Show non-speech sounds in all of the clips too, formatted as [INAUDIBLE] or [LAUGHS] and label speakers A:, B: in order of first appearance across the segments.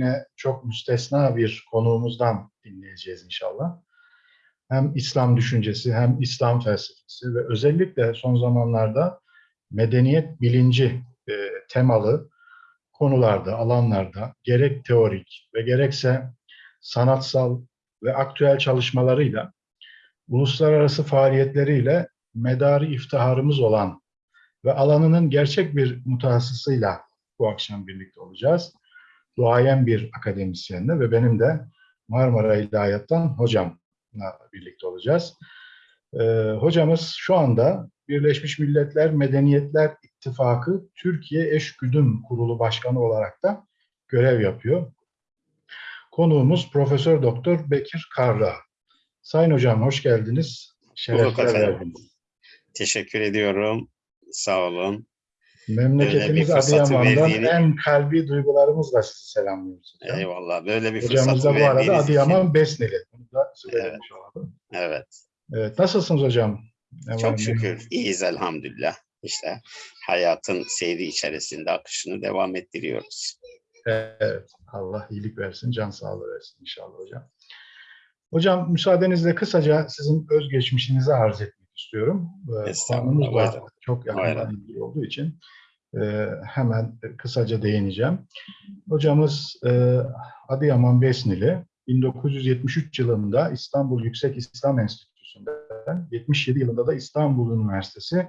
A: yine çok müstesna bir konuğumuzdan dinleyeceğiz inşallah. Hem İslam düşüncesi hem İslam felsefesi ve özellikle son zamanlarda medeniyet bilinci e, temalı konularda, alanlarda gerek teorik ve gerekse sanatsal ve aktüel çalışmalarıyla uluslararası faaliyetleriyle medarı iftiharımız olan ve alanının gerçek bir mutahassısıyla bu akşam birlikte olacağız. Duayen bir akademisyenle ve benim de Marmara İlahiyat'tan hocamla birlikte olacağız. Ee, hocamız şu anda Birleşmiş Milletler Medeniyetler İttifakı Türkiye Eşgüdüm Kurulu Başkanı olarak da görev yapıyor. Konuğumuz Profesör Doktor Bekir Karra. Sayın hocam hoş geldiniz. Şerefler verdiniz.
B: Teşekkür ediyorum. Sağ olun.
A: Memleketimiz Adıyaman'dan en kalbi duygularımızla sizi selamlıyoruz. Hocam.
B: Eyvallah. Böyle bir
A: Hocamız
B: fırsat
A: da bu arada Adıyaman
B: için.
A: Besneli. Bunu da söylemiş olalım.
B: Evet.
A: Evet, nasılsınız hocam?
B: Çok şükür. İyiyiz elhamdülillah. İşte hayatın seyri içerisinde akışını devam ettiriyoruz.
A: Evet, Allah iyilik versin, can sağlığı versin inşallah hocam. Hocam müsaadenizle kısaca sizin özgeçmişinizi arz etmek istiyorum. Ee, Konumuz da
B: buyurun.
A: çok yakından ilgili olduğu için e, hemen kısaca değineceğim. Hocamız e, Adıyaman Besnili. 1973 yılında İstanbul Yüksek İslam Enstitüsü'nden, 77 yılında da İstanbul Üniversitesi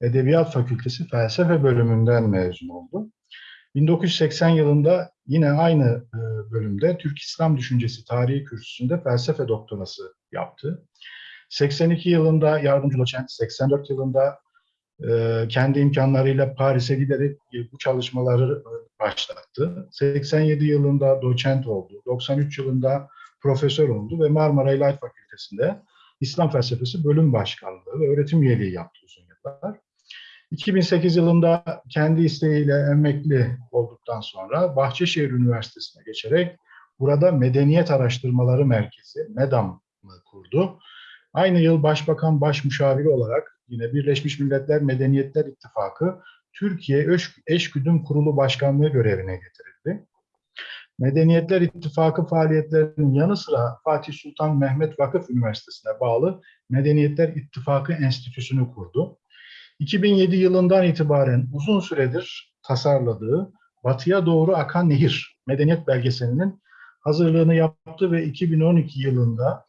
A: Edebiyat Fakültesi Felsefe bölümünden mezun oldu. 1980 yılında yine aynı e, bölümde Türk İslam Düşüncesi Tarihi Kürsüsü'nde felsefe doktorası yaptı. 82 yılında yardımcı doçent, 84 yılında e, kendi imkanlarıyla Paris'e giderek e, bu çalışmaları e, başlattı. 87 yılında doçent oldu. 93 yılında profesör oldu ve Marmara İlahiyat Fakültesi'nde İslam Felsefesi Bölüm Başkanlığı ve öğretim üyeliği yaptı uzun yıllar. 2008 yılında kendi isteğiyle emekli olduktan sonra Bahçeşehir Üniversitesi'ne geçerek burada Medeniyet Araştırmaları Merkezi, MEDAM'ı kurdu. Aynı yıl Başbakan Başmüşaviri olarak yine Birleşmiş Milletler Medeniyetler İttifakı Türkiye Eş- Eşgüdüm Kurulu Başkanlığı görevine getirildi. Medeniyetler İttifakı faaliyetlerinin yanı sıra Fatih Sultan Mehmet Vakıf Üniversitesi'ne bağlı Medeniyetler İttifakı Enstitüsü'nü kurdu. 2007 yılından itibaren uzun süredir tasarladığı Batıya Doğru Akan Nehir Medeniyet Belgeseli'nin hazırlığını yaptı ve 2012 yılında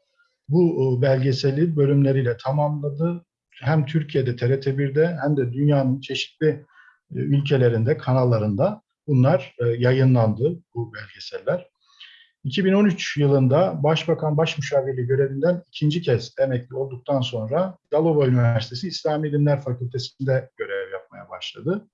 A: bu e, belgeseli bölümleriyle tamamladı. Hem Türkiye'de TRT1'de hem de dünyanın çeşitli e, ülkelerinde, kanallarında bunlar e, yayınlandı bu belgeseller. 2013 yılında Başbakan Başmüşavirliği görevinden ikinci kez emekli olduktan sonra Yalova Üniversitesi İslami İlimler Fakültesi'nde görev yapmaya başladı.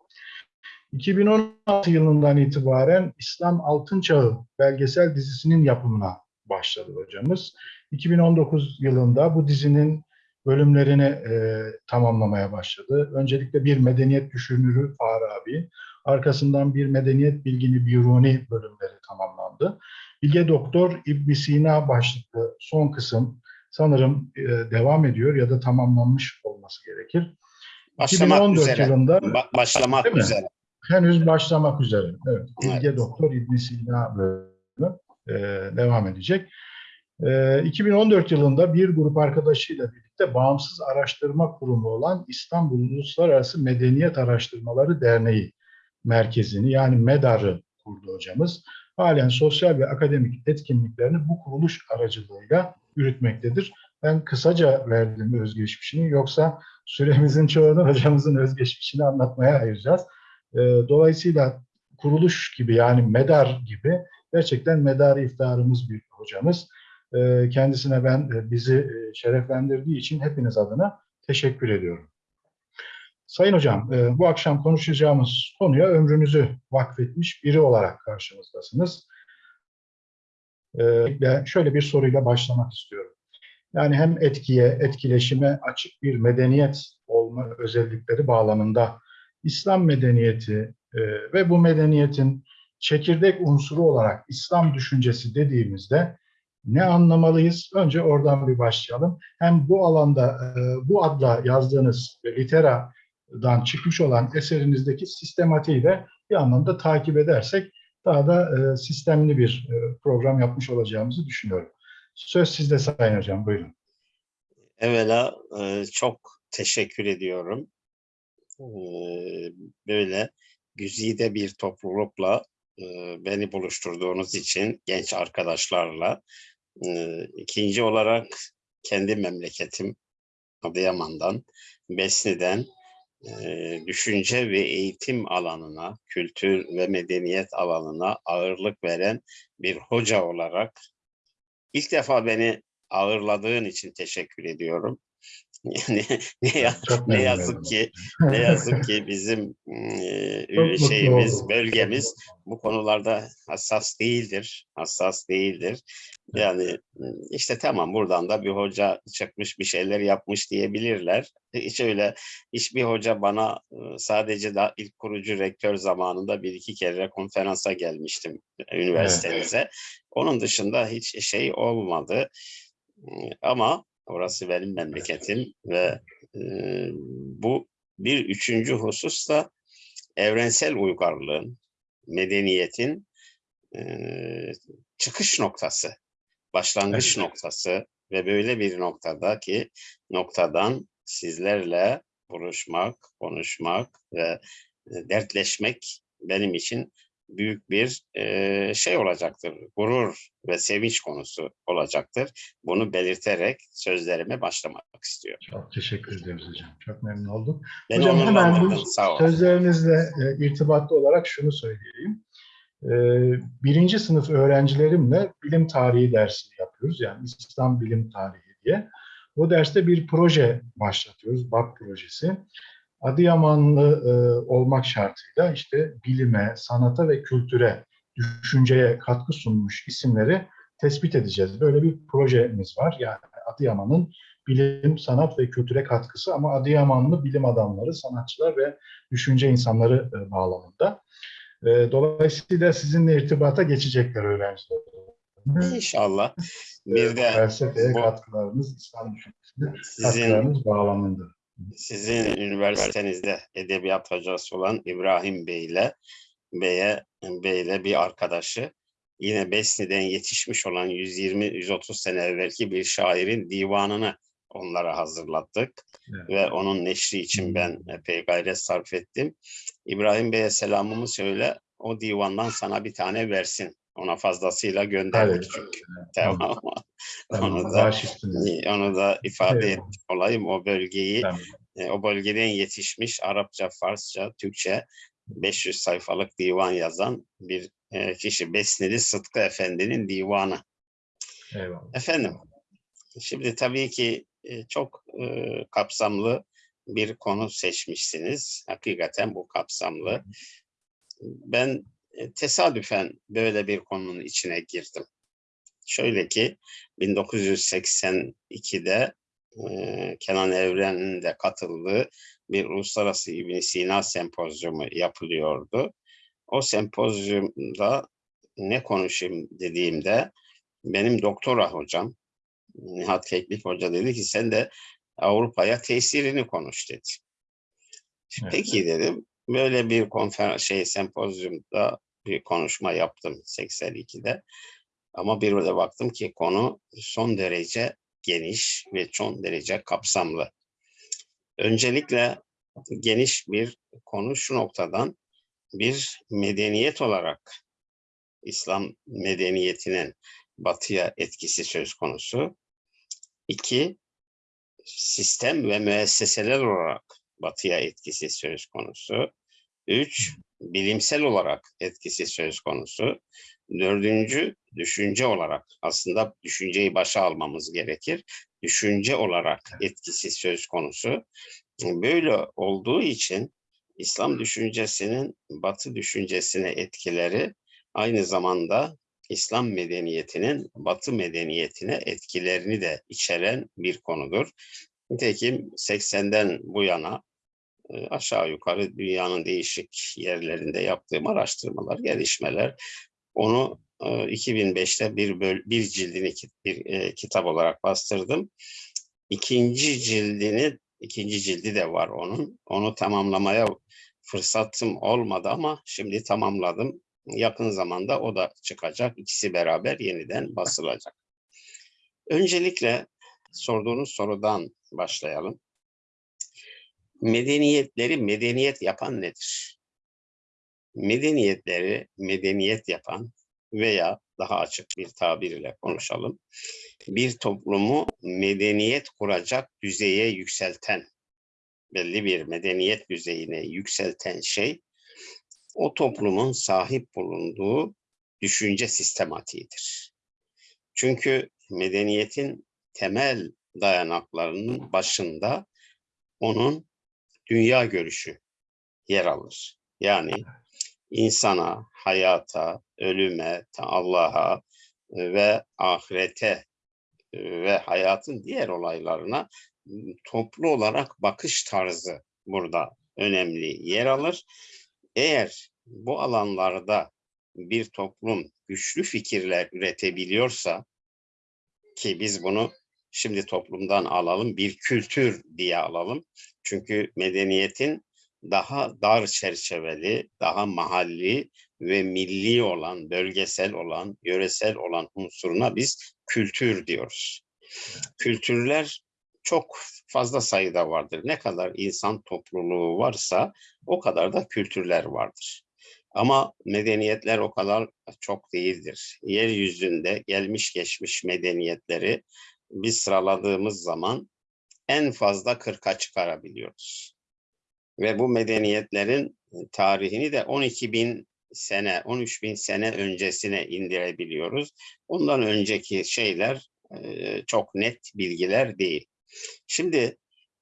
A: 2016 yılından itibaren İslam Altın Çağı belgesel dizisinin yapımına başladı hocamız. 2019 yılında bu dizinin bölümlerini e, tamamlamaya başladı. Öncelikle bir medeniyet düşünürü Farabi, arkasından bir medeniyet bilgini Biruni bölümleri tamamlandı. Bilge Doktor İbn Sina başlıklı son kısım sanırım e, devam ediyor ya da tamamlanmış olması gerekir.
B: Başlamak
A: 2014
B: üzere.
A: yılında
B: Ba- başlamak üzere.
A: henüz başlamak üzere. Evet, Bilge
B: Evet.
A: Doktor İbn Sina bölümü e, devam edecek. E, 2014 yılında bir grup arkadaşıyla birlikte bağımsız araştırma kurumu olan İstanbul Uluslararası Medeniyet Araştırmaları Derneği merkezini yani MEDAR'ı kurdu hocamız. Halen sosyal ve akademik etkinliklerini bu kuruluş aracılığıyla yürütmektedir. Ben kısaca verdim özgeçmişini yoksa süremizin çoğunu hocamızın özgeçmişini anlatmaya ayıracağız. E, dolayısıyla kuruluş gibi yani MEDAR gibi gerçekten medarı iftiharımız bir hocamız. E, kendisine ben e, bizi e, şereflendirdiği için hepiniz adına teşekkür ediyorum. Sayın hocam, e, bu akşam konuşacağımız konuya ömrünüzü vakfetmiş biri olarak karşımızdasınız. E, şöyle bir soruyla başlamak istiyorum. Yani hem etkiye, etkileşime açık bir medeniyet olma özellikleri bağlamında İslam medeniyeti e, ve bu medeniyetin çekirdek unsuru olarak İslam düşüncesi dediğimizde ne anlamalıyız? Önce oradan bir başlayalım. Hem bu alanda e, bu adla yazdığınız Litera'dan çıkmış olan eserinizdeki sistematiği de bir anlamda takip edersek daha da e, sistemli bir e, program yapmış olacağımızı düşünüyorum. Söz sizde Sayın Hocam, buyurun.
B: Evvela çok teşekkür ediyorum. Böyle güzide bir toplulukla beni buluşturduğunuz için genç arkadaşlarla. E, İkinci olarak kendi memleketim Adıyaman'dan, Besni'den düşünce ve eğitim alanına, kültür ve medeniyet alanına ağırlık veren bir hoca olarak ilk defa beni ağırladığın için teşekkür ediyorum. Yani [LAUGHS] ne, ya- ne yazık ki ne [LAUGHS] yazık ki bizim e, şeyimiz, bölgemiz bu konularda hassas değildir. Hassas değildir. Yani işte tamam buradan da bir hoca çıkmış bir şeyler yapmış diyebilirler. Hiç öyle hiçbir hoca bana e, sadece da ilk kurucu rektör zamanında bir iki kere konferansa gelmiştim üniversitenize. Onun dışında hiç şey olmadı. E, Ama orası benim memleketim ve e, bu bir üçüncü husus da evrensel uygarlığın, medeniyetin e, çıkış noktası, başlangıç noktası ve böyle bir noktadaki noktadan sizlerle buluşmak, konuşmak ve e, dertleşmek benim için büyük bir e, şey olacaktır. Gurur ve sevinç konusu olacaktır. Bunu belirterek sözlerime başlamak istiyorum.
A: Çok teşekkür ederiz hocam. Çok memnun olduk.
B: Beni
A: Hocam hemen bu sözlerinizle e, irtibatlı olarak şunu söyleyeyim. E, birinci sınıf öğrencilerimle bilim tarihi dersi yapıyoruz. Yani İslam bilim tarihi diye. O derste bir proje başlatıyoruz. BAP projesi. Adıyamanlı e, olmak şartıyla işte bilime, sanata ve kültüre, düşünceye katkı sunmuş isimleri tespit edeceğiz. Böyle bir projemiz var. Yani Adıyaman'ın bilim, sanat ve kültüre katkısı ama Adıyamanlı bilim adamları, sanatçılar ve düşünce insanları e, bağlamında. E, Dolayısıyla sizinle irtibata geçecekler öğrenciler.
B: İnşallah. Bir de
A: Felsefeye
B: bu-
A: katkılarınız, İslam düşüncesine
B: sizin
A: katkılarınız bağlamında.
B: Sizin üniversitenizde edebiyat hocası olan İbrahim Bey ile Bey'e Bey'le bir arkadaşı yine Besni'den yetişmiş olan 120-130 sene evvelki bir şairin divanını onlara hazırlattık
A: Evet.
B: ve onun neşri için ben epey gayret sarf ettim. İbrahim Bey'e selamımı söyle, o divandan sana bir tane versin. Ona fazlasıyla gönderdik
A: Evet.
B: çünkü.
A: Tamam.
B: Tamam.
A: Tamam, [LAUGHS]
B: Onu da, onu da ifade
A: Evet.
B: etmiş olayım. O bölgeyi
A: Tamam.
B: e, o bölgeden yetişmiş Arapça, Farsça, Türkçe 500 sayfalık divan yazan bir e, kişi. Besnili Sıtkı Efendi'nin divanı.
A: Eyvallah.
B: Efendim, şimdi tabii ki e, çok e, kapsamlı bir konu seçmişsiniz. Hakikaten bu kapsamlı. Ben tesadüfen böyle bir konunun içine girdim. Şöyle ki 1982'de e, Kenan Evren'in de katıldığı bir Uluslararası İbn Sina sempozyumu yapılıyordu. O sempozyumda ne konuşayım dediğimde benim doktora hocam Nihat Keklik Hoca dedi ki sen de Avrupa'ya tesirini konuş dedi.
A: Evet.
B: Peki dedim. Böyle bir konferans şey sempozyumda bir konuşma yaptım 82'de. Ama bir de baktım ki konu son derece geniş ve son derece kapsamlı. Öncelikle geniş bir konu şu noktadan bir medeniyet olarak İslam medeniyetinin batıya etkisi söz konusu. İki, sistem ve müesseseler olarak batıya etkisi söz konusu. Üç, bilimsel olarak etkisi söz konusu. Dördüncü, düşünce olarak. Aslında düşünceyi başa almamız gerekir. Düşünce olarak etkisi söz konusu. Böyle olduğu için İslam düşüncesinin Batı düşüncesine etkileri aynı zamanda İslam medeniyetinin Batı medeniyetine etkilerini de içeren bir konudur. Nitekim 80'den bu yana aşağı yukarı dünyanın değişik yerlerinde yaptığım araştırmalar, gelişmeler onu e, 2005'te bir böl- bir cildini bir kitap olarak bastırdım. İkinci cildini ikinci cildi de var onun. Onu tamamlamaya fırsatım olmadı ama şimdi tamamladım. Yakın zamanda o da çıkacak. İkisi beraber yeniden basılacak. Öncelikle sorduğunuz sorudan başlayalım. Medeniyetleri medeniyet yapan nedir? Medeniyetleri medeniyet yapan veya daha açık bir tabirle konuşalım. Bir toplumu medeniyet kuracak düzeye yükselten, belli bir medeniyet düzeyine yükselten şey, o toplumun sahip bulunduğu düşünce sistematiğidir. Çünkü medeniyetin temel dayanaklarının başında onun dünya görüşü yer alır. Yani insana, hayata, ölüme, Allah'a e, ve ahirete e, ve hayatın diğer olaylarına m, toplu olarak bakış tarzı burada önemli yer alır. Eğer bu alanlarda bir toplum güçlü fikirler üretebiliyorsa ki biz bunu şimdi toplumdan alalım bir kültür diye alalım. Çünkü medeniyetin daha dar çerçeveli, daha mahalli ve milli olan, bölgesel olan, yöresel olan unsuruna biz kültür diyoruz. Kültürler çok fazla sayıda vardır. Ne kadar insan topluluğu varsa o kadar da kültürler vardır. Ama medeniyetler o kadar çok değildir. Yeryüzünde gelmiş geçmiş medeniyetleri biz sıraladığımız zaman en fazla 40'a çıkarabiliyoruz. Ve bu medeniyetlerin tarihini de 12 bin sene, 13 bin sene öncesine indirebiliyoruz. Ondan önceki şeyler e, çok net bilgiler değil. Şimdi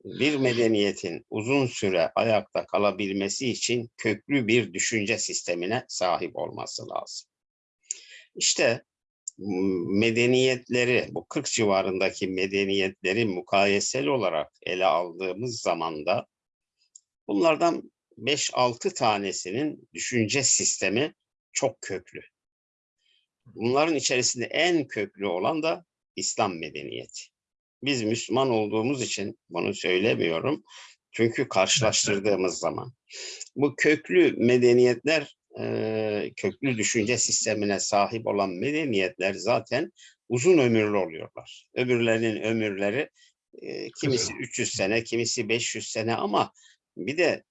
B: bir medeniyetin uzun süre ayakta kalabilmesi için köklü bir düşünce sistemine sahip olması lazım. İşte medeniyetleri, bu 40 civarındaki medeniyetleri mukayesel olarak ele aldığımız zaman da bunlardan 5-6 tanesinin düşünce sistemi çok köklü. Bunların içerisinde en köklü olan da İslam medeniyeti. Biz Müslüman olduğumuz için bunu söylemiyorum. Çünkü karşılaştırdığımız zaman bu köklü medeniyetler, köklü düşünce sistemine sahip olan medeniyetler zaten uzun ömürlü oluyorlar. Öbürlerinin ömürleri kimisi 300 sene, kimisi 500 sene ama bir de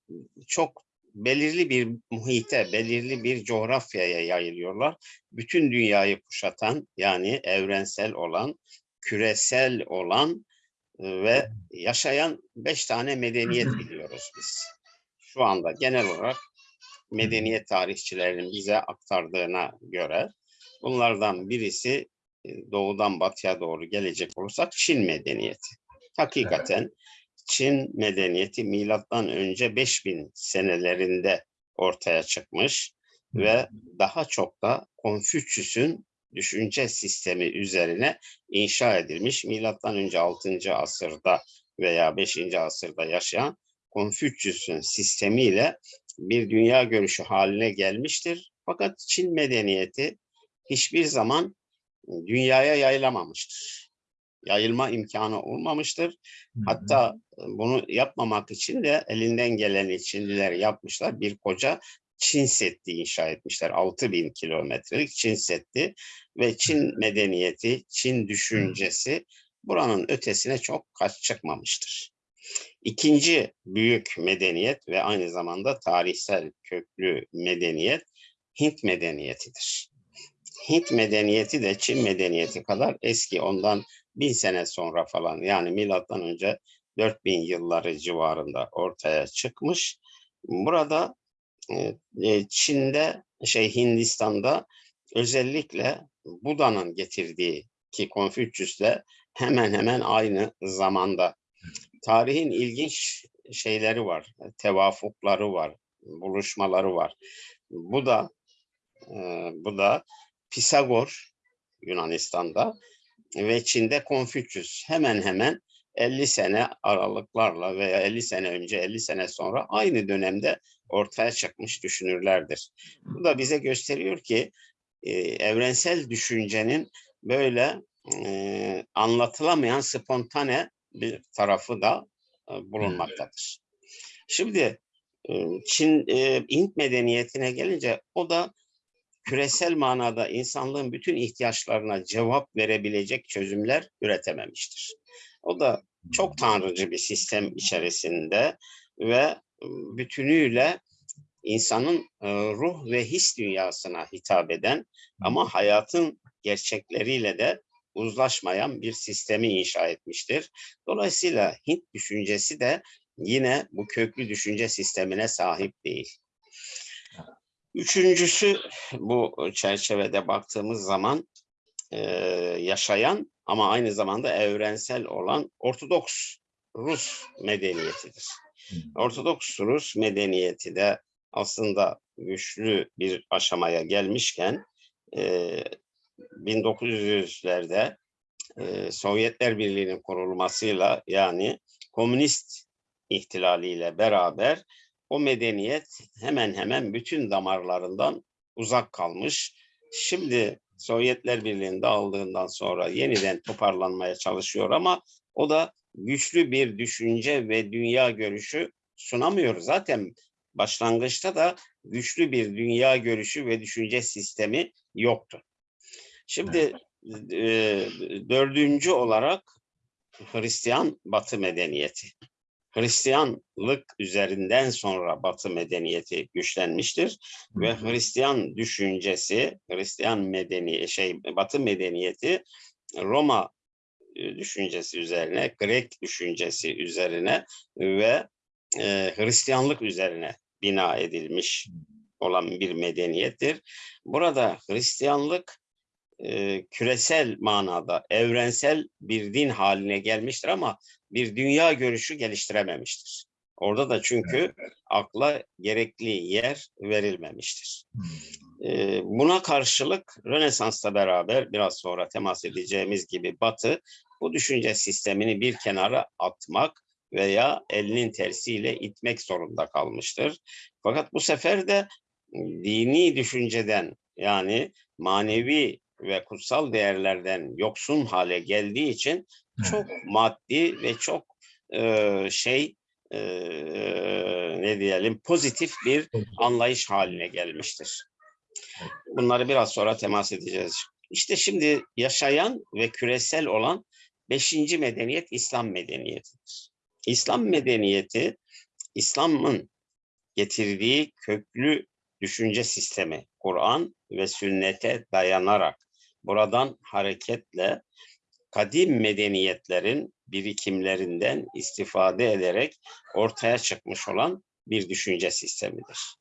B: çok belirli bir muhite, belirli bir coğrafyaya yayılıyorlar. Bütün dünyayı kuşatan yani evrensel olan, küresel olan ve yaşayan beş tane medeniyet biliyoruz biz. Şu anda genel olarak medeniyet tarihçilerinin bize aktardığına göre bunlardan birisi e, doğudan batıya doğru gelecek olursak Çin medeniyeti. Hakikaten Çin medeniyeti milattan önce 5000 senelerinde ortaya çıkmış ve daha çok da Konfüçyüs'ün düşünce sistemi üzerine inşa edilmiş. Milattan önce 6. asırda veya 5. asırda yaşayan Konfüçyüs'ün sistemiyle bir dünya görüşü haline gelmiştir. Fakat Çin medeniyeti hiçbir zaman dünyaya yayılamamıştır. Yayılma imkanı olmamıştır. Hatta e, bunu yapmamak için de elinden geleni Çinliler yapmışlar. Bir koca Çin Seddi inşa etmişler. 6000 kilometrelik Çin Seddi ve Çin medeniyeti, Çin düşüncesi buranın ötesine çok kaç çıkmamıştır. İkinci büyük medeniyet ve aynı zamanda tarihsel köklü medeniyet Hint medeniyetidir. Hint medeniyeti de Çin medeniyeti kadar eski. Ondan bin sene sonra falan yani milattan önce 4000 yılları civarında ortaya çıkmış. Burada e, e, Çin'de şey Hindistan'da özellikle Buda'nın getirdiği ki Konfüçyüs'le hemen hemen aynı zamanda tarihin ilginç şeyleri var, tevafukları var, buluşmaları var. Bu da e, bu da Pisagor Yunanistan'da ve Çin'de Konfüçyüs hemen hemen 50 sene aralıklarla veya 50 sene önce 50 sene sonra aynı dönemde ortaya çıkmış düşünürlerdir. Bu da bize gösteriyor ki e, evrensel düşüncenin böyle e, anlatılamayan spontane bir tarafı da e, bulunmaktadır. Şimdi e, Çin e, Hint medeniyetine gelince o da küresel manada insanlığın bütün ihtiyaçlarına cevap verebilecek çözümler üretememiştir. O da çok tanrıcı bir sistem içerisinde ve bütünüyle insanın ruh ve his dünyasına hitap eden ama hayatın gerçekleriyle de uzlaşmayan bir sistemi inşa etmiştir. Dolayısıyla Hint düşüncesi de yine bu köklü düşünce sistemine sahip değil. Üçüncüsü bu çerçevede baktığımız zaman e, yaşayan ama aynı zamanda evrensel olan Ortodoks Rus medeniyetidir. Ortodoks Rus medeniyeti de aslında güçlü bir aşamaya gelmişken e, 1900'lerde e, Sovyetler Birliği'nin kurulmasıyla yani komünist ihtilaliyle beraber o medeniyet hemen hemen bütün damarlarından uzak kalmış. Şimdi Sovyetler Birliği'nin dağıldığından sonra yeniden toparlanmaya çalışıyor ama o da güçlü bir düşünce ve dünya görüşü sunamıyor. Zaten başlangıçta da güçlü bir dünya görüşü ve düşünce sistemi yoktu. Şimdi e, dördüncü olarak Hristiyan Batı medeniyeti. Hristiyanlık üzerinden sonra Batı medeniyeti güçlenmiştir ve Hristiyan düşüncesi, Hristiyan medeni şey Batı medeniyeti Roma e, düşüncesi üzerine, Grek düşüncesi üzerine ve e, Hristiyanlık üzerine bina edilmiş olan bir medeniyettir. Burada Hristiyanlık e, küresel manada evrensel bir din haline gelmiştir ama bir dünya görüşü geliştirememiştir. Orada da çünkü akla gerekli yer verilmemiştir. E, buna karşılık Rönesans'la beraber biraz sonra temas edeceğimiz gibi Batı bu düşünce sistemini bir kenara atmak veya elinin tersiyle itmek zorunda kalmıştır. Fakat bu sefer de dini düşünceden yani manevi ve kutsal değerlerden yoksun hale geldiği için çok maddi ve çok e, şey e, ne diyelim pozitif bir anlayış haline gelmiştir. Bunları biraz sonra temas edeceğiz. İşte şimdi yaşayan ve küresel olan beşinci medeniyet İslam medeniyetidir. İslam medeniyeti İslam'ın getirdiği köklü düşünce sistemi Kur'an ve sünnete dayanarak buradan hareketle kadim medeniyetlerin birikimlerinden istifade ederek ortaya çıkmış olan bir düşünce sistemidir.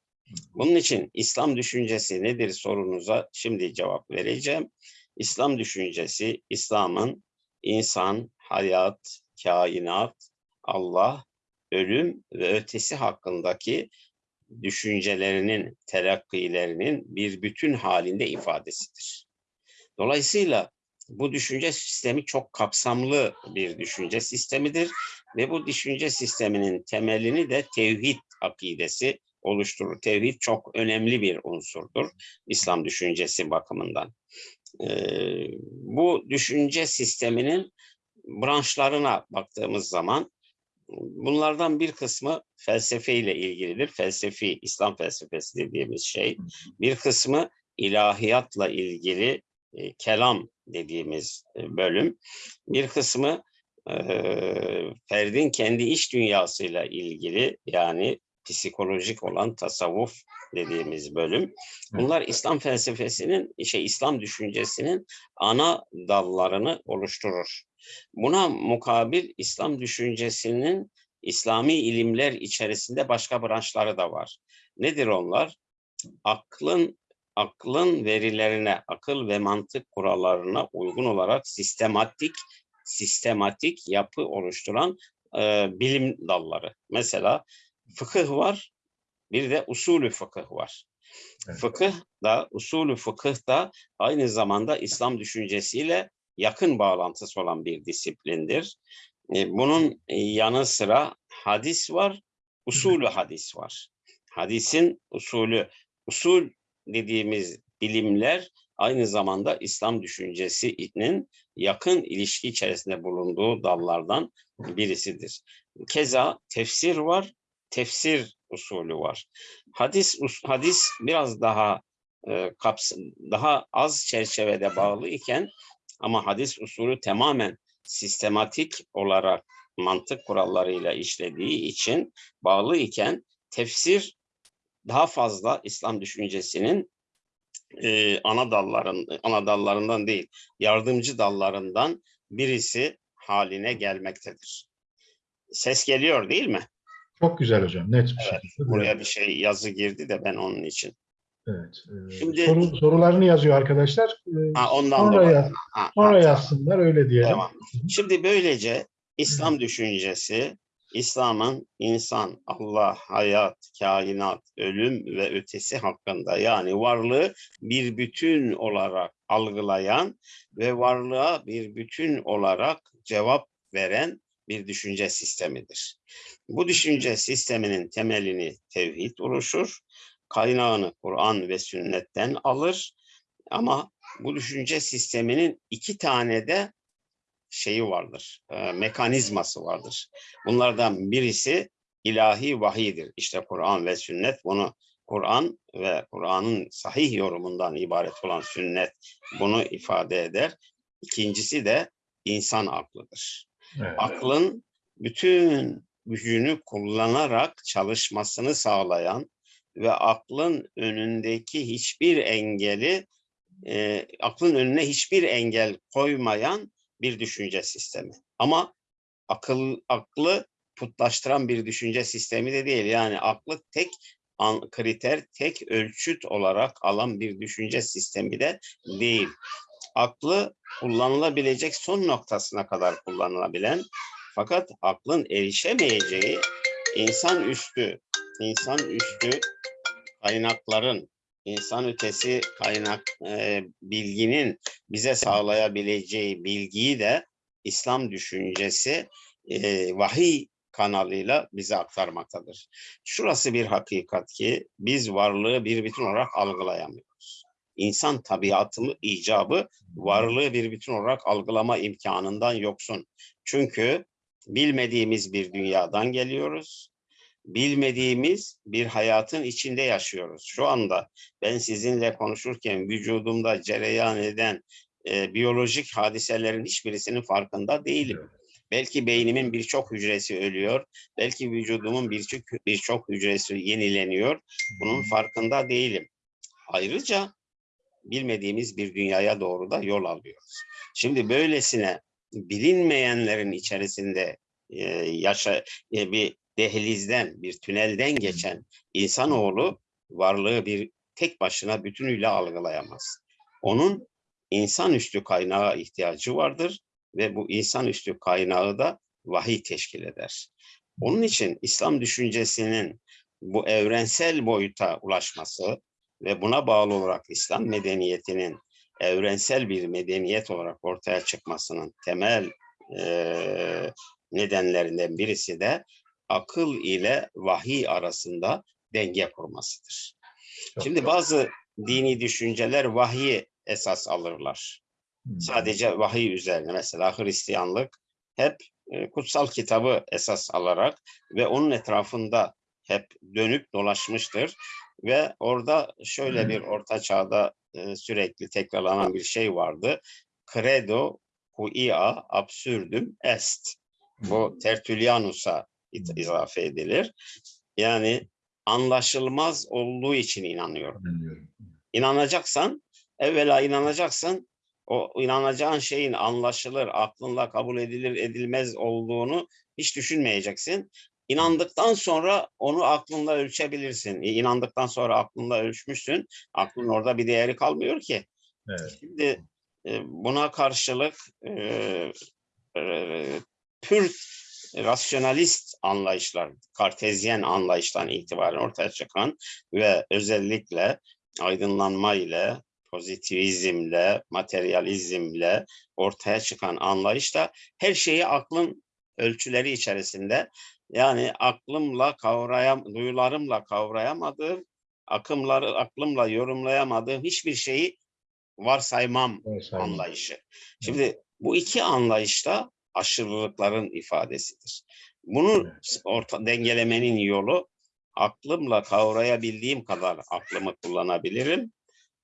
B: Bunun için İslam düşüncesi nedir sorunuza şimdi cevap vereceğim. İslam düşüncesi İslam'ın insan, hayat, kainat, Allah, ölüm ve ötesi hakkındaki düşüncelerinin, telakkilerinin bir bütün halinde ifadesidir. Dolayısıyla bu düşünce sistemi çok kapsamlı bir düşünce sistemidir ve bu düşünce sisteminin temelini de tevhid akidesi oluşturur. Tevhid çok önemli bir unsurdur İslam düşüncesi bakımından. Ee, bu düşünce sisteminin branşlarına baktığımız zaman bunlardan bir kısmı felsefe ile ilgilidir. Felsefi, İslam felsefesi dediğimiz şey. Bir kısmı ilahiyatla ilgili e, kelam dediğimiz e, bölüm. Bir kısmı e, ferdin kendi iç dünyasıyla ilgili yani psikolojik olan tasavvuf dediğimiz bölüm. Bunlar İslam felsefesinin, şey İslam düşüncesinin ana dallarını oluşturur. Buna mukabil İslam düşüncesinin İslami ilimler içerisinde başka branşları da var. Nedir onlar? Aklın aklın verilerine, akıl ve mantık kurallarına uygun olarak sistematik sistematik yapı oluşturan e, bilim dalları. Mesela fıkıh var, bir de usulü fıkıh var. Evet. Fıkıh da, usulü fıkıh da aynı zamanda İslam düşüncesiyle yakın bağlantısı olan bir disiplindir. E, bunun yanı sıra hadis var, usulü hadis var. Hadisin usulü, usul dediğimiz bilimler aynı zamanda İslam düşüncesinin yakın ilişki içerisinde bulunduğu dallardan birisidir. Keza tefsir var, tefsir usulü var. Hadis hadis biraz daha e, kaps- daha az çerçevede bağlı iken ama hadis usulü tamamen sistematik olarak mantık kurallarıyla işlediği için bağlı iken tefsir daha fazla İslam düşüncesinin e, ana dalların ana dallarından değil yardımcı dallarından birisi haline gelmektedir. Ses geliyor değil mi?
A: Çok güzel hocam. Net bir
B: Evet,
A: şekilde.
B: Buraya bir şey yazı girdi de ben onun için.
A: Evet. e,
B: Şimdi-
A: soru, sorularını yazıyor arkadaşlar. E,
B: Ha ondan
A: sonra yaz-
B: Ha,
A: sonra
B: ha,
A: yazsınlar öyle diyelim.
B: Tamam. Şimdi böylece İslam düşüncesi, İslam'ın insan, Allah, hayat, kainat, ölüm ve ötesi hakkında yani varlığı bir bütün olarak algılayan ve varlığa bir bütün olarak cevap veren bir düşünce sistemidir. Bu düşünce sisteminin temelini tevhid oluşur, kaynağını Kur'an ve sünnetten alır ama bu düşünce sisteminin iki tane de şeyi vardır, e, mekanizması vardır. Bunlardan birisi ilahi vahidir. İşte Kur'an ve sünnet bunu Kur'an ve Kur'an'ın sahih yorumundan ibaret olan sünnet bunu ifade eder. İkincisi de insan aklıdır.
A: Evet.
B: Aklın bütün gücünü kullanarak çalışmasını sağlayan ve aklın önündeki hiçbir engeli, e, aklın önüne hiçbir engel koymayan bir düşünce sistemi. Ama akıl aklı putlaştıran bir düşünce sistemi de değil. Yani aklı tek an, kriter, tek ölçüt olarak alan bir düşünce sistemi de değil. Aklı kullanılabilecek son noktasına kadar kullanılabilen fakat aklın erişemeyeceği insan üstü, insan üstü kaynakların, insan ötesi kaynak e, bilginin bize sağlayabileceği bilgiyi de İslam düşüncesi e, vahiy kanalıyla bize aktarmaktadır. Şurası bir hakikat ki biz varlığı bir bütün olarak algılayamıyoruz. İnsan tabiatı icabı varlığı bir bütün olarak algılama imkanından yoksun. Çünkü bilmediğimiz bir dünyadan geliyoruz. Bilmediğimiz bir hayatın içinde yaşıyoruz. Şu anda ben sizinle konuşurken vücudumda cereyan eden e, biyolojik hadiselerin hiçbirisinin farkında değilim. Belki beynimin birçok hücresi ölüyor. Belki vücudumun birçok birçok hücresi yenileniyor. Bunun farkında değilim. Ayrıca bilmediğimiz bir dünyaya doğru da yol alıyoruz. Şimdi böylesine bilinmeyenlerin içerisinde e, yaşa e, bir dehlizden, bir tünelden geçen insanoğlu varlığı bir tek başına bütünüyle algılayamaz. Onun insanüstü kaynağa ihtiyacı vardır ve bu insanüstü kaynağı da vahiy teşkil eder. Onun için İslam düşüncesinin bu evrensel boyuta ulaşması ve buna bağlı olarak İslam medeniyetinin evrensel bir medeniyet olarak ortaya çıkmasının temel e, nedenlerinden birisi de akıl ile vahiy arasında denge kurmasıdır.
A: Çok
B: Şimdi bazı dini düşünceler vahyi esas alırlar.
A: Hı.
B: Sadece vahiy üzerine mesela Hristiyanlık hep e, kutsal kitabı esas alarak ve onun etrafında hep dönüp dolaşmıştır ve orada şöyle bir orta çağda e, sürekli tekrarlanan bir şey vardı. Credo quia absurdum est. Bu Tertullianus'a it- izafe edilir. Yani anlaşılmaz olduğu için inanıyorum.
A: Anlıyorum.
B: İnanacaksan, evvela inanacaksın. O inanacağın şeyin anlaşılır, aklınla kabul edilir, edilmez olduğunu hiç düşünmeyeceksin. İnandıktan sonra onu aklınla ölçebilirsin. İnandıktan sonra aklınla ölçmüşsün. Aklın orada bir değeri kalmıyor ki.
A: Evet.
B: Şimdi e, buna karşılık e, e, pür rasyonalist anlayışlar, kartezyen anlayıştan itibaren ortaya çıkan ve özellikle aydınlanma ile, pozitivizmle, materyalizmle ortaya çıkan anlayışta her şeyi aklın ölçüleri içerisinde yani aklımla kavrayam, duyularımla kavrayamadığım, akımları aklımla yorumlayamadığım hiçbir şeyi varsaymam
A: Varsayalım.
B: anlayışı. Şimdi bu iki anlayışta aşırılıkların ifadesidir. Bunu orta dengelemenin yolu aklımla kavrayabildiğim kadar aklımı kullanabilirim.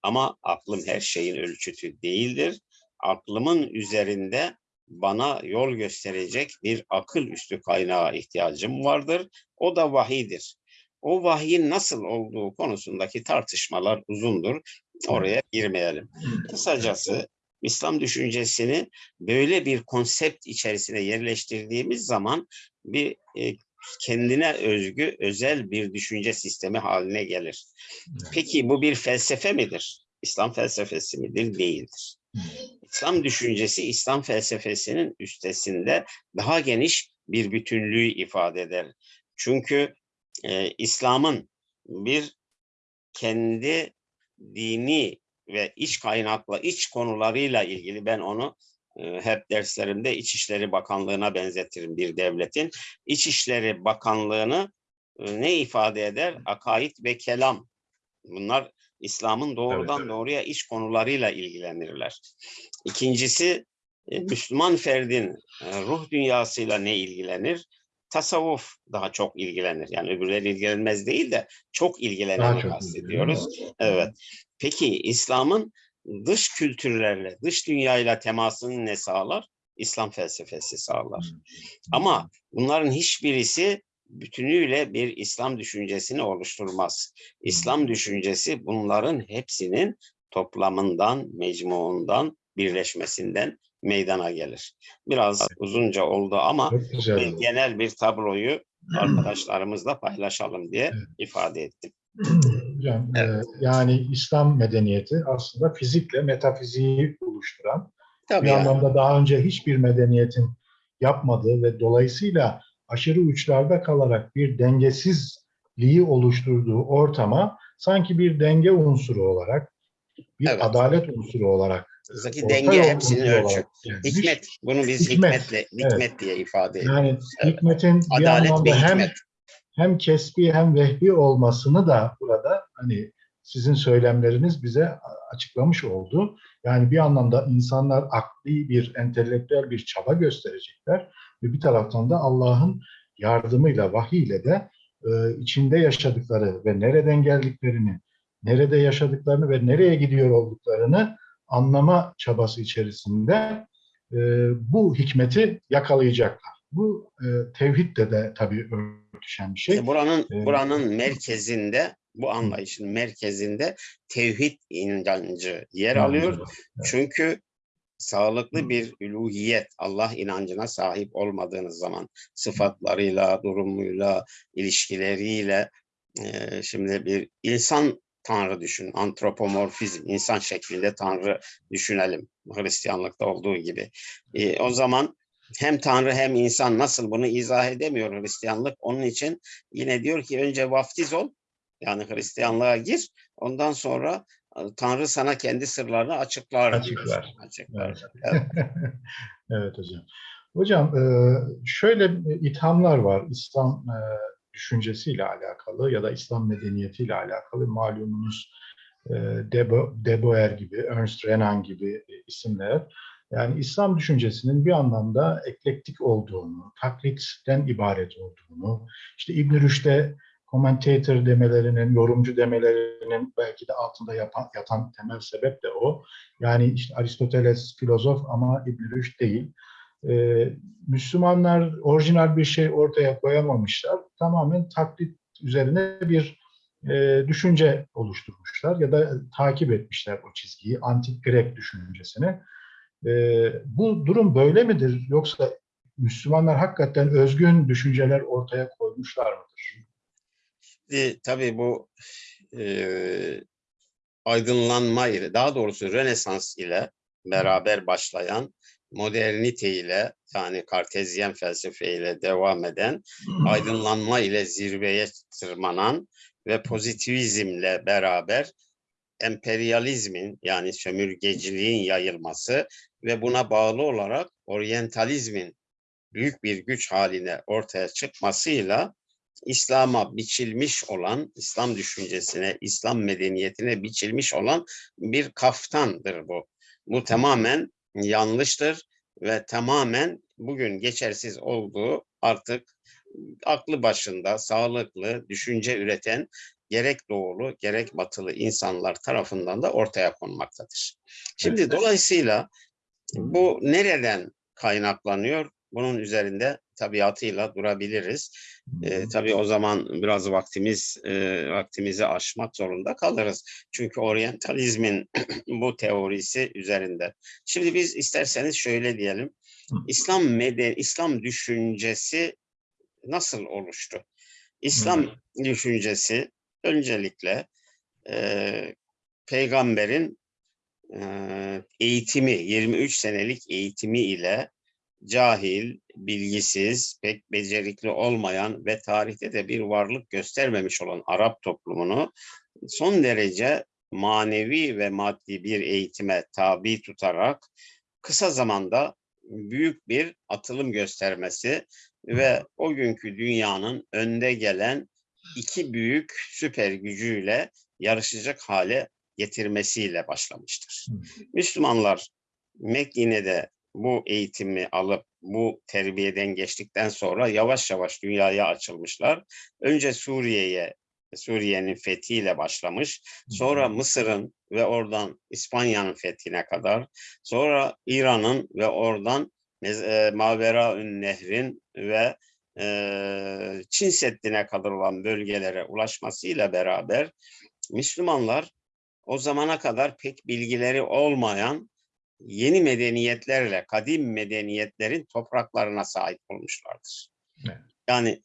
B: Ama aklım her şeyin ölçütü değildir. Aklımın üzerinde bana yol gösterecek bir akıl üstü kaynağa ihtiyacım vardır. O da vahidir. O vahyin nasıl olduğu konusundaki tartışmalar uzundur. Oraya girmeyelim. Kısacası İslam düşüncesini böyle bir konsept içerisine yerleştirdiğimiz zaman bir e, kendine özgü özel bir düşünce sistemi haline gelir. Peki bu bir felsefe midir? İslam felsefesi midir? Değildir. İslam düşüncesi İslam felsefesinin üstesinde daha geniş bir bütünlüğü ifade eder. Çünkü e, İslam'ın bir kendi dini ve iç kaynakla, iç konularıyla ilgili ben onu e, hep derslerimde İçişleri Bakanlığı'na benzetirim bir devletin. İçişleri Bakanlığı'nı e, ne ifade eder? Akaid ve kelam. Bunlar İslam'ın doğrudan
A: evet.
B: doğruya iç konularıyla ilgilenirler. İkincisi e, Müslüman ferdin ruh dünyasıyla ne ilgilenir? Tasavvuf daha çok ilgilenir. Yani öbürleri ilgilenmez değil de çok ilgileneni kastediyoruz. Evet. Peki İslam'ın dış kültürlerle, dış dünyayla temasını ne sağlar? İslam felsefesi sağlar. Ama bunların hiçbirisi bütünüyle bir İslam düşüncesini oluşturmaz. İslam düşüncesi bunların hepsinin toplamından, mecmuundan, birleşmesinden meydana gelir. Biraz uzunca oldu ama bir genel bir tabloyu arkadaşlarımızla paylaşalım diye ifade ettim. [CLEARS THROAT]
A: Hocam, e,
B: Evet.
A: yani İslam medeniyeti aslında fizikle metafiziği oluşturan
B: Tabii
A: bir
B: yani.
A: anlamda daha önce hiçbir medeniyetin yapmadığı ve dolayısıyla aşırı uçlarda kalarak bir dengesizliği oluşturduğu ortama sanki bir denge unsuru olarak, bir
B: Evet.
A: adalet unsuru olarak, orta
B: denge hepsinin ölçü. Hikmet. Bunu biz
A: Hikmet,
B: hikmetle, hikmet diye ifade ediyoruz.
A: Yani
B: Evet.
A: hikmetin bir
B: Adalet
A: anlamda hem
B: hikmet.
A: Hem kesbi hem vehbi olmasını da burada hani sizin söylemleriniz bize açıklamış oldu. Yani bir anlamda insanlar akli bir, entelektüel bir çaba gösterecekler ve bir taraftan da Allah'ın yardımıyla, vahiyle de e, içinde yaşadıkları ve nereden geldiklerini, nerede yaşadıklarını ve nereye gidiyor olduklarını anlama çabası içerisinde e, bu hikmeti yakalayacaklar. Bu e, tevhidle de tabii örtüşen bir şey.
B: İşte buranın
A: Evet.
B: buranın [LAUGHS] merkezinde bu anlayışın merkezinde tevhid inancı yer alıyor. Çünkü sağlıklı bir üluhiyet, Allah inancına sahip olmadığınız zaman sıfatlarıyla, durumuyla, ilişkileriyle e, şimdi bir insan tanrı düşün, antropomorfizm, insan şeklinde tanrı düşünelim. Hristiyanlıkta olduğu gibi. E, o zaman hem tanrı hem insan nasıl bunu izah edemiyor Hristiyanlık. Onun için yine diyor ki önce vaftiz ol, yani Hristiyanlığa gir. Ondan sonra e, Tanrı sana kendi sırlarını açıklar.
A: Açıklar.
B: Açıklar.
A: Evet. [LAUGHS] evet hocam. Hocam e, şöyle ithamlar var İslam e, düşüncesiyle alakalı ya da İslam medeniyetiyle alakalı malumunuz e, Debo, Deboer gibi, Ernst Renan gibi e, isimler. Yani İslam düşüncesinin bir anlamda eklektik olduğunu, taklitten ibaret olduğunu, işte İbn Rüşd'e commentator demelerinin, yorumcu demelerinin belki de altında yapan, yatan temel sebep de o. Yani işte Aristoteles filozof ama İbn Rüşd değil. Ee, Müslümanlar orijinal bir şey ortaya koyamamışlar. Tamamen taklit üzerine bir e, düşünce oluşturmuşlar ya da takip etmişler o çizgiyi, antik Grek düşüncesini. E, bu durum böyle midir? Yoksa Müslümanlar hakikaten özgün düşünceler ortaya koymuşlar mıdır?
B: Şimdi tabii bu e, aydınlanma ile, daha doğrusu Rönesans ile beraber başlayan modernite ile yani kartezyen felsefe ile devam eden aydınlanma ile zirveye tırmanan ve pozitivizmle beraber emperyalizmin yani sömürgeciliğin yayılması ve buna bağlı olarak oryantalizmin büyük bir güç haline ortaya çıkmasıyla İslam'a biçilmiş olan, İslam düşüncesine, İslam medeniyetine biçilmiş olan bir kaftandır bu. Bu tamamen yanlıştır ve tamamen bugün geçersiz olduğu artık aklı başında, sağlıklı, düşünce üreten gerek doğulu gerek batılı insanlar tarafından da ortaya konmaktadır. Şimdi dolayısıyla bu nereden kaynaklanıyor? Bunun üzerinde tabiatıyla durabiliriz. E, tabii o zaman biraz vaktimiz e, vaktimizi aşmak zorunda kalırız. Çünkü oryantalizmin [CLEARS THROAT] bu teorisi üzerinde. Şimdi biz isterseniz şöyle diyelim. İslam meden İslam düşüncesi nasıl oluştu? İslam düşüncesi öncelikle e, peygamberin eğitimi 23 senelik eğitimi ile cahil, bilgisiz, pek becerikli olmayan ve tarihte de bir varlık göstermemiş olan Arap toplumunu son derece manevi ve maddi bir eğitime tabi tutarak kısa zamanda büyük bir atılım göstermesi ve o günkü dünyanın önde gelen iki büyük süper gücüyle yarışacak hale getirmesiyle başlamıştır. Müslümanlar Mekke'de bu eğitimi alıp bu terbiyeden geçtikten sonra yavaş yavaş dünyaya açılmışlar. Önce Suriye'ye Suriye'nin fethiyle başlamış. Sonra Mısır'ın ve oradan İspanya'nın fethine kadar. Sonra İran'ın ve oradan e, Maveraün Nehrin ve e, Çin Seddi'ne kadar olan bölgelere ulaşmasıyla beraber Müslümanlar o zamana kadar pek bilgileri olmayan yeni medeniyetlerle kadim medeniyetlerin topraklarına sahip olmuşlardır.
A: Evet.
B: Yani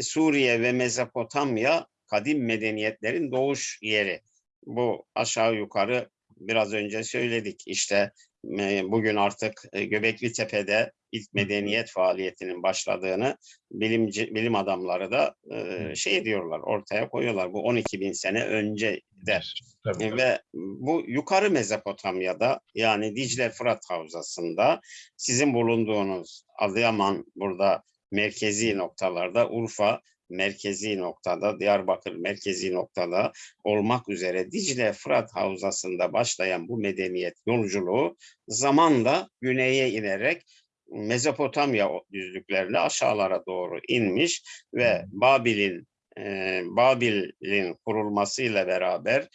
B: Suriye ve Mezopotamya kadim medeniyetlerin doğuş yeri. Bu aşağı yukarı biraz önce söyledik. İşte e, bugün artık e, Göbekli Tepe'de ilk medeniyet faaliyetinin başladığını bilimci, bilim adamları da e, şey diyorlar, ortaya koyuyorlar. Bu 12 bin sene önce de
A: Tabii, tabii.
B: ve bu yukarı Mezopotamya'da yani Dicle Fırat Havzası'nda sizin bulunduğunuz Adıyaman burada merkezi noktalarda Urfa merkezi noktada Diyarbakır merkezi noktada olmak üzere Dicle Fırat Havzası'nda başlayan bu medeniyet yolculuğu zamanla güneye inerek Mezopotamya düzlüklerine aşağılara doğru inmiş ve Babil'in e, Babil'in kurulmasıyla beraber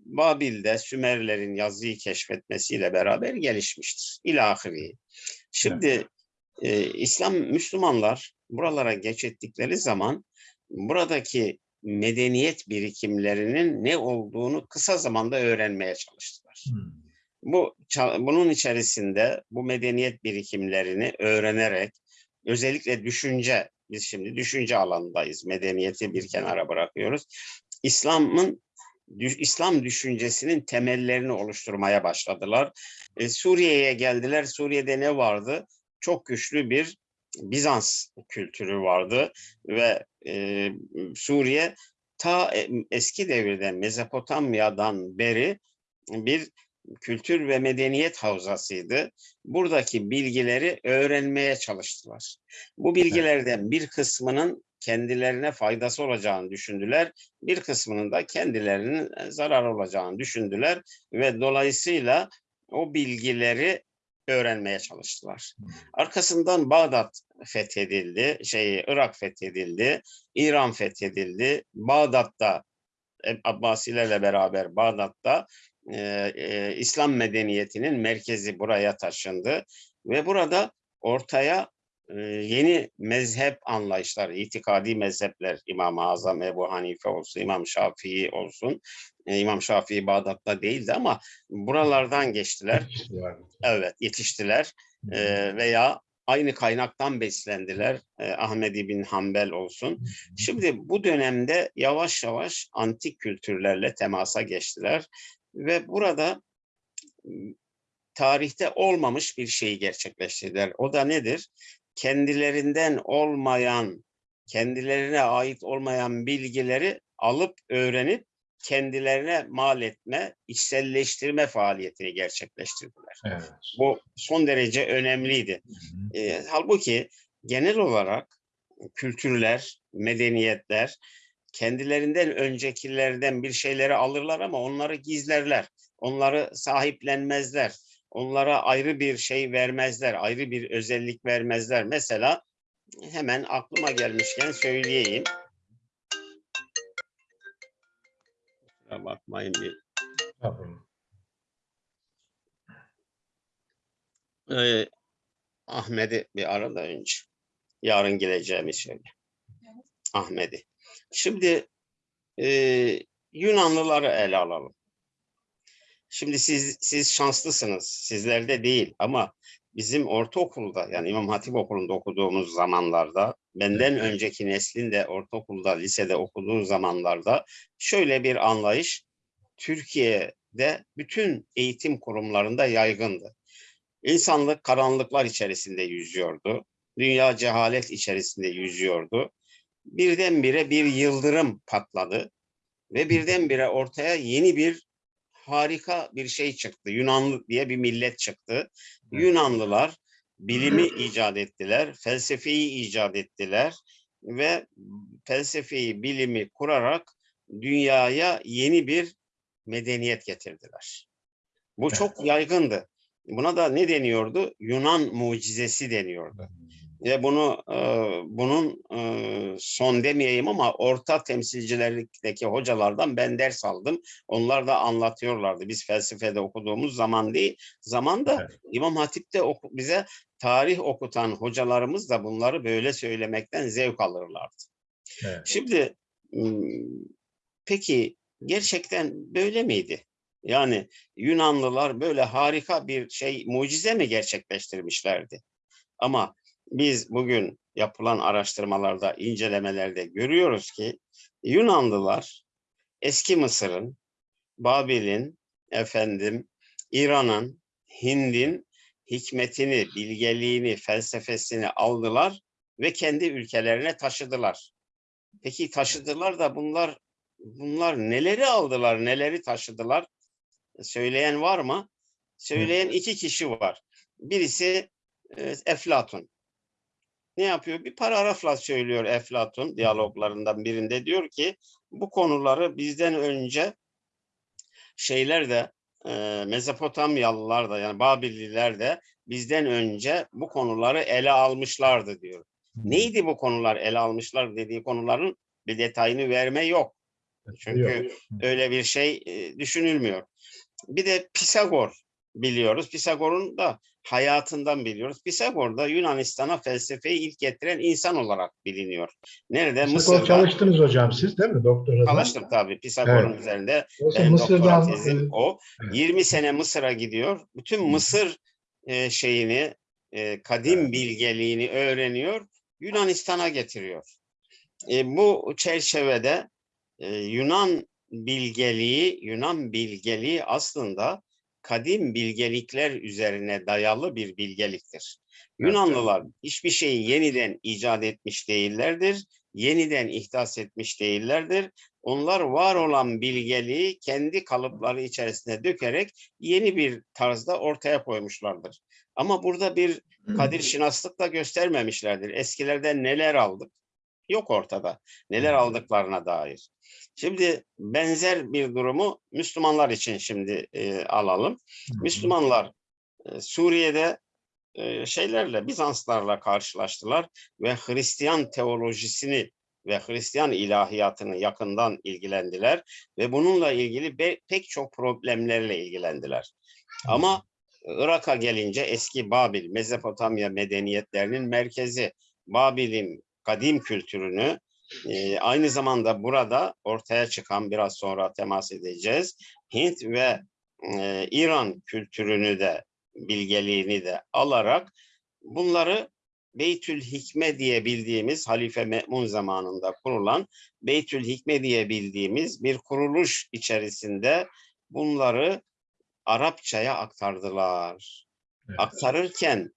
B: Babil'de Sümerlerin yazıyı keşfetmesiyle beraber gelişmiştir. İlahiri. Şimdi e, İslam Müslümanlar buralara geç ettikleri zaman buradaki medeniyet birikimlerinin ne olduğunu kısa zamanda öğrenmeye çalıştılar.
A: Hmm.
B: Bu bunun içerisinde bu medeniyet birikimlerini öğrenerek özellikle düşünce biz şimdi düşünce alanındayız. Medeniyeti bir kenara bırakıyoruz. İslam'ın İslam düşüncesinin temellerini oluşturmaya başladılar. E, Suriye'ye geldiler. Suriye'de ne vardı? Çok güçlü bir Bizans kültürü vardı ve e, Suriye ta e- eski devirden Mezopotamya'dan beri bir kültür ve medeniyet havzasıydı. Buradaki bilgileri öğrenmeye çalıştılar. Bu bilgilerden bir kısmının kendilerine faydası olacağını düşündüler. Bir kısmının da kendilerinin zarar olacağını düşündüler ve dolayısıyla o bilgileri öğrenmeye çalıştılar. Arkasından Bağdat fethedildi, şey Irak fethedildi, İran fethedildi. Bağdat'ta e, Abbasilerle beraber Bağdat'ta e, e, İslam medeniyetinin merkezi buraya taşındı ve burada ortaya e, yeni mezhep anlayışları, itikadi mezhepler İmam-ı Azam, Ebu Hanife olsun, İmam Şafii olsun. E, İmam Şafii Bağdat'ta değildi ama buralardan geçtiler. Evet, yetiştiler e, veya aynı kaynaktan beslendiler. E, Ahmed bin Hanbel olsun. Şimdi bu dönemde yavaş yavaş antik kültürlerle temasa geçtiler ve burada tarihte olmamış bir şeyi gerçekleştirdiler. O da nedir? Kendilerinden olmayan, kendilerine ait olmayan bilgileri alıp öğrenip kendilerine mal etme, içselleştirme faaliyetini gerçekleştirdiler.
A: Evet.
B: Bu son derece önemliydi.
A: Hı hı.
B: E, halbuki genel olarak kültürler, medeniyetler kendilerinden öncekilerden bir şeyleri alırlar ama onları gizlerler. Onları sahiplenmezler. Onlara ayrı bir şey vermezler, ayrı bir özellik vermezler. Mesela hemen aklıma gelmişken söyleyeyim. Kusura bakmayın bir. Ee, Ahmet'i bir arada önce. Yarın geleceğimi söyle. Ahmet'i. Şimdi e, Yunanlıları ele alalım. Şimdi siz siz şanslısınız. Sizlerde değil ama bizim ortaokulda yani İmam Hatip Okulu'nda okuduğumuz zamanlarda benden önceki neslin de ortaokulda, lisede okuduğu zamanlarda şöyle bir anlayış Türkiye'de bütün eğitim kurumlarında yaygındı. İnsanlık karanlıklar içerisinde yüzüyordu. Dünya cehalet içerisinde yüzüyordu. Birdenbire bir yıldırım patladı ve birdenbire ortaya yeni bir harika bir şey çıktı. Yunanlı diye bir millet çıktı. Yunanlılar bilimi icat ettiler, felsefeyi icat ettiler ve felsefeyi, bilimi kurarak dünyaya yeni bir medeniyet getirdiler. Bu çok yaygındı. Buna da ne deniyordu? Yunan mucizesi deniyordu. Ve bunu e, bunun e, son demeyeyim ama orta temsilcilerlikteki hocalardan ben ders aldım. Onlar da anlatıyorlardı. Biz felsefede okuduğumuz zaman değil, zamanda İmam Hatip'te oku- bize tarih okutan hocalarımız da bunları böyle söylemekten zevk alırlardı.
A: Evet.
B: Şimdi peki gerçekten böyle miydi? Yani Yunanlılar böyle harika bir şey, mucize mi gerçekleştirmişlerdi? Ama biz bugün yapılan araştırmalarda, incelemelerde görüyoruz ki Yunanlılar eski Mısır'ın, Babil'in, efendim İran'ın, Hind'in hikmetini, bilgeliğini, felsefesini aldılar ve kendi ülkelerine taşıdılar. Peki taşıdılar da bunlar bunlar neleri aldılar, neleri taşıdılar? Söyleyen var mı? Söyleyen iki kişi var. Birisi e, Eflatun. Ne yapıyor? Bir paragrafla söylüyor Eflatun diyaloglarından birinde diyor ki bu konuları bizden önce şeyler de e, Mezopotamyalılar da yani Babililer de bizden önce bu konuları ele almışlardı diyor. Neydi bu konular ele almışlar dediği konuların bir detayını verme yok. Çünkü
A: Yok.
B: öyle bir şey e, düşünülmüyor. Bir de Pisagor biliyoruz. Pisagor'un da hayatından biliyoruz. Pisagor da Yunanistan'a felsefeyi ilk getiren insan olarak biliniyor. Nerede?
A: Pisagor
B: Mısır'da.
A: çalıştınız hocam siz değil mi doktorada?
B: Çalıştım tabii Pisagor'un
A: Evet.
B: üzerinde. Benim doktora
A: Mısır'dan
B: tezim
A: e,
B: o.
A: evet.
B: 20 sene Mısır'a gidiyor. Bütün Mısır e, şeyini, e, kadim bilgeliğini öğreniyor. Yunanistan'a getiriyor. E, bu çerçevede e, Yunan bilgeliği, Yunan bilgeliği aslında kadim bilgelikler üzerine dayalı bir bilgeliktir. Yunanlılar hiçbir şeyi yeniden icat etmiş değillerdir, yeniden ihdas etmiş değillerdir. Onlar var olan bilgeliği kendi kalıpları içerisine dökerek yeni bir tarzda ortaya koymuşlardır. Ama burada bir kadir şinaslık da göstermemişlerdir. Eskilerden neler aldık? Yok ortada. Neler aldıklarına dair. Şimdi benzer bir durumu Müslümanlar için şimdi e, alalım. Müslümanlar e, Suriye'de e, şeylerle, Bizanslarla karşılaştılar ve Hristiyan teolojisini ve Hristiyan ilahiyatını yakından ilgilendiler ve bununla ilgili pek çok problemlerle ilgilendiler. Ama Irak'a gelince eski Babil, Mezopotamya medeniyetlerinin merkezi Babil'in kadim kültürünü e, aynı zamanda burada ortaya çıkan biraz sonra temas edeceğiz. Hint ve e, İran kültürünü de bilgeliğini de alarak bunları Beytül Hikme diye bildiğimiz Halife Me'mun zamanında kurulan Beytül Hikme diye bildiğimiz bir kuruluş içerisinde bunları Arapçaya aktardılar.
A: Evet.
B: Aktarırken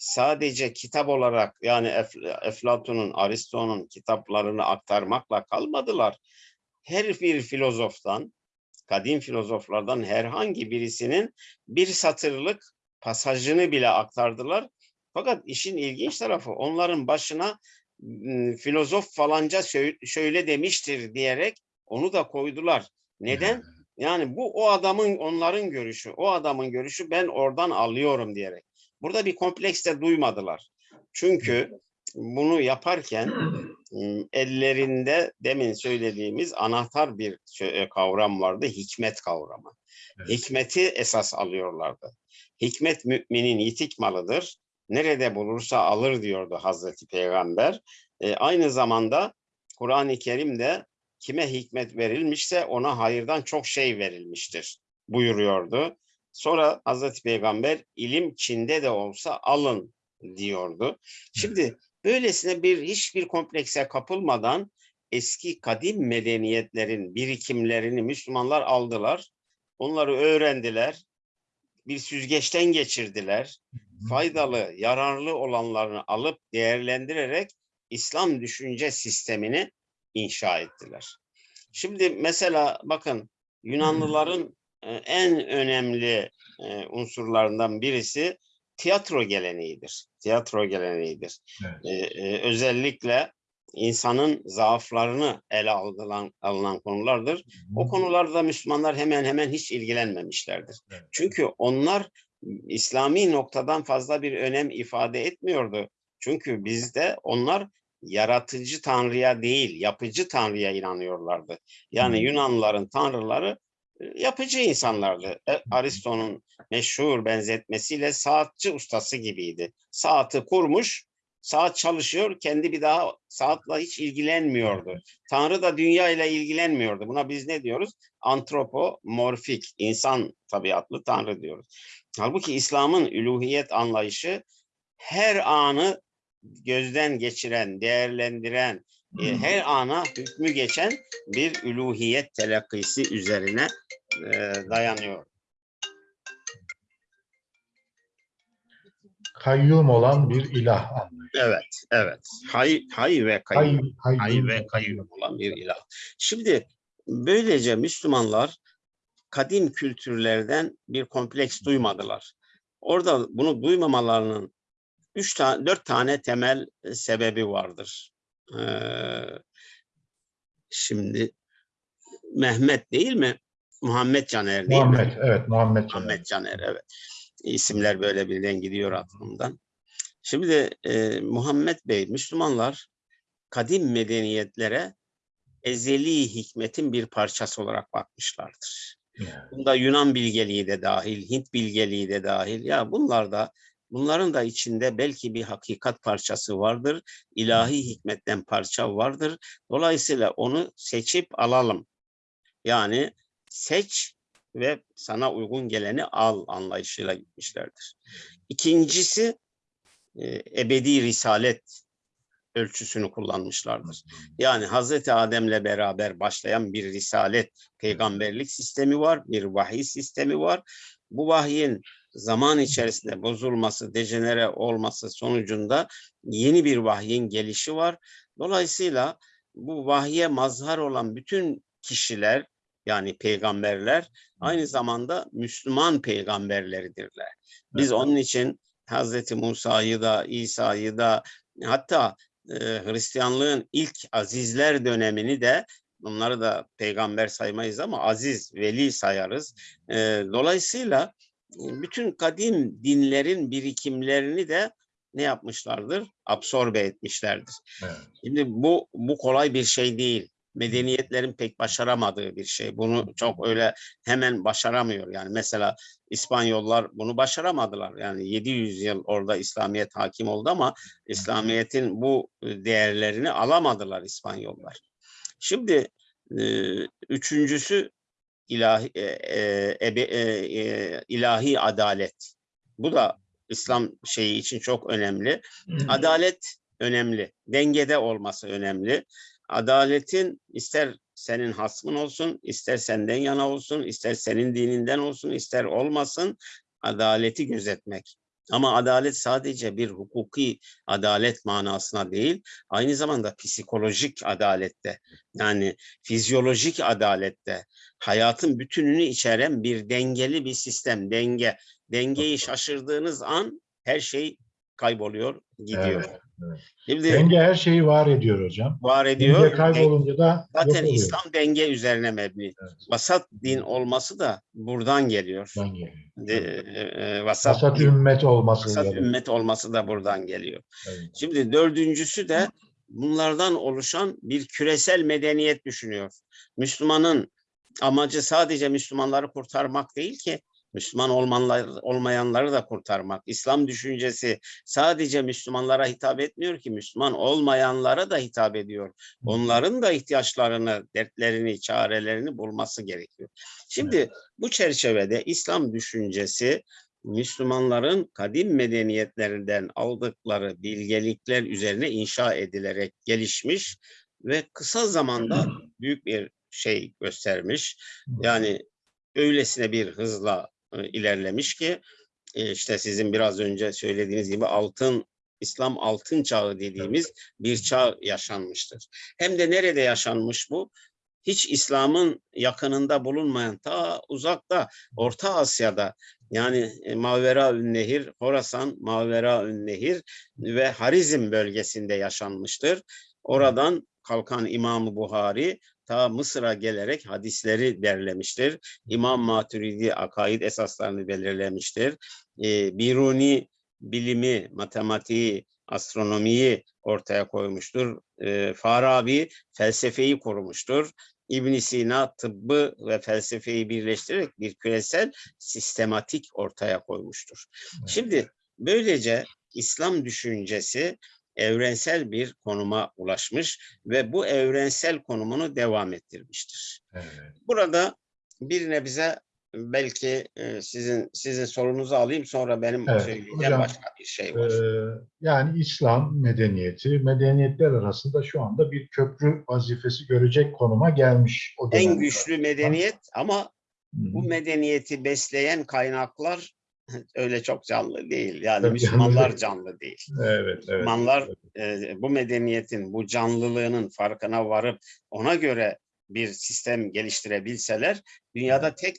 B: sadece kitap olarak yani Ef- Eflatun'un, Aristo'nun kitaplarını aktarmakla kalmadılar. Her bir filozoftan, kadim filozoflardan herhangi birisinin bir satırlık pasajını bile aktardılar. Fakat işin ilginç tarafı onların başına filozof falanca şöyle demiştir diyerek onu da koydular. Neden? Yani bu o adamın onların görüşü, o adamın görüşü ben oradan alıyorum diyerek. Burada bir kompleks de duymadılar. Çünkü bunu yaparken ellerinde demin söylediğimiz anahtar bir e, kavram vardı, hikmet kavramı.
A: Evet.
B: Hikmeti esas alıyorlardı. Hikmet müminin yitik malıdır. Nerede bulursa alır diyordu Hazreti Peygamber. E, aynı zamanda Kur'an-ı Kerim'de kime hikmet verilmişse ona hayırdan çok şey verilmiştir buyuruyordu. Sonra Hazreti Peygamber ilim Çin'de de olsa alın diyordu. Şimdi böylesine bir hiçbir komplekse kapılmadan eski kadim medeniyetlerin birikimlerini Müslümanlar aldılar. Onları öğrendiler. Bir süzgeçten geçirdiler. Faydalı, yararlı olanlarını alıp değerlendirerek İslam düşünce sistemini inşa ettiler. Şimdi mesela bakın Yunanlıların en önemli e, unsurlarından birisi tiyatro geleneğidir. Tiyatro geleneğidir.
A: Evet.
B: E, e, özellikle insanın zaaflarını ele alınan, alınan konulardır. O konularda Müslümanlar hemen hemen hiç ilgilenmemişlerdir.
A: Evet.
B: Çünkü onlar İslami noktadan fazla bir önem ifade etmiyordu. Çünkü bizde onlar yaratıcı tanrıya değil, yapıcı tanrıya inanıyorlardı. Yani. Yunanlıların tanrıları yapıcı insanlardı. E, Aristo'nun meşhur benzetmesiyle saatçi ustası gibiydi. Saati kurmuş, saat çalışıyor, kendi bir daha saatla hiç ilgilenmiyordu. Tanrı da dünya ile ilgilenmiyordu. Buna biz ne diyoruz? Antropomorfik, insan tabiatlı Tanrı diyoruz. Halbuki İslam'ın üluhiyet anlayışı her anı gözden geçiren, değerlendiren, e, her ana hükmü geçen bir üluhiyet telakkisi üzerine e, dayanıyor.
A: Kayyum olan bir ilah anlayışı.
B: Evet, evet. Hay, hay ve
A: Hay,
B: kayyum. Hay
A: kayyum.
B: ve kayyum olan bir ilah. Şimdi böylece Müslümanlar kadim kültürlerden bir kompleks duymadılar. Orada bunu duymamalarının üç tane, dört tane temel sebebi vardır. Ee, şimdi Mehmet değil mi? Muhammed Caner değil mi?
A: Muhammed, evet Muhammed. Caner.
B: Muhammed Caner evet. İsimler böyle birden gidiyor aklımdan. Şimdi e, Muhammed Bey, Müslümanlar kadim medeniyetlere ezeli hikmetin bir parçası olarak bakmışlardır. Bunda Yunan bilgeliği de dahil, Hint bilgeliği de dahil. Ya bunlar da bunların da içinde belki bir hakikat parçası vardır. ilahi hikmetten parça vardır. Dolayısıyla onu seçip alalım. Yani seç ve sana uygun geleni al anlayışıyla gitmişlerdir. İkincisi e, ebedi risalet ölçüsünü kullanmışlardır. Yani Hazreti Adem'le beraber başlayan bir risalet, peygamberlik sistemi var, bir vahiy sistemi var. Bu vahyin zaman içerisinde bozulması, dejenere olması sonucunda yeni bir vahyin gelişi var. Dolayısıyla bu vahye mazhar olan bütün kişiler yani peygamberler aynı zamanda Müslüman peygamberleridirler. Biz onun için Hazreti Musa'yı da İsa'yı da hatta e, Hristiyanlığın ilk azizler dönemini de bunları da peygamber saymayız ama aziz, veli sayarız. E, dolayısıyla bütün kadim dinlerin birikimlerini de ne yapmışlardır? Absorbe etmişlerdir.
A: Evet.
B: Şimdi bu bu kolay bir şey değil. Medeniyetlerin pek başaramadığı bir şey. Bunu çok öyle hemen başaramıyor. Yani mesela İspanyollar bunu başaramadılar. Yani 700 yıl orada İslamiyet hakim oldu ama İslamiyet'in bu değerlerini alamadılar İspanyollar. Şimdi üçüncüsü ilahi e, e, e, e, ilahi adalet. Bu da İslam şeyi için çok önemli. Adalet önemli. Dengede olması önemli. Adaletin ister senin hasmın olsun, ister senden yana olsun, ister senin dininden olsun, ister olmasın adaleti gözetmek. Ama adalet sadece bir hukuki adalet manasına değil, aynı zamanda psikolojik adalette, yani fizyolojik adalette, hayatın bütününü içeren bir dengeli bir sistem, denge. Dengeyi şaşırdığınız an her şey kayboluyor, gidiyor.
A: Evet, Evet.
B: Şimdi
A: Denge her şeyi var ediyor hocam.
B: var ediyor.
A: Denge kaybolunca da
B: Zaten. İslam denge üzerine mebni.
A: Evet.
B: Vasat din olması da buradan geliyor.
A: Ben geliyor.
B: De, e, e, vasat,
A: Vasat ümmet olması.
B: vasat
A: yani.
B: ümmet olması da buradan geliyor.
A: Evet.
B: Şimdi dördüncüsü de bunlardan oluşan bir küresel medeniyet düşünüyor. Müslümanın amacı sadece Müslümanları kurtarmak değil ki, Müslüman olmanlar, olmayanları da kurtarmak. İslam düşüncesi sadece Müslümanlara hitap etmiyor ki, Müslüman olmayanlara da hitap ediyor. Onların da ihtiyaçlarını, dertlerini, çarelerini bulması gerekiyor. Şimdi bu çerçevede İslam düşüncesi Müslümanların kadim medeniyetlerinden aldıkları bilgelikler üzerine inşa edilerek gelişmiş ve kısa zamanda [CLEARS THROAT] büyük bir şey göstermiş. Yani öylesine bir hızla e, ilerlemiş ki e, işte sizin biraz önce söylediğiniz gibi altın İslam altın çağı dediğimiz bir çağ yaşanmıştır. Hem de nerede yaşanmış bu? Hiç İslam'ın yakınında bulunmayan ta uzakta Orta Asya'da yani e, Mavera Nehir, Horasan, Mavera Nehir ve Harizm bölgesinde yaşanmıştır. Oradan kalkan İmam Buhari ta Mısır'a gelerek hadisleri derlemiştir. İmam Maturidi akaid esaslarını belirlemiştir. E, Biruni bilimi, matematiği, astronomiyi ortaya koymuştur. E, Farabi felsefeyi korumuştur. İbn Sina tıbbı ve felsefeyi birleştirerek bir küresel sistematik ortaya koymuştur. Şimdi böylece İslam düşüncesi evrensel bir konuma ulaşmış ve bu evrensel konumunu devam ettirmiştir.
A: Evet.
B: Burada bir nebze belki e, sizin sizin sorunuzu alayım sonra benim
A: Evet,
B: söyleyeceğim
A: hocam,
B: başka bir şey var.
A: Ee, yani İslam medeniyeti, medeniyetler arasında şu anda bir köprü vazifesi görecek konuma gelmiş. O
B: en güçlü medeniyet ama
A: Hı
B: bu medeniyeti besleyen kaynaklar [LAUGHS] öyle çok canlı değil. Yani Müslümanlar
A: canlı
B: değil.
A: Evet, evet.
B: Müslümanlar e, bu medeniyetin, bu canlılığının farkına varıp ona göre bir sistem geliştirebilseler dünyada tek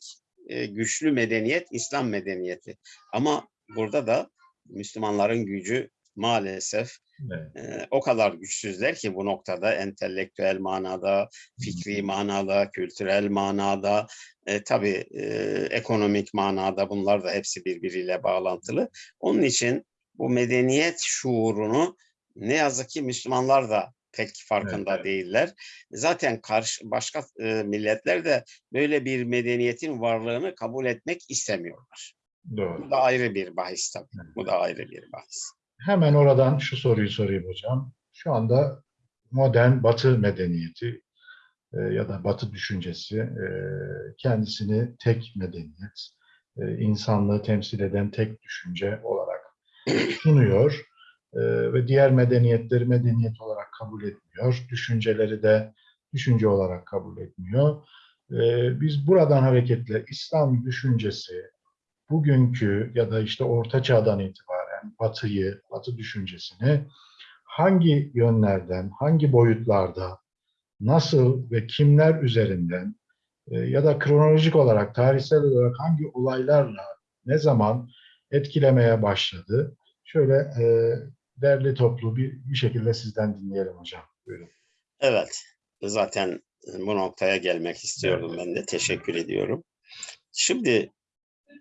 B: e, güçlü medeniyet İslam medeniyeti. Ama burada da Müslümanların gücü maalesef
A: Evet.
B: e, o kadar güçsüzler ki bu noktada entelektüel manada, fikri manada, kültürel manada, e, tabii e, ekonomik manada bunlar da hepsi birbiriyle bağlantılı. Onun için bu medeniyet şuurunu ne yazık ki Müslümanlar da pek farkında
A: evet.
B: değiller. Zaten karşı başka e, milletler de böyle bir medeniyetin varlığını kabul etmek istemiyorlar.
A: Doğru.
B: Bu da ayrı bir bahis tabii. Bu da ayrı bir bahis.
A: Hemen oradan şu soruyu sorayım hocam. Şu anda modern Batı medeniyeti e, ya da Batı düşüncesi e, kendisini tek medeniyet, e, insanlığı temsil eden tek düşünce olarak sunuyor E, ve diğer medeniyetleri medeniyet olarak kabul etmiyor. Düşünceleri de düşünce olarak kabul etmiyor. E, biz buradan hareketle İslam düşüncesi bugünkü ya da işte Orta Çağ'dan itibaren Batı'yı, Batı düşüncesini hangi yönlerden, hangi boyutlarda, nasıl ve kimler üzerinden e, ya da kronolojik olarak, tarihsel olarak hangi olaylarla, ne zaman etkilemeye başladı? Şöyle e, derli toplu bir, bir şekilde sizden dinleyelim hocam. Buyurun.
B: Evet, zaten bu noktaya gelmek istiyordum ben de. Teşekkür ediyorum. Şimdi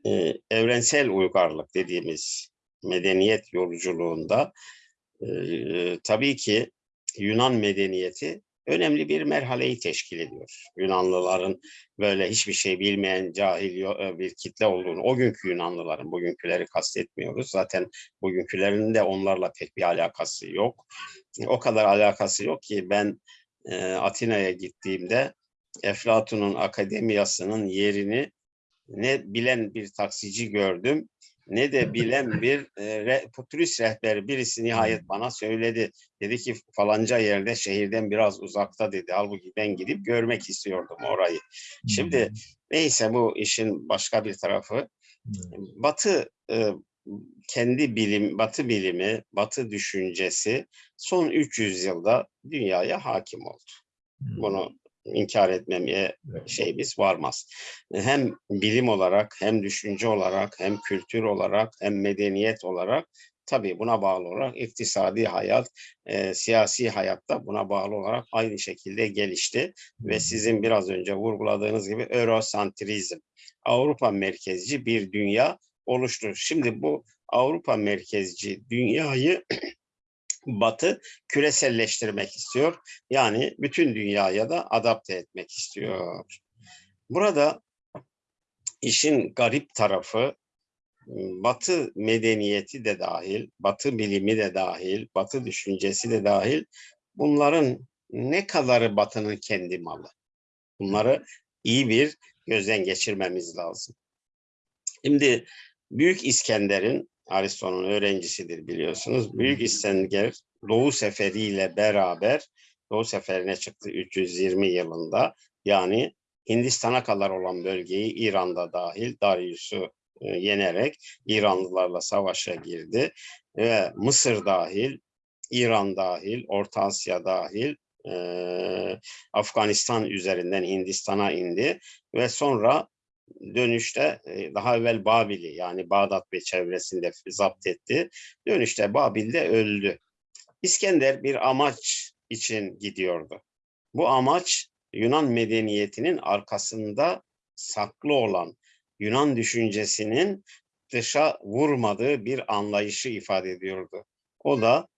B: e, evrensel uygarlık dediğimiz medeniyet yolculuğunda tabii ki Yunan medeniyeti önemli bir merhaleyi teşkil ediyor. Yunanlıların böyle hiçbir şey bilmeyen cahil bir kitle olduğunu, o günkü Yunanlıların, bugünküleri kastetmiyoruz. Zaten bugünkülerin de onlarla pek bir alakası yok. O kadar alakası yok ki ben Atina'ya gittiğimde Eflatun'un akademiyasının yerini ne bilen bir taksici gördüm ne de bilen bir e, re- turist rehberi birisi nihayet bana söyledi. Dedi ki falanca yerde şehirden biraz uzakta dedi. Halbuki ben gidip görmek istiyordum orayı. Şimdi neyse bu işin başka bir tarafı. Batı e, kendi bilim, Batı bilimi, Batı düşüncesi son 300 yılda dünyaya hakim oldu. Bunu inkar etmemeye şeyimiz varmaz. Hem bilim olarak, hem düşünce olarak, hem kültür olarak, hem medeniyet olarak tabii buna bağlı olarak iktisadi hayat, e, siyasi hayatta buna bağlı olarak aynı şekilde gelişti ve sizin biraz önce vurguladığınız gibi Eurosantrizm, Avrupa merkezci bir dünya oluştu. Şimdi bu Avrupa merkezci dünyayı Batı küreselleştirmek istiyor. Yani bütün dünyaya da adapte etmek istiyor. Burada işin garip tarafı Batı medeniyeti de dahil, Batı bilimi de dahil, Batı düşüncesi de dahil bunların ne kadarı Batı'nın kendi malı? Bunları iyi bir gözden geçirmemiz lazım. Şimdi Büyük İskender'in Aristo'nun öğrencisidir biliyorsunuz. Büyük İskender Doğu Seferi ile beraber Doğu Seferi'ne çıktı 320 yılında. Yani Hindistan'a kadar olan bölgeyi İran'da dahil Darius'u e, yenerek İranlılarla savaşa girdi. Ve Mısır dahil, İran dahil, Orta Asya dahil e, Afganistan üzerinden Hindistan'a indi ve sonra dönüşte e, daha evvel Babil'i yani Bağdat ve çevresinde zapt etti. Dönüşte Babil'de öldü. İskender bir amaç için gidiyordu. Bu amaç Yunan medeniyetinin arkasında saklı olan Yunan düşüncesinin dışa vurmadığı bir anlayışı ifade ediyordu. O da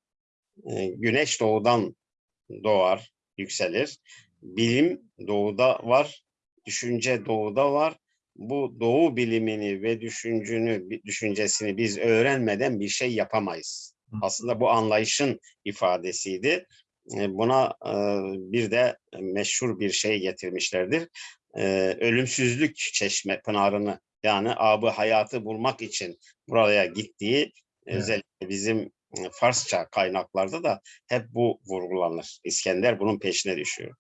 B: e, güneş doğudan doğar, yükselir. Bilim doğuda var, düşünce doğuda var. Bu doğu bilimini ve düşüncünü, düşüncesini biz öğrenmeden bir şey yapamayız. Aslında bu anlayışın ifadesiydi. E, Buna e, bir de meşhur bir şey getirmişlerdir. E, Ölümsüzlük çeşme pınarını yani abı hayatı bulmak için buraya gittiği
A: Evet.
B: özellikle bizim Farsça kaynaklarda da hep bu vurgulanır. İskender bunun peşine düşüyor.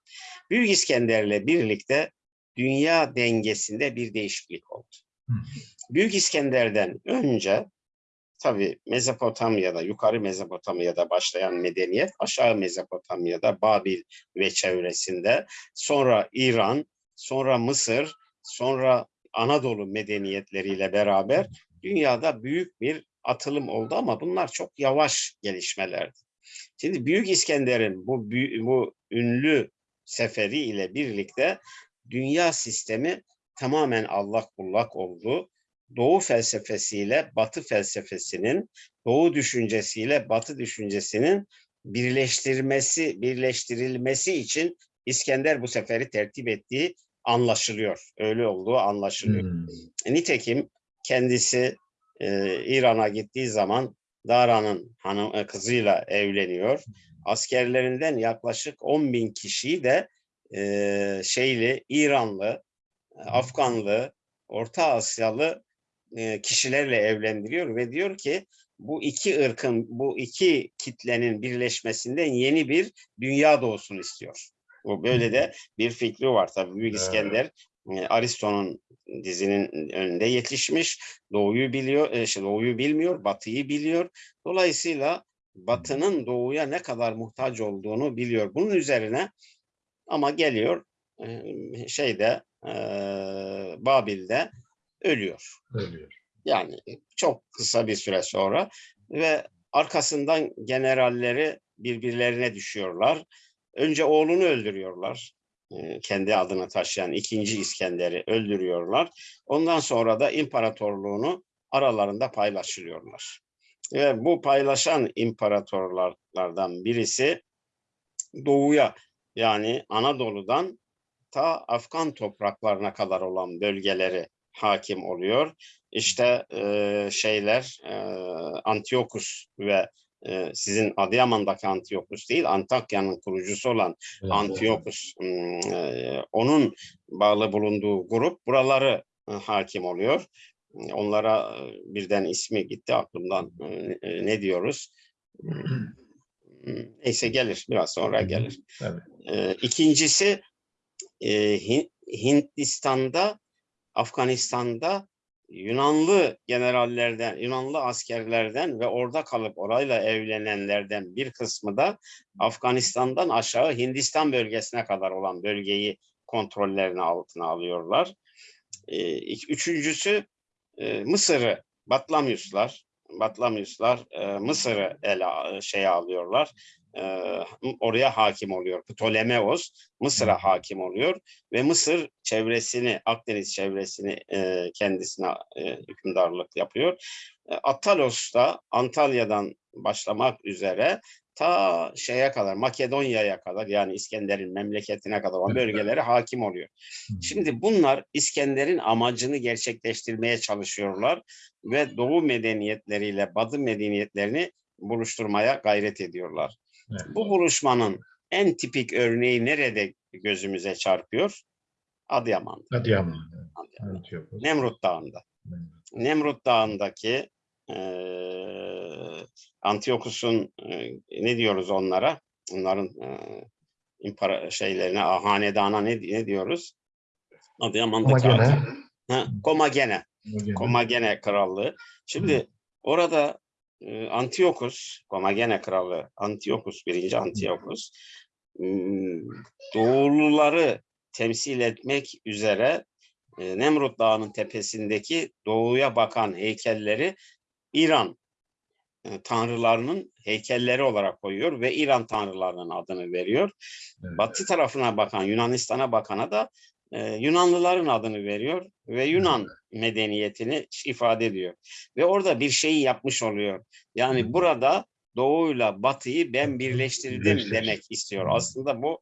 B: Büyük İskender'le birlikte dünya dengesinde bir değişiklik oldu.
A: Hı.
B: Büyük İskender'den önce tabii Mezopotamya'da, yukarı Mezopotamya'da başlayan medeniyet, aşağı Mezopotamya'da Babil ve çevresinde, sonra İran, sonra Mısır, sonra Anadolu medeniyetleriyle beraber dünyada büyük bir atılım oldu ama bunlar çok yavaş gelişmelerdi. Şimdi Büyük İskender'in bu bu ünlü seferi ile birlikte dünya sistemi tamamen allak bullak oldu. Doğu felsefesiyle Batı felsefesinin, Doğu düşüncesiyle Batı düşüncesinin birleştirmesi, birleştirilmesi için İskender bu seferi tertip ettiği anlaşılıyor. Öyle olduğu anlaşılıyor.
A: Hmm.
B: Nitekim kendisi e, İran'a gittiği zaman Dara'nın hanım e, kızıyla evleniyor. Askerlerinden yaklaşık 10 bin kişiyi de e, şeyli İranlı, Afganlı, Orta Asyalı e, kişilerle evlendiriyor ve diyor ki bu iki ırkın, bu iki kitlenin birleşmesinden yeni bir dünya doğsun istiyor. Bu böyle de bir fikri var tabii. Büyük
A: Evet.
B: İskender e, Aristo'nun dizinin önünde yetişmiş. Doğuyu biliyor, şey, doğuyu bilmiyor, batıyı biliyor. Dolayısıyla batının doğuya ne kadar muhtaç olduğunu biliyor. Bunun üzerine ama geliyor şeyde Babil'de ölüyor.
A: Ölüyor.
B: Yani çok kısa bir süre sonra ve arkasından generalleri birbirlerine düşüyorlar. Önce oğlunu öldürüyorlar. Kendi adını taşıyan ikinci İskender'i öldürüyorlar. Ondan sonra da imparatorluğunu aralarında paylaşılıyorlar. Ve bu paylaşan imparatorlardan birisi doğuya yani Anadolu'dan ta Afgan topraklarına kadar olan bölgeleri hakim oluyor. İşte e, şeyler e, Antiokus ve e, sizin Adıyaman'daki Antiokus değil Antakya'nın kurucusu olan
A: Evet.
B: Antiokus hmm, e, onun bağlı bulunduğu grup buraları e, hakim oluyor. Onlara birden ismi gitti aklımdan E, ne diyoruz? [CLEARS THROAT] Hmm, Neyse gelir biraz sonra gelir.
A: Tabii.
B: E, İkincisi e, Hin- Hindistan'da, Afganistan'da Yunanlı generallerden, Yunanlı askerlerden ve orada kalıp orayla evlenenlerden bir kısmı da Afganistan'dan aşağı Hindistan bölgesine kadar olan bölgeyi kontrollerine altına alıyorlar. E, ik- Üçüncüsü e, Mısır'ı Batlamyuslar Batlamyuslar e, Mısır'ı ele şeye alıyorlar. E, oraya hakim oluyor. Ptolemeos Mısır'a hakim oluyor ve Mısır çevresini, Akdeniz çevresini e, kendisine e, hükümdarlık yapıyor. E, Attalos da Antalya'dan başlamak üzere ta şeye kadar Makedonya'ya kadar yani İskender'in memleketine kadar olan bölgelere hakim oluyor. Şimdi bunlar İskender'in amacını gerçekleştirmeye çalışıyorlar ve Doğu medeniyetleriyle Batı medeniyetlerini buluşturmaya gayret ediyorlar.
A: Evet.
B: Bu buluşmanın en tipik örneği nerede gözümüze çarpıyor? Adıyaman'da.
A: Adıyaman.
B: Adıyaman.
A: Antiyokos.
B: Nemrut Dağı'nda.
A: Evet.
B: Nemrut Dağı'ndaki eee Antiokus'un eee, ne diyoruz onlara? Onların eee impara şeylerine, hanedana ne, ne diyoruz? Adıyaman'daki
A: Ama gene,
B: Ati- Ha, Komagene.
A: gene
B: Komagene Krallığı. Şimdi orada e, Antiokus, Komagene Krallığı, Antiokus, birinci Antiokus, m, Doğuluları temsil etmek üzere e, Nemrut Dağı'nın tepesindeki doğuya bakan heykelleri İran e, tanrılarının heykelleri olarak koyuyor ve İran tanrılarının adını veriyor.
A: Evet.
B: Batı tarafına bakan, Yunanistan'a bakana da e, Yunanlıların adını veriyor ve Yunan medeniyetini ifade ediyor. Ve orada bir şeyi yapmış oluyor. Yani burada doğuyla batıyı ben birleştirdim
A: Birleştir.
B: demek istiyor. Aslında bu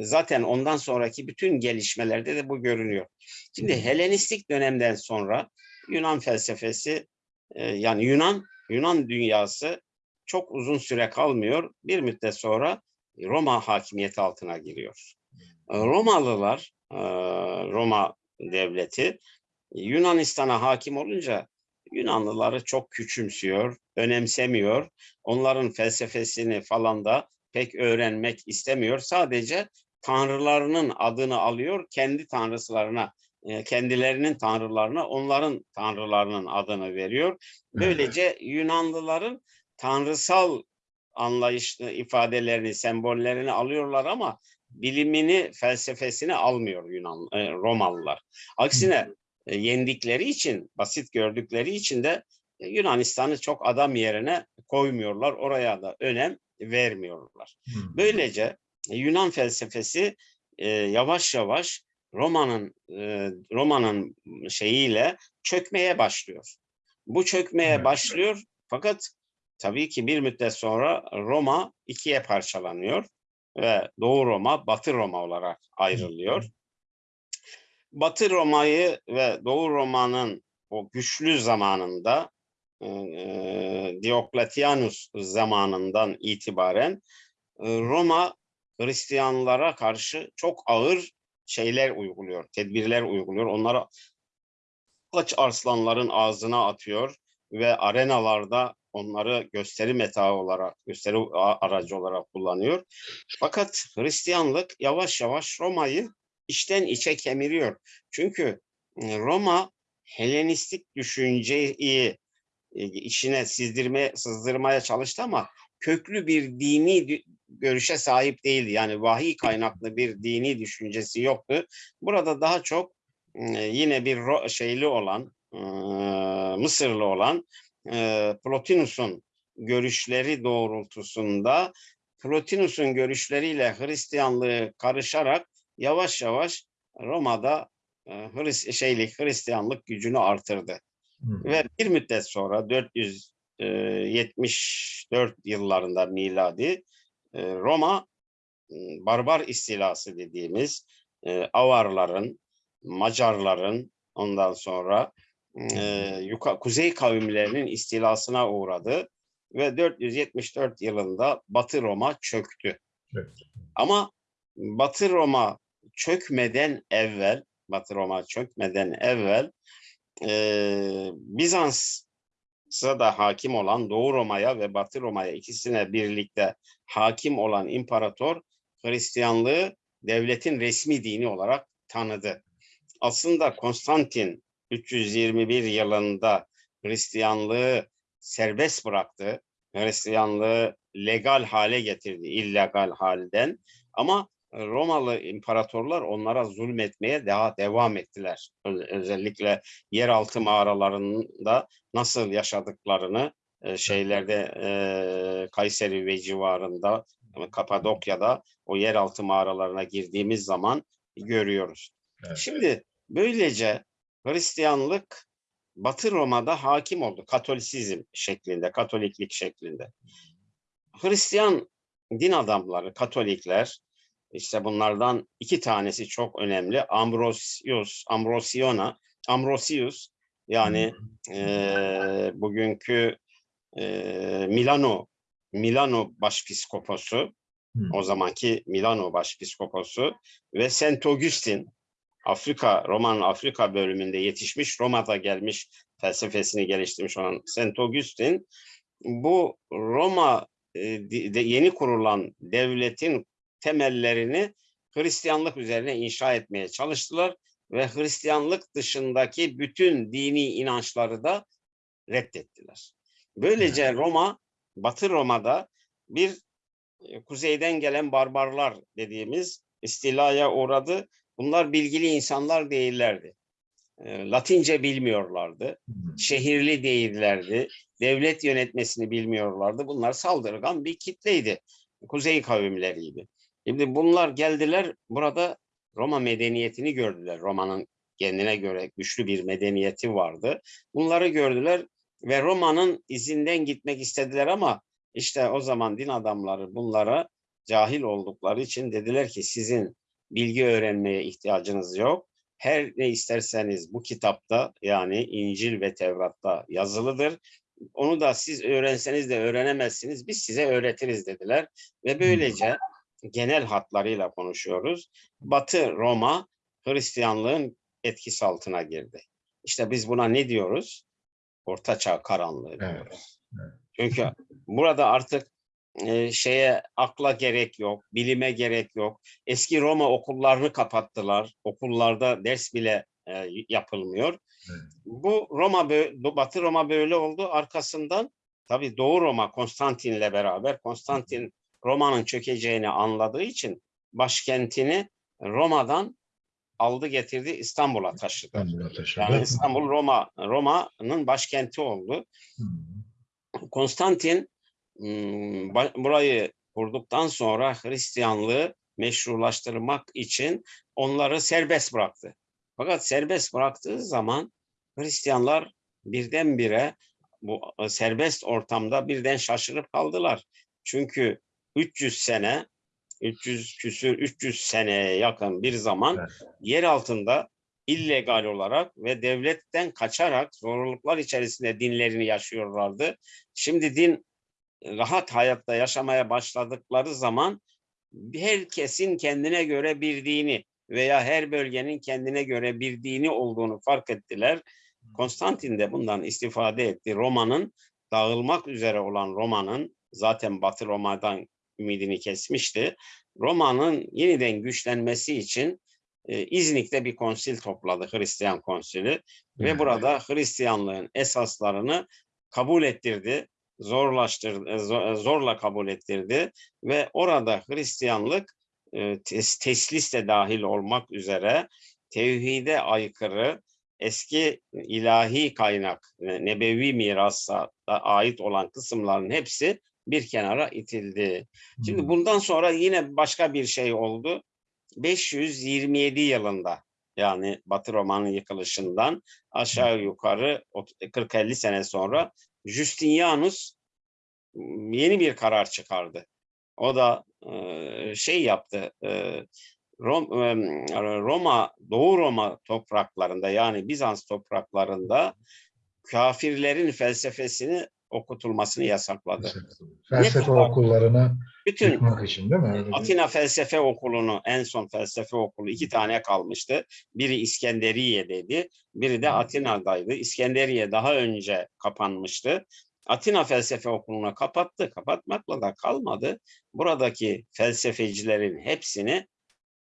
B: zaten ondan sonraki bütün gelişmelerde de bu görünüyor. Şimdi. Helenistik dönemden sonra Yunan felsefesi e, yani Yunan Yunan dünyası çok uzun süre kalmıyor. Bir müddet sonra Roma hakimiyeti altına giriyor. E, Romalılar, e, Roma devleti Yunanistan'a hakim olunca Yunanlıları çok küçümsüyor, önemsemiyor. Onların felsefesini falan da pek öğrenmek istemiyor. Sadece tanrılarının adını alıyor, kendi tanrısılarına, e, kendilerinin tanrılarına onların tanrılarının adını veriyor. Böylece Yunanlıların tanrısal anlayışlı ifadelerini, sembollerini alıyorlar ama bilimini, felsefesini almıyor Yunan e, Romalılar. Aksine e, yendikleri için, basit gördükleri için de e, Yunanistan'ı çok adam yerine koymuyorlar. Oraya da önem vermiyorlar. Böylece e, Yunan felsefesi e, yavaş yavaş Roma'nın e, Roma'nın şeyiyle çökmeye başlıyor. Bu çökmeye
A: Evet.
B: başlıyor fakat tabii ki bir müddet sonra Roma ikiye parçalanıyor ve Doğu Roma, Batı Roma olarak ayrılıyor. Batı Roma'yı ve Doğu Roma'nın o güçlü zamanında e, e, Diokletianus zamanından itibaren e, Roma Hristiyanlara karşı çok ağır şeyler uyguluyor, tedbirler uyguluyor. Onlara aç arslanların ağzına atıyor ve arenalarda onları gösteri metaı olarak, gösteri aracı olarak kullanıyor. Fakat Hristiyanlık yavaş yavaş Roma'yı içten içe kemiriyor. Çünkü e, Roma Helenistik düşünceyi e, içine sizdirmeye, sızdırmaya çalıştı ama köklü bir dini görüşe sahip değildi. Yani vahiy kaynaklı bir dini düşüncesi yoktu. Burada daha çok e, yine bir şeyli olan, Mısırlı olan e, Plotinus'un görüşleri doğrultusunda Plotinus'un görüşleriyle Hristiyanlığı karışarak yavaş yavaş Roma'da e, Hris şeylik Hristiyanlık gücünü artırdı.
A: Hı.
B: Ve bir müddet sonra 474 yıllarında miladi e, Roma barbar istilası dediğimiz e, Avarların, Macarların ondan sonra e, yuka, kuzey kavimlerinin istilasına uğradı ve 474 yılında Batı Roma çöktü.
A: Evet.
B: Ama Batı Roma çökmeden evvel, Batı Roma çökmeden evvel eee Bizans'a da hakim olan Doğu Roma'ya ve Batı Roma'ya ikisine birlikte hakim olan imparator Hristiyanlığı devletin resmi dini olarak tanıdı. Aslında Konstantin 321 yılında Hristiyanlığı serbest bıraktı. Hristiyanlığı legal hale getirdi, illegal halden. Ama Romalı imparatorlar onlara zulmetmeye daha devam ettiler. Özellikle yeraltı mağaralarında nasıl yaşadıklarını e, şeylerde e, Kayseri ve civarında e, Kapadokya'da o yeraltı mağaralarına girdiğimiz zaman görüyoruz.
A: Evet.
B: Şimdi böylece Hristiyanlık Batı Roma'da hakim oldu. Katolisizm şeklinde, Katoliklik şeklinde. Hristiyan din adamları, Katolikler, işte bunlardan iki tanesi çok önemli. Ambrosius, Ambrosiona, Ambrosius yani eee, bugünkü eee, Milano Milano başpiskoposu,
A: Hı.
B: o zamanki Milano başpiskoposu ve Saint Augustin Afrika, Roma'nın Afrika bölümünde yetişmiş, Roma'da gelmiş, felsefesini geliştirmiş olan Saint Augustin bu Roma e, de yeni kurulan devletin temellerini Hristiyanlık üzerine inşa etmeye çalıştılar ve Hristiyanlık dışındaki bütün dini inançları da reddettiler. Böylece Roma, Batı Roma'da bir e, kuzeyden gelen barbarlar dediğimiz istilaya uğradı. Bunlar bilgili insanlar değillerdi. E, Latince bilmiyorlardı şehirli değillerdi. Devlet yönetmesini bilmiyorlardı. Bunlar saldırgan bir kitleydi. Kuzey kavimleriydi. Şimdi bunlar geldiler burada Roma medeniyetini gördüler. Roma'nın kendine göre güçlü bir medeniyeti vardı. Bunları gördüler ve Roma'nın izinden gitmek istediler ama işte o zaman din adamları bunlara cahil oldukları için dediler ki sizin bilgi öğrenmeye ihtiyacınız yok her ne isterseniz bu kitapta yani İncil ve Tevrat'ta yazılıdır. Onu da siz öğrenseniz de öğrenemezsiniz. Biz size öğretiriz dediler. Ve böylece genel hatlarıyla konuşuyoruz. Batı Roma Hristiyanlığın etkisi altına girdi. İşte biz buna ne diyoruz? Ortaçağ karanlığı diyoruz.
A: Evet,
B: Çünkü burada artık e, şeye akla gerek yok, bilime gerek yok. Eski Roma okullarını kapattılar. Okullarda ders bile e, yapılmıyor.
A: Evet.
B: Bu Roma Batı Roma böyle oldu. Arkasından tabii Doğu Roma Konstantin'le beraber Konstantin Roma'nın çökeceğini anladığı için başkentini Roma'dan aldı getirdi İstanbul'a taşıdı.
A: İstanbul'a taşıdı.
B: Yani İstanbul Roma Roma'nın başkenti oldu. Konstantin hmm, ba- burayı kurduktan sonra Hristiyanlığı meşrulaştırmak için onları serbest bıraktı. Fakat serbest bıraktığı zaman Hristiyanlar birdenbire bu e, serbest ortamda birden şaşırıp kaldılar. Çünkü 300 sene 300 küsür 300 seneye yakın bir zaman
A: Evet.
B: yer altında illegal olarak ve devletten kaçarak zorluklar içerisinde dinlerini yaşıyorlardı. Şimdi din rahat hayatta yaşamaya başladıkları zaman herkesin kendine göre bir dini veya her bölgenin kendine göre bir dini olduğunu fark ettiler. Konstantin de bundan istifade etti. Roma'nın dağılmak üzere olan Roma'nın zaten Batı Roma'dan ümidini kesmişti. Roma'nın yeniden güçlenmesi için e, İznik'te bir konsil topladı Hristiyan konsili ve
A: Evet.
B: burada Hristiyanlığın esaslarını kabul ettirdi, zorlaştırdı, zo- zorla kabul ettirdi ve orada Hristiyanlık e, tes- teslis de dahil olmak üzere tevhide aykırı eski ilahi kaynak, ne- nebevi mirasa ait olan kısımların hepsi bir kenara itildi. Şimdi
A: Hı.
B: bundan sonra yine başka bir şey oldu. 527 yılında yani Batı Roma'nın yıkılışından aşağı yukarı ot- 40-50 sene sonra Justinianus m, yeni bir karar çıkardı. O da şey yaptı. Rom- Roma, Doğu Roma topraklarında yani Bizans topraklarında kafirlerin felsefesini okutulmasını yasakladı.
A: Felsefe
B: kadar-
A: okullarını
B: Bütün
A: yıkmak için değil mi? Öyle
B: Atina Felsefe Okulu'nu en son felsefe okulu iki tane kalmıştı. Biri İskenderiye'deydi, biri de. Atina'daydı. İskenderiye daha önce kapanmıştı. Atina Felsefe Okulu'nu kapattı. Kapatmakla da kalmadı. Buradaki felsefecilerin hepsini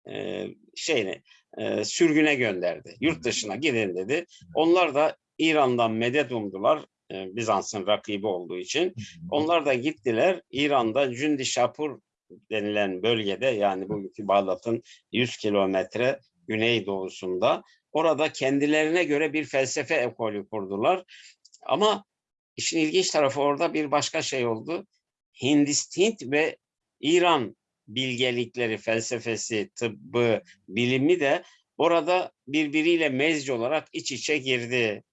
B: e, şeyine e, sürgüne gönderdi. Yurt dışına gidin dedi. Onlar da İran'dan medet umdular. E, Bizans'ın rakibi olduğu için. Onlar da gittiler İran'da Cündi Şapur denilen bölgede yani bugünkü Bağdat'ın 100 kilometre güneydoğusunda orada kendilerine göre bir felsefe ekolü kurdular. Ama işin ilginç tarafı orada bir başka şey oldu. Hindist, Hint ve İran bilgelikleri, felsefesi, tıbbı, bilimi de orada birbiriyle mezci olarak iç içe girdi.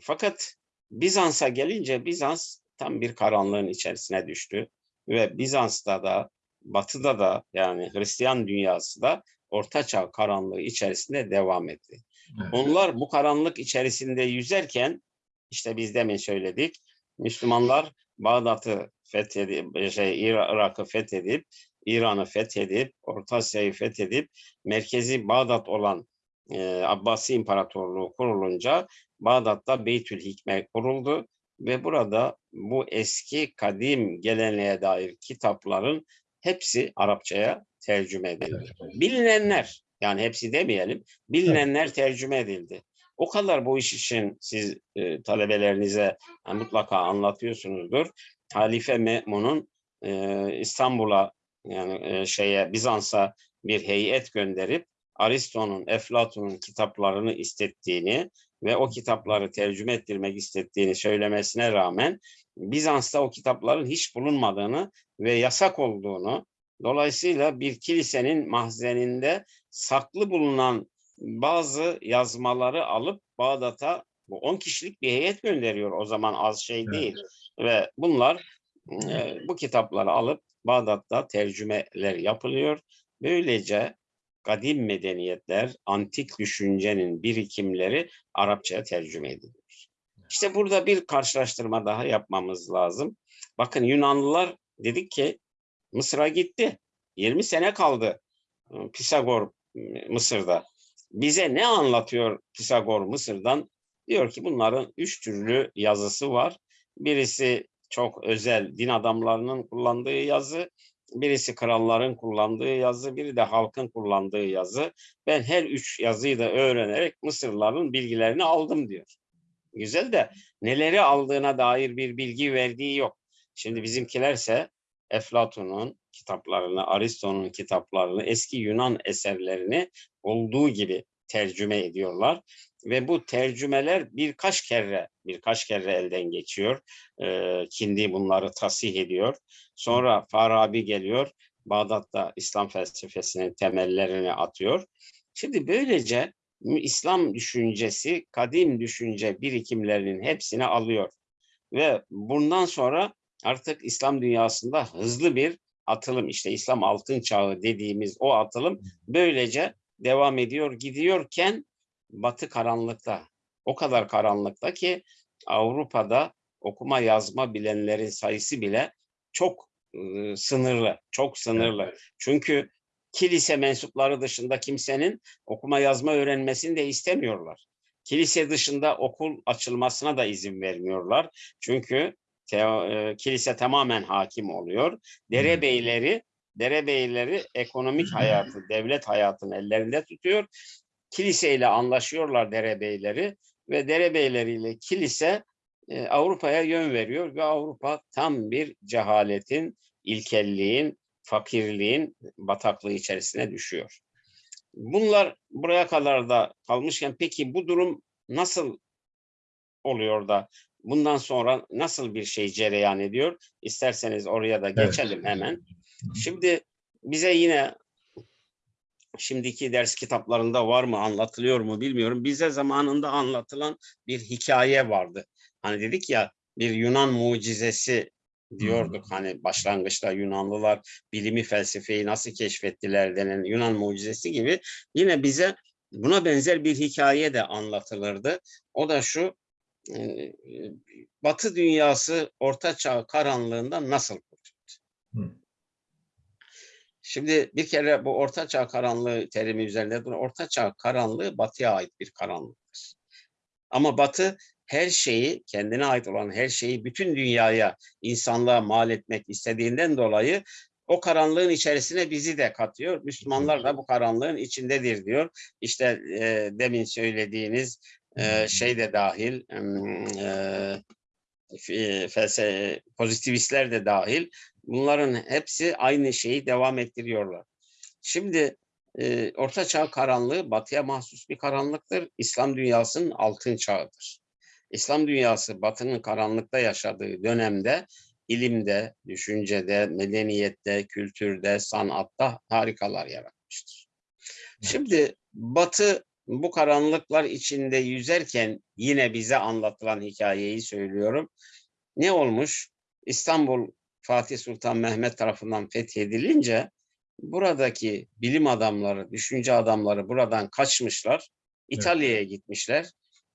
B: Fakat Bizans'a gelince Bizans tam bir karanlığın içerisine düştü ve Bizans'ta da Batı'da da yani Hristiyan dünyası da Ortaçağ karanlığı içerisinde devam etti.
A: Evet.
B: Onlar bu karanlık içerisinde yüzerken işte biz demin söyledik Müslümanlar Bağdat'ı fethedip şey Irak'ı fethedip İran'ı fethedip Orta Asya'yı fethedip merkezi Bağdat olan e, Abbasi İmparatorluğu kurulunca Bağdat'ta Beytül Hikme kuruldu ve burada bu eski kadim geleneğe dair kitapların hepsi Arapçaya tercüme edildi. Bilinenler yani hepsi demeyelim bilinenler tercüme edildi. O kadar bu iş için siz e, talebelerinize e, mutlaka anlatıyorsunuzdur. Halife Me'mun'un e, İstanbul'a yani e, şeye Bizans'a bir heyet gönderip Aristo'nun, Eflatun'un kitaplarını istettiğini ve o kitapları tercüme ettirmek istediğini söylemesine rağmen Bizans'ta o kitapların hiç bulunmadığını ve yasak olduğunu dolayısıyla bir kilisenin mahzeninde saklı bulunan bazı yazmaları alıp Bağdat'a bu 10 kişilik bir heyet gönderiyor o zaman az şey
A: Evet.
B: değil ve bunlar e, bu kitapları alıp Bağdat'ta tercümeler yapılıyor. Böylece kadim medeniyetler, antik düşüncenin birikimleri Arapçaya tercüme ediliyor. İşte burada bir karşılaştırma daha yapmamız lazım. Bakın Yunanlılar dedik ki Mısır'a gitti. 20 sene kaldı e, Pisagor e, Mısır'da. Bize ne anlatıyor Pisagor Mısır'dan? Diyor ki bunların üç türlü yazısı var. Birisi çok özel din adamlarının kullandığı yazı, birisi kralların kullandığı yazı, biri de halkın kullandığı yazı. Ben her üç yazıyı da öğrenerek Mısırlıların bilgilerini aldım diyor. Güzel de neleri aldığına dair bir bilgi verdiği yok. Şimdi bizimkilerse Eflatun'un kitaplarını, Aristo'nun kitaplarını, eski Yunan eserlerini olduğu gibi tercüme ediyorlar ve bu tercümeler birkaç kere birkaç kere elden geçiyor. Ee, Kindi bunları tasih ediyor. Sonra Farabi geliyor. Bağdat'ta İslam felsefesinin temellerini atıyor. Şimdi böylece İslam düşüncesi, kadim düşünce birikimlerinin hepsini alıyor. Ve bundan sonra artık İslam dünyasında hızlı bir atılım, işte İslam altın çağı dediğimiz o atılım böylece devam ediyor gidiyorken Batı karanlıkta. O kadar karanlıkta ki Avrupa'da okuma yazma bilenlerin sayısı bile çok e, sınırlı, çok sınırlı. Çünkü kilise mensupları dışında kimsenin okuma yazma öğrenmesini de istemiyorlar. Kilise dışında okul açılmasına da izin vermiyorlar. Çünkü teo, e, kilise tamamen hakim oluyor. Derebeyleri derebeyleri ekonomik hayatı, devlet hayatını ellerinde tutuyor. Kiliseyle anlaşıyorlar derebeyleri ve derebeyleriyle kilise e, Avrupa'ya yön veriyor ve Avrupa tam bir cehaletin, ilkelliğin, fakirliğin bataklığı içerisine düşüyor. Bunlar buraya kadar da kalmışken peki bu durum nasıl oluyor da bundan sonra nasıl bir şey cereyan ediyor? İsterseniz oraya da geçelim hemen. Şimdi bize yine şimdiki ders kitaplarında var mı anlatılıyor mu bilmiyorum. Bize zamanında anlatılan bir hikaye vardı. Hani dedik ya bir Yunan mucizesi diyorduk hani başlangıçta Yunanlılar bilimi felsefeyi nasıl keşfettiler denen Yunan mucizesi gibi yine bize buna benzer bir hikaye de anlatılırdı. O da şu e, Batı dünyası Orta Çağ karanlığından nasıl kurtuldu? Şimdi bir kere bu Orta Çağ karanlığı terimi üzerinde dur. Orta Çağ karanlığı Batı'ya ait bir karanlıktır. Ama Batı her şeyi, kendine ait olan her şeyi bütün dünyaya, insanlığa mal etmek istediğinden dolayı o karanlığın içerisine bizi de katıyor. Müslümanlar da bu karanlığın içindedir diyor. İşte e, demin söylediğiniz e, şey de dahil, e, felsefe, pozitivistler de dahil Bunların hepsi aynı şeyi devam ettiriyorlar. Şimdi e, Orta Çağ karanlığı batıya mahsus bir karanlıktır. İslam dünyasının altın çağıdır. İslam dünyası batının karanlıkta yaşadığı dönemde ilimde, düşüncede, medeniyette, kültürde, sanatta harikalar yaratmıştır. Şimdi batı bu karanlıklar içinde yüzerken yine bize anlatılan hikayeyi söylüyorum. Ne olmuş? İstanbul Fatih Sultan Mehmet tarafından fethedilince buradaki bilim adamları, düşünce adamları buradan kaçmışlar. İtalya'ya gitmişler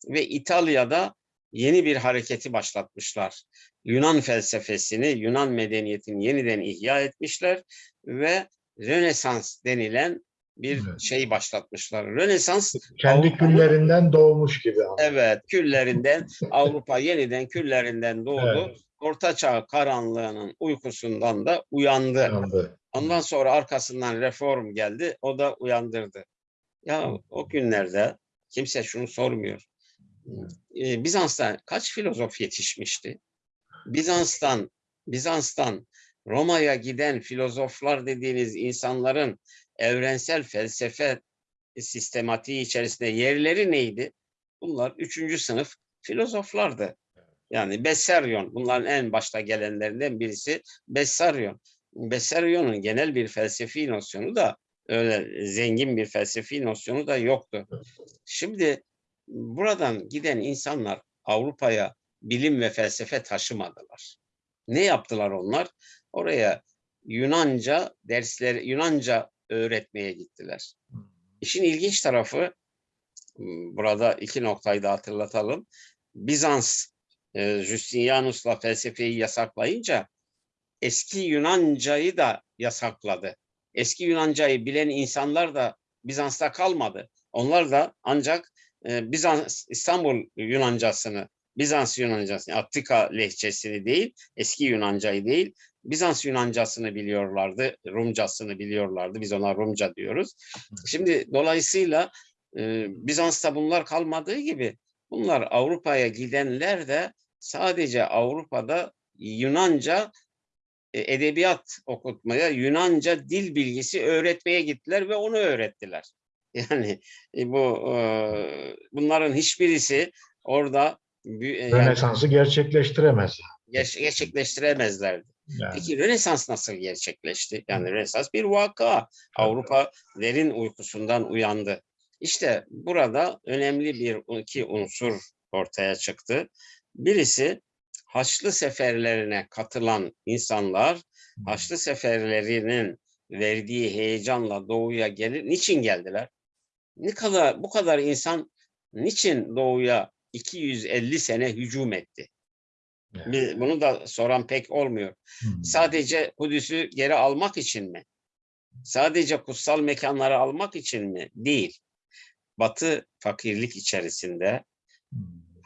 B: ve İtalya'da yeni bir hareketi başlatmışlar. Yunan felsefesini, Yunan medeniyetini yeniden ihya etmişler ve Rönesans denilen bir
A: Evet.
B: şey başlatmışlar. Rönesans
A: Kendi küllerinden doğmuş gibi.
B: Evet, küllerinden Avrupa yeniden küllerinden doğdu.
A: Evet.
B: Orta Çağ karanlığının uykusundan da uyandı.
A: Yandı.
B: Ondan sonra arkasından reform geldi, o da uyandırdı. Ya o günlerde kimse şunu sormuyor. Ee, Bizans'ta kaç filozof yetişmişti? Bizans'tan Bizans'tan Roma'ya giden filozoflar dediğiniz insanların evrensel felsefe sistematiği içerisinde yerleri neydi? Bunlar üçüncü sınıf filozoflardı. Yani Bessarion, bunların en başta gelenlerinden birisi Bessarion. Bessarion'un genel bir felsefi nosyonu da öyle zengin bir felsefi nosyonu da yoktu. Şimdi buradan giden insanlar Avrupa'ya bilim ve felsefe taşımadılar. Ne yaptılar onlar? Oraya Yunanca dersleri, Yunanca öğretmeye gittiler. İşin ilginç tarafı burada iki noktayı da hatırlatalım. Bizans e, Justinianus'la felsefeyi yasaklayınca eski Yunancayı da yasakladı. Eski Yunancayı bilen insanlar da Bizans'ta kalmadı. Onlar da ancak e, Bizans İstanbul Yunancasını, Bizans Yunancasını, Attika lehçesini değil, eski Yunancayı değil, Bizans Yunancasını biliyorlardı, Rumcasını biliyorlardı. Biz ona Rumca diyoruz. Şimdi dolayısıyla e, Bizans'ta bunlar kalmadığı gibi bunlar Avrupa'ya gidenler de sadece Avrupa'da Yunanca e, edebiyat okutmaya, Yunanca dil bilgisi öğretmeye gittiler ve onu öğrettiler. [LAUGHS] Yani e, bu e, bunların hiçbirisi orada e, yani
A: Rönesans'ı gerçekleştiremez.
B: gerçekleştiremezlerdi.
A: Yani.
B: Peki Rönesans nasıl gerçekleşti? Yani Rönesans bir vaka. Avrupa derin uykusundan uyandı. İşte burada önemli bir iki unsur ortaya çıktı. Birisi Haçlı seferlerine katılan insanlar Haçlı seferlerinin verdiği heyecanla doğuya gelir. Niçin geldiler? Ne kadar bu kadar insan niçin doğuya 250 sene hücum etti? Bir- Bunu da soran pek olmuyor.
A: Hmm.
B: Sadece Kudüs'ü geri almak için mi? Sadece kutsal mekanları almak için mi? Değil. Batı fakirlik içerisinde.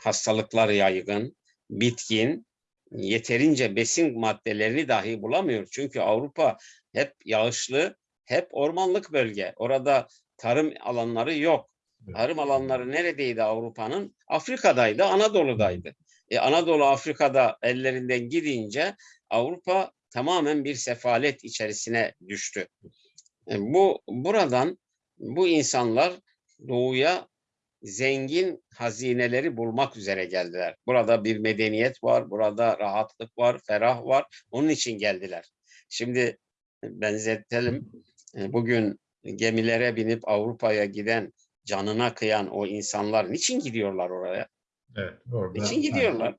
B: Hastalıklar yaygın, bitkin, yeterince besin maddelerini dahi bulamıyor. Çünkü Avrupa hep yağışlı, hep ormanlık bölge. Orada tarım alanları yok. Tarım alanları neredeydi Avrupa'nın? Afrika'daydı, Anadolu'daydı. E, Anadolu Afrika'da ellerinden gidince Avrupa tamamen bir sefalet içerisine düştü. E, bu buradan bu insanlar doğuya zengin hazineleri bulmak üzere geldiler. Burada bir medeniyet var, burada rahatlık var, ferah var. Onun için geldiler. Şimdi benzetelim. E, Bugün gemilere binip Avrupa'ya giden, canına kıyan o insanlar niçin gidiyorlar oraya?
A: Evet, orada
B: Niçin gidiyorlar?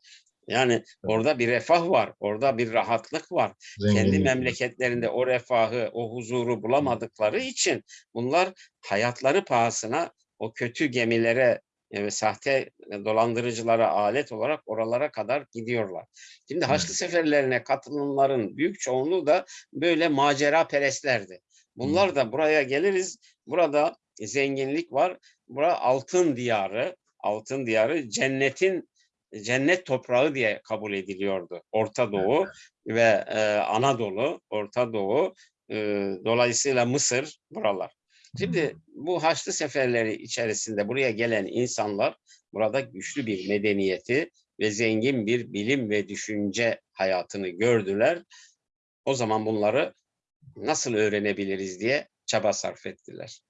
B: Yani orada bir refah var, orada bir rahatlık var. Kendi
A: zenginlik.
B: memleketlerinde o refahı, o huzuru bulamadıkları için bunlar hayatları pahasına o kötü gemilere e, ve sahte dolandırıcılara alet olarak oralara kadar gidiyorlar. Şimdi Haçlı seferlerine katılanların büyük çoğunluğu da böyle macera perestlerdi. Bunlar da buraya geliriz. Burada zenginlik var. Bura altın diyarı, altın diyarı cennetin cennet toprağı diye kabul ediliyordu. Orta Doğu ve e, Anadolu, Orta Doğu, e, dolayısıyla Mısır buralar. Şimdi bu Haçlı seferleri içerisinde buraya gelen insanlar burada güçlü bir medeniyeti ve zengin bir bilim ve düşünce hayatını gördüler. O zaman bunları nasıl öğrenebiliriz diye çaba sarf ettiler.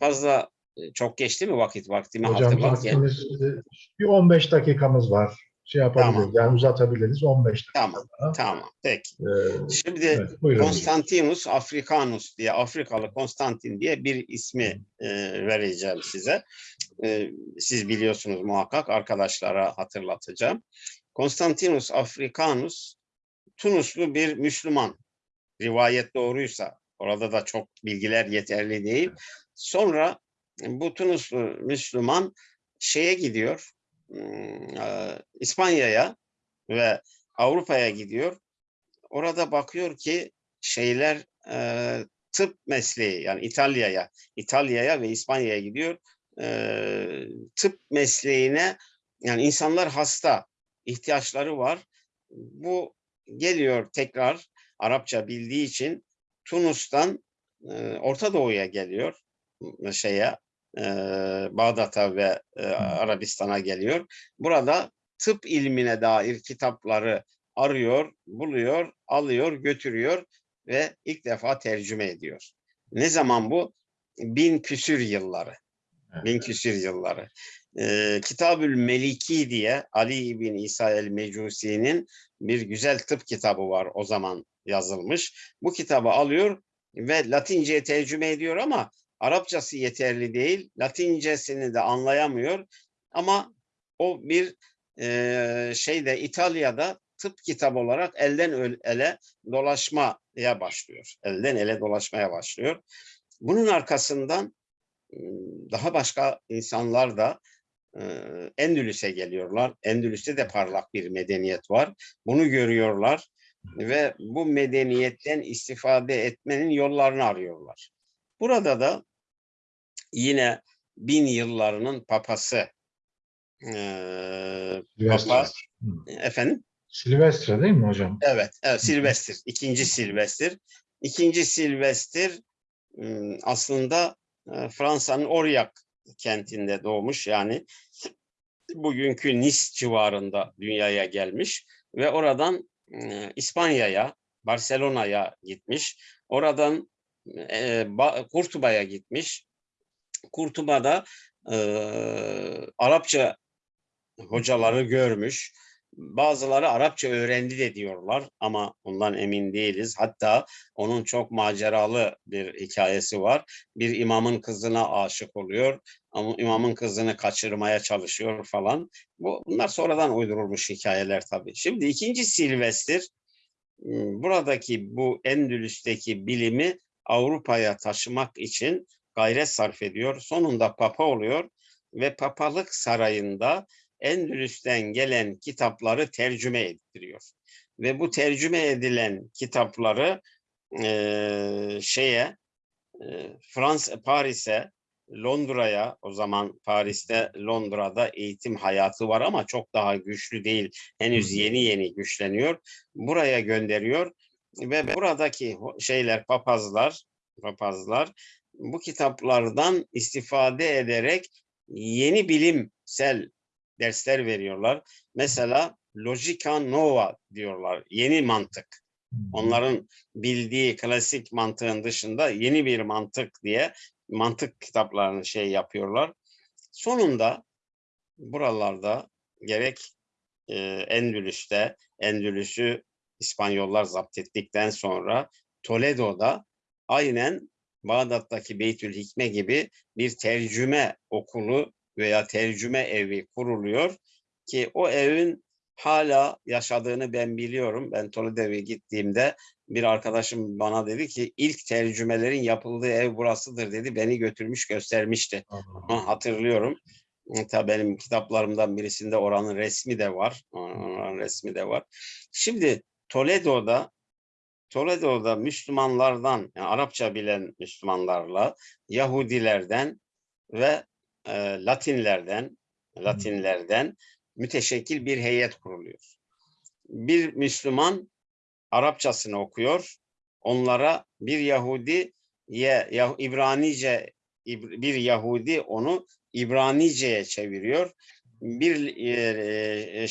B: Fazla e, çok geçti mi vakit vaktimi
A: Hocam vaktimiz e, bir 15 dakikamız var. Şey yapabiliriz.
B: Tamam.
A: Yani uzatabiliriz 15 dakika.
B: Tamam,
A: daha.
B: tamam. Peki.
A: Ee,
B: Şimdi
A: evet, buyurun.
B: Konstantinus Africanus diye Afrikalı Konstantin diye bir ismi e, vereceğim size. E, siz biliyorsunuz muhakkak arkadaşlara hatırlatacağım. Konstantinus Africanus Tunuslu bir Müslüman. Rivayet doğruysa orada da çok bilgiler yeterli değil. Sonra bu Tunuslu Müslüman şeye gidiyor. Hmm, e, İspanya'ya ve Avrupa'ya gidiyor orada bakıyor ki şeyler e, tıp mesleği yani İtalya'ya, İtalya'ya ve İspanya'ya gidiyor. E, tıp mesleğine yani insanlar hasta, ihtiyaçları var. Bu geliyor tekrar Arapça bildiği için Tunus'tan e, Orta Doğu'ya geliyor şeye e, Bağdat'a ve e, Arabistan'a geliyor. Burada tıp ilmine dair kitapları arıyor, buluyor, alıyor, götürüyor ve ilk defa tercüme ediyor. Ne zaman bu? Bin küsür yılları. Bin küsür yılları. Ee, Kitabül Meliki diye Ali bin İsa el-Mecusi'nin bir güzel tıp kitabı var o zaman yazılmış. Bu kitabı alıyor ve Latince'ye tercüme ediyor ama Arapçası yeterli değil. Latincesini de anlayamıyor. Ama o bir e, şeyde İtalya'da tıp kitabı olarak elden ele dolaşmaya başlıyor. Elden ele dolaşmaya başlıyor. Bunun arkasından daha başka insanlar da Endülüs'e geliyorlar. Endülüs'te de parlak bir medeniyet var. Bunu görüyorlar ve bu medeniyetten istifade etmenin yollarını arıyorlar. Burada da yine bin yıllarının papası e,
A: Silvestre.
B: Efendim
A: Silvestre değil mi hocam?
B: Evet, evet Silvestir. ikinci Silvestir. İkinci Silvestir aslında Fransa'nın Aurillac kentinde doğmuş. Yani bugünkü Nice civarında dünyaya gelmiş ve oradan İspanya'ya, Barcelona'ya gitmiş. Oradan Ba- Kurtuba'ya gitmiş. Kurtuba'da e, Arapça hocaları görmüş. Bazıları Arapça öğrendi de diyorlar ama ondan emin değiliz. Hatta onun çok maceralı bir hikayesi var. Bir imamın kızına aşık oluyor ama imamın kızını kaçırmaya çalışıyor falan. Bu, bunlar sonradan uydurulmuş hikayeler tabii. Şimdi ikinci Silvestir m, buradaki bu Endülüs'teki bilimi Avrupa'ya taşımak için gayret sarf ediyor. Sonunda papa oluyor ve papalık sarayında Endülüs'ten gelen kitapları tercüme ettiriyor. Ve bu tercüme edilen kitapları eee, şeye Fransa Paris'e Londra'ya o zaman Paris'te Londra'da eğitim hayatı var ama çok daha güçlü değil. Henüz yeni yeni güçleniyor. Buraya gönderiyor ve buradaki şeyler papazlar papazlar bu kitaplardan istifade ederek yeni bilimsel dersler veriyorlar. Mesela Logica Nova diyorlar. Yeni mantık. Onların bildiği klasik mantığın dışında yeni bir mantık diye mantık kitaplarını şey yapıyorlar. Sonunda buralarda gerek e, Endülüs'te, Endülüs'ü İspanyollar zapt ettikten sonra Toledo'da aynen Bağdat'taki Beytül Hikme gibi bir tercüme okulu veya tercüme evi kuruluyor ki o evin hala yaşadığını ben biliyorum. Ben Toledo'ya gittiğimde bir arkadaşım bana dedi ki ilk tercümelerin yapıldığı ev burasıdır dedi. Beni götürmüş göstermişti. Onu hatırlıyorum. Tabii benim kitaplarımdan birisinde oranın resmi de var. Oranın resmi de var. Şimdi Toledo'da Toledo'da Müslümanlardan, yani Arapça bilen Müslümanlarla Yahudilerden ve e, Latinlerden, Latinlerden müteşekkil bir heyet kuruluyor. Bir Müslüman Arapçasını okuyor. Onlara bir Yahudi ye, Ya- İbranice İb- bir Yahudi onu İbranice'ye çeviriyor. Bir e, e,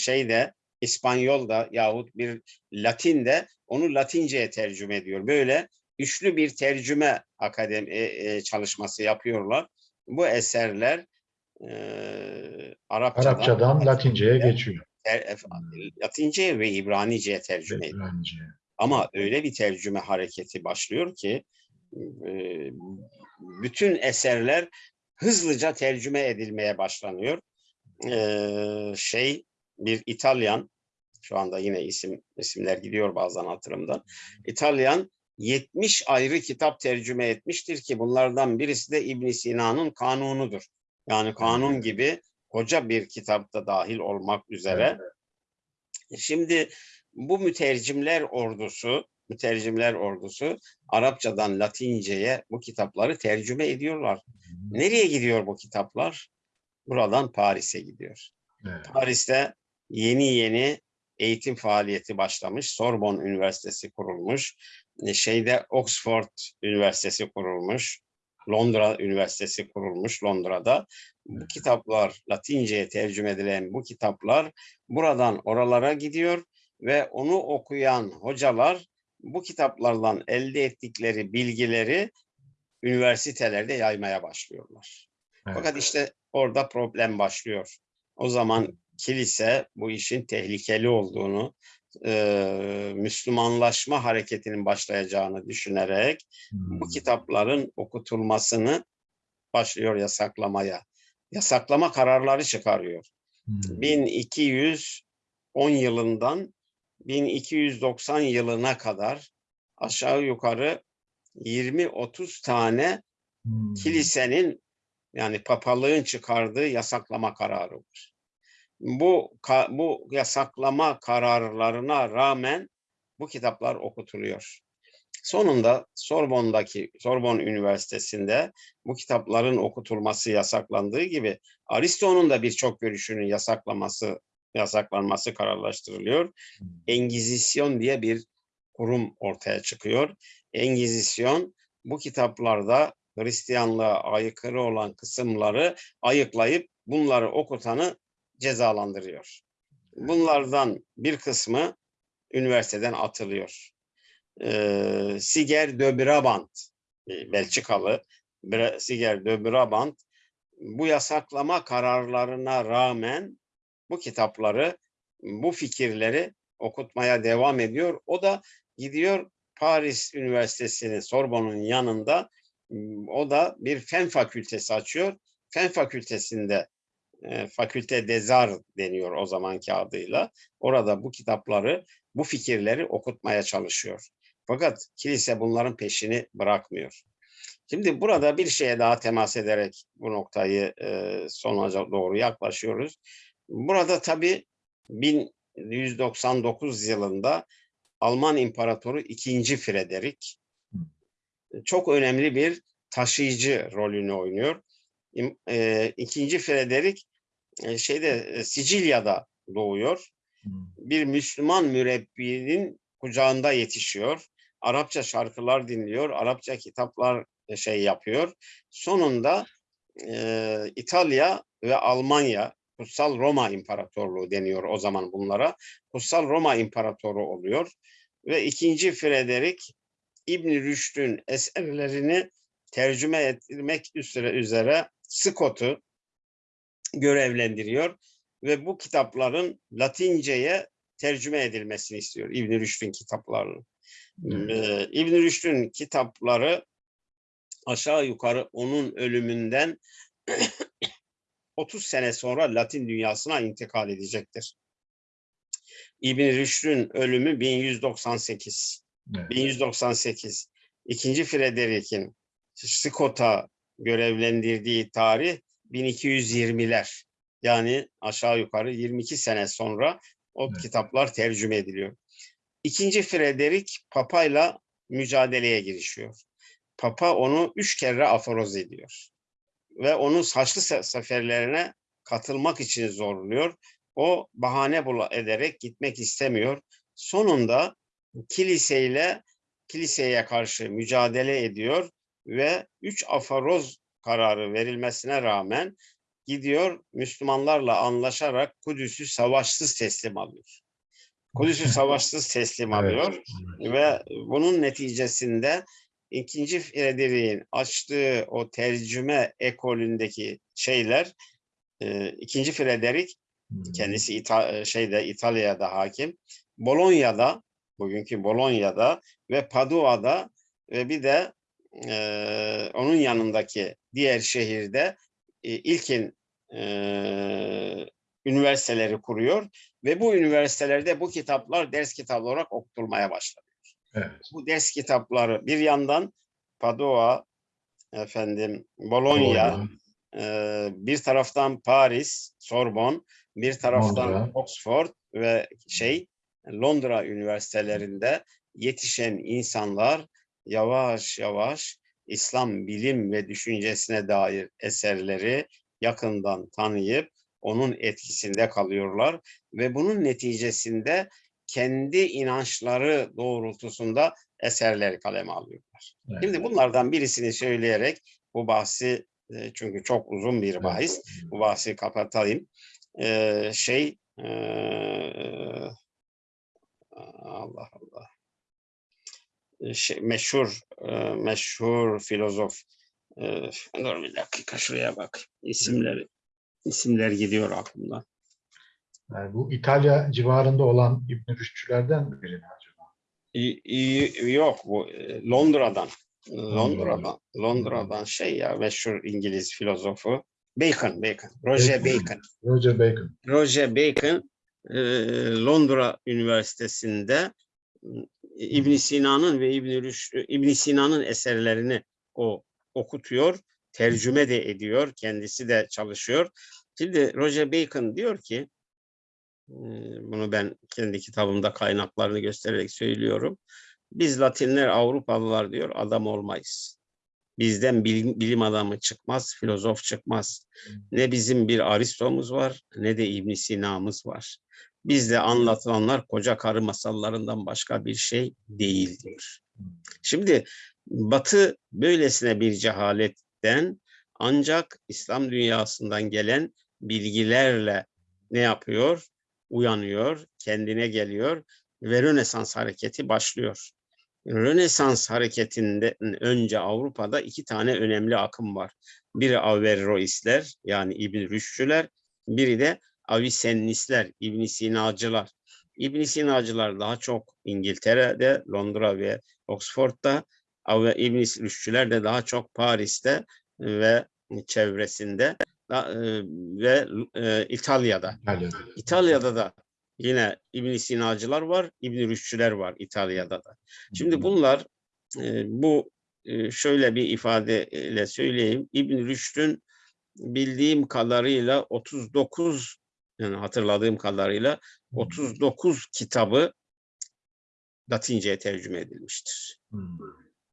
B: şeyde İspanyol'da yahut bir Latin'de onu Latince'ye tercüme ediyor. Böyle üçlü bir tercüme akademi e, e, çalışması yapıyorlar. Bu eserler e, Arapçadan,
A: Arapçadan Latince'ye geçiyor.
B: ter- Latince ve İbranice'ye tercüme ediyor. Ama öyle bir tercüme hareketi başlıyor ki e, bütün eserler hızlıca tercüme edilmeye başlanıyor. E, şey bir İtalyan şu anda yine isim isimler gidiyor bazen hatırımdan. İtalyan 70 ayrı kitap tercüme etmiştir ki bunlardan birisi de İbn Sina'nın Kanunu'dur. Yani kanun gibi koca bir kitapta dahil olmak üzere. Şimdi bu mütercimler ordusu, mütercimler ordusu Arapçadan Latince'ye bu kitapları tercüme ediyorlar. Nereye gidiyor bu kitaplar? Buradan Paris'e gidiyor.
A: Evet.
B: Paris'te yeni yeni eğitim faaliyeti başlamış. Sorbonne Üniversitesi kurulmuş. E, Şeyde Oxford Üniversitesi kurulmuş. Londra Üniversitesi kurulmuş Londra'da. Bu kitaplar Latince'ye tercüme edilen bu kitaplar buradan oralara gidiyor ve onu okuyan hocalar bu kitaplardan elde ettikleri bilgileri üniversitelerde yaymaya başlıyorlar.
A: Evet.
B: Fakat işte orada problem başlıyor. O zaman kilise bu işin tehlikeli olduğunu, e, Müslümanlaşma hareketinin başlayacağını düşünerek bu
A: Hmm.
B: kitapların okutulmasını başlıyor yasaklamaya. Yasaklama kararları çıkarıyor.
A: Hmm.
B: 1210 yılından 1290 yılına kadar aşağı yukarı 20-30 tane
A: Hmm.
B: kilisenin yani papalığın çıkardığı yasaklama kararı var. Bu bu yasaklama kararlarına rağmen bu kitaplar okutuluyor. Sonunda Sorbon'daki Sorbonne Üniversitesi'nde bu kitapların okutulması yasaklandığı gibi Aristo'nun da birçok görüşünün yasaklaması yasaklanması kararlaştırılıyor.
A: Hmm.
B: Engizisyon diye bir kurum ortaya çıkıyor. Engizisyon bu kitaplarda Hristiyanlığa aykırı olan kısımları ayıklayıp bunları okutanı cezalandırıyor. Bunlardan bir kısmı üniversiteden atılıyor. Ee, Siger de Brabant, e, Belçikalı Siger de Brabant bu yasaklama kararlarına rağmen bu kitapları, bu fikirleri okutmaya devam ediyor. O da gidiyor Paris Üniversitesi'nin Sorbonne'un yanında o da bir fen fakültesi açıyor. Fen fakültesinde e, fakülte dezar deniyor o zamanki adıyla. Orada bu kitapları, bu fikirleri okutmaya çalışıyor. Fakat kilise bunların peşini bırakmıyor. Şimdi burada bir şeye daha temas ederek bu noktayı e, sonuca doğru yaklaşıyoruz. Burada tabii 1199 yılında Alman İmparatoru 2. Frederick çok önemli bir taşıyıcı rolünü oynuyor. E, İkinci Frederick e, şeyde e, Sicilya'da doğuyor.
A: Hmm.
B: Bir Müslüman mürebbinin kucağında yetişiyor. Arapça şarkılar dinliyor, Arapça kitaplar e, şey yapıyor. Sonunda e, İtalya ve Almanya, Kutsal Roma İmparatorluğu deniyor o zaman bunlara. Kutsal Roma İmparatoru oluyor ve ikinci Frederick İbn Rüşd'ün eserlerini tercüme etmek üzere üzere Scott'u görevlendiriyor ve bu kitapların Latince'ye tercüme edilmesini istiyor İbn Rüşd'ün kitaplarını. Ee, İbn Rüşd'ün kitapları aşağı yukarı onun ölümünden [CLEARS THROAT] 30 sene sonra Latin dünyasına intikal edecektir. İbn Rüşd'ün ölümü 1198.
A: Evet.
B: 1198. İkinci Frederick'in Scott'a görevlendirdiği tarih 1220'ler. Yani aşağı yukarı 22 sene sonra o
A: Evet.
B: kitaplar tercüme ediliyor. İkinci Frederick papayla mücadeleye girişiyor. Papa onu üç kere aforoz ediyor. Ve onu Haçlı se- seferlerine katılmak için zorluyor. O bahane bula ederek gitmek istemiyor. Sonunda kiliseyle kiliseye karşı mücadele ediyor ve üç afaroz kararı verilmesine rağmen gidiyor Müslümanlarla anlaşarak Kudüs'ü savaşsız teslim alıyor. Kudüs'ü [LAUGHS] savaşsız teslim
A: Evet.
B: alıyor ve bunun neticesinde ikinci Frederick'in açtığı o tercüme ekolündeki şeyler e, ikinci Frederick kendisi İta- e, şeyde İtalya'da hakim. Bolonya'da bugünkü Bolonya'da ve Padua'da ve bir de e, onun yanındaki diğer şehirde e, ilkin e, üniversiteleri kuruyor ve bu üniversitelerde bu kitaplar ders kitapları olarak okutulmaya başladı.
A: Evet.
B: Bu ders kitapları bir yandan Padua, efendim Bologna,
A: Bologna.
B: ee, bir taraftan Paris, Sorbonne, bir taraftan
A: Londra.
B: Oxford ve şey Londra üniversitelerinde yetişen insanlar yavaş yavaş İslam bilim ve düşüncesine dair eserleri yakından tanıyıp onun etkisinde kalıyorlar ve bunun neticesinde kendi inançları doğrultusunda eserler kaleme alıyorlar.
A: Evet.
B: Şimdi bunlardan birisini söyleyerek bu bahsi e, çünkü çok uzun bir bahis. Bu bahsi kapatayım. Ee, şey e, Allah Allah. E, Şey, meşhur e, meşhur filozof e, dur bir dakika şuraya bak isimleri isimler gidiyor aklımdan.
A: Yani bu İtalya civarında olan İbn Rüşdçülerden biri mi acaba?
B: İ- i- yok bu e, Londra'dan Londra'dan Londra'dan şey ya meşhur İngiliz filozofu Bacon Bacon Roger
A: Bacon. Roger Bacon.
B: Roger Bacon e, Londra Üniversitesi'nde İbn Sina'nın ve İbn İbn Sina'nın eserlerini o okutuyor, tercüme de ediyor, kendisi de çalışıyor. Şimdi Roger Bacon diyor ki bunu ben kendi kitabımda kaynaklarını göstererek söylüyorum. Biz Latinler Avrupalılar diyor adam olmayız. Bizden bilim, bilim adamı çıkmaz, filozof çıkmaz. Ne bizim bir Aristo'muz var ne de İbn Sina'mız var. Bizde anlatılanlar koca karı masallarından başka bir şey değil diyor. Şimdi Batı böylesine bir cehaletten ancak İslam dünyasından gelen bilgilerle ne yapıyor? Uyanıyor, kendine geliyor ve Rönesans hareketi başlıyor. Rönesans hareketinden önce Avrupa'da iki tane önemli akım var. Biri Averroistler yani İbn Rüşdçüler, biri de Avicennisler, İbn Sinacılar. İbn Sinacılar daha çok İngiltere'de, Londra ve Oxford'da, Ave- İbn Rüşdçüler de daha çok Paris'te ve çevresinde da- e, ve e, İtalya'da.
A: İtalya'da.
B: İtalya'da da yine İbn Sinacılar var, İbn Rüşdçüler var İtalya'da da. Şimdi bunlar e, bu e, şöyle bir ifadeyle söyleyeyim. İbn Rüşd'ün bildiğim kadarıyla 39 yani hatırladığım kadarıyla 39 kitabı Latince'ye tercüme edilmiştir.
A: Hmm.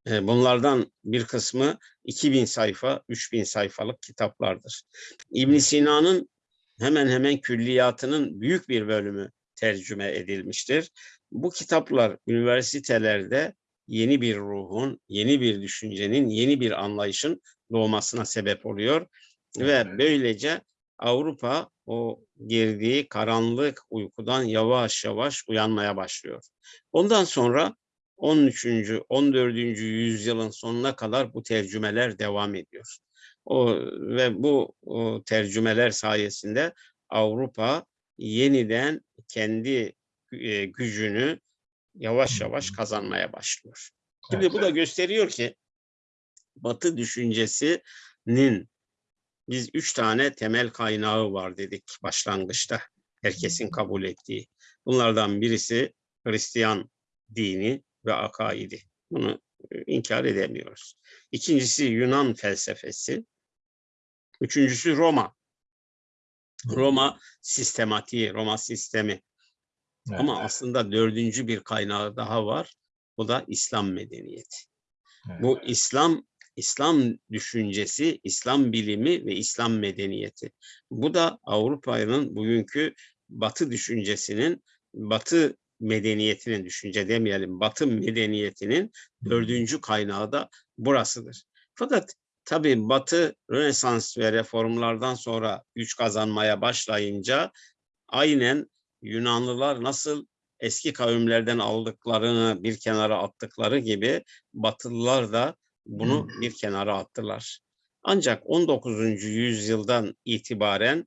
B: E, Bunlardan bir kısmı 2000 sayfa, 3000 sayfalık kitaplardır. İbn Sina'nın hemen hemen külliyatının büyük bir bölümü tercüme edilmiştir. Bu kitaplar üniversitelerde yeni bir ruhun, yeni bir düşüncenin, yeni bir anlayışın doğmasına sebep oluyor ve
A: Evet.
B: böylece Avrupa o girdiği karanlık uykudan yavaş yavaş uyanmaya başlıyor. Ondan sonra 13. 14. yüzyılın sonuna kadar bu tercümeler devam ediyor. O ve bu o, tercümeler sayesinde Avrupa yeniden kendi e, gücünü yavaş yavaş kazanmaya başlıyor. Şimdi bu da gösteriyor ki Batı düşüncesinin biz üç tane temel kaynağı var dedik başlangıçta herkesin kabul ettiği. Bunlardan birisi Hristiyan dini ve akaidi. Bunu e, inkar edemiyoruz. İkincisi Yunan felsefesi. Üçüncüsü Roma. Roma sistematiği, Roma sistemi.
A: Evet.
B: Ama aslında dördüncü bir kaynağı daha var. Bu da İslam medeniyeti.
A: Evet.
B: Bu İslam İslam düşüncesi, İslam bilimi ve İslam medeniyeti. Bu da Avrupa'nın bugünkü Batı düşüncesinin, Batı medeniyetinin, düşünce demeyelim, Batı medeniyetinin dördüncü kaynağı da burasıdır. Fakat tabii Batı Rönesans ve reformlardan sonra güç kazanmaya başlayınca aynen Yunanlılar nasıl eski kavimlerden aldıklarını bir kenara attıkları gibi Batılılar da bunu bir kenara attılar. Ancak 19. yüzyıldan itibaren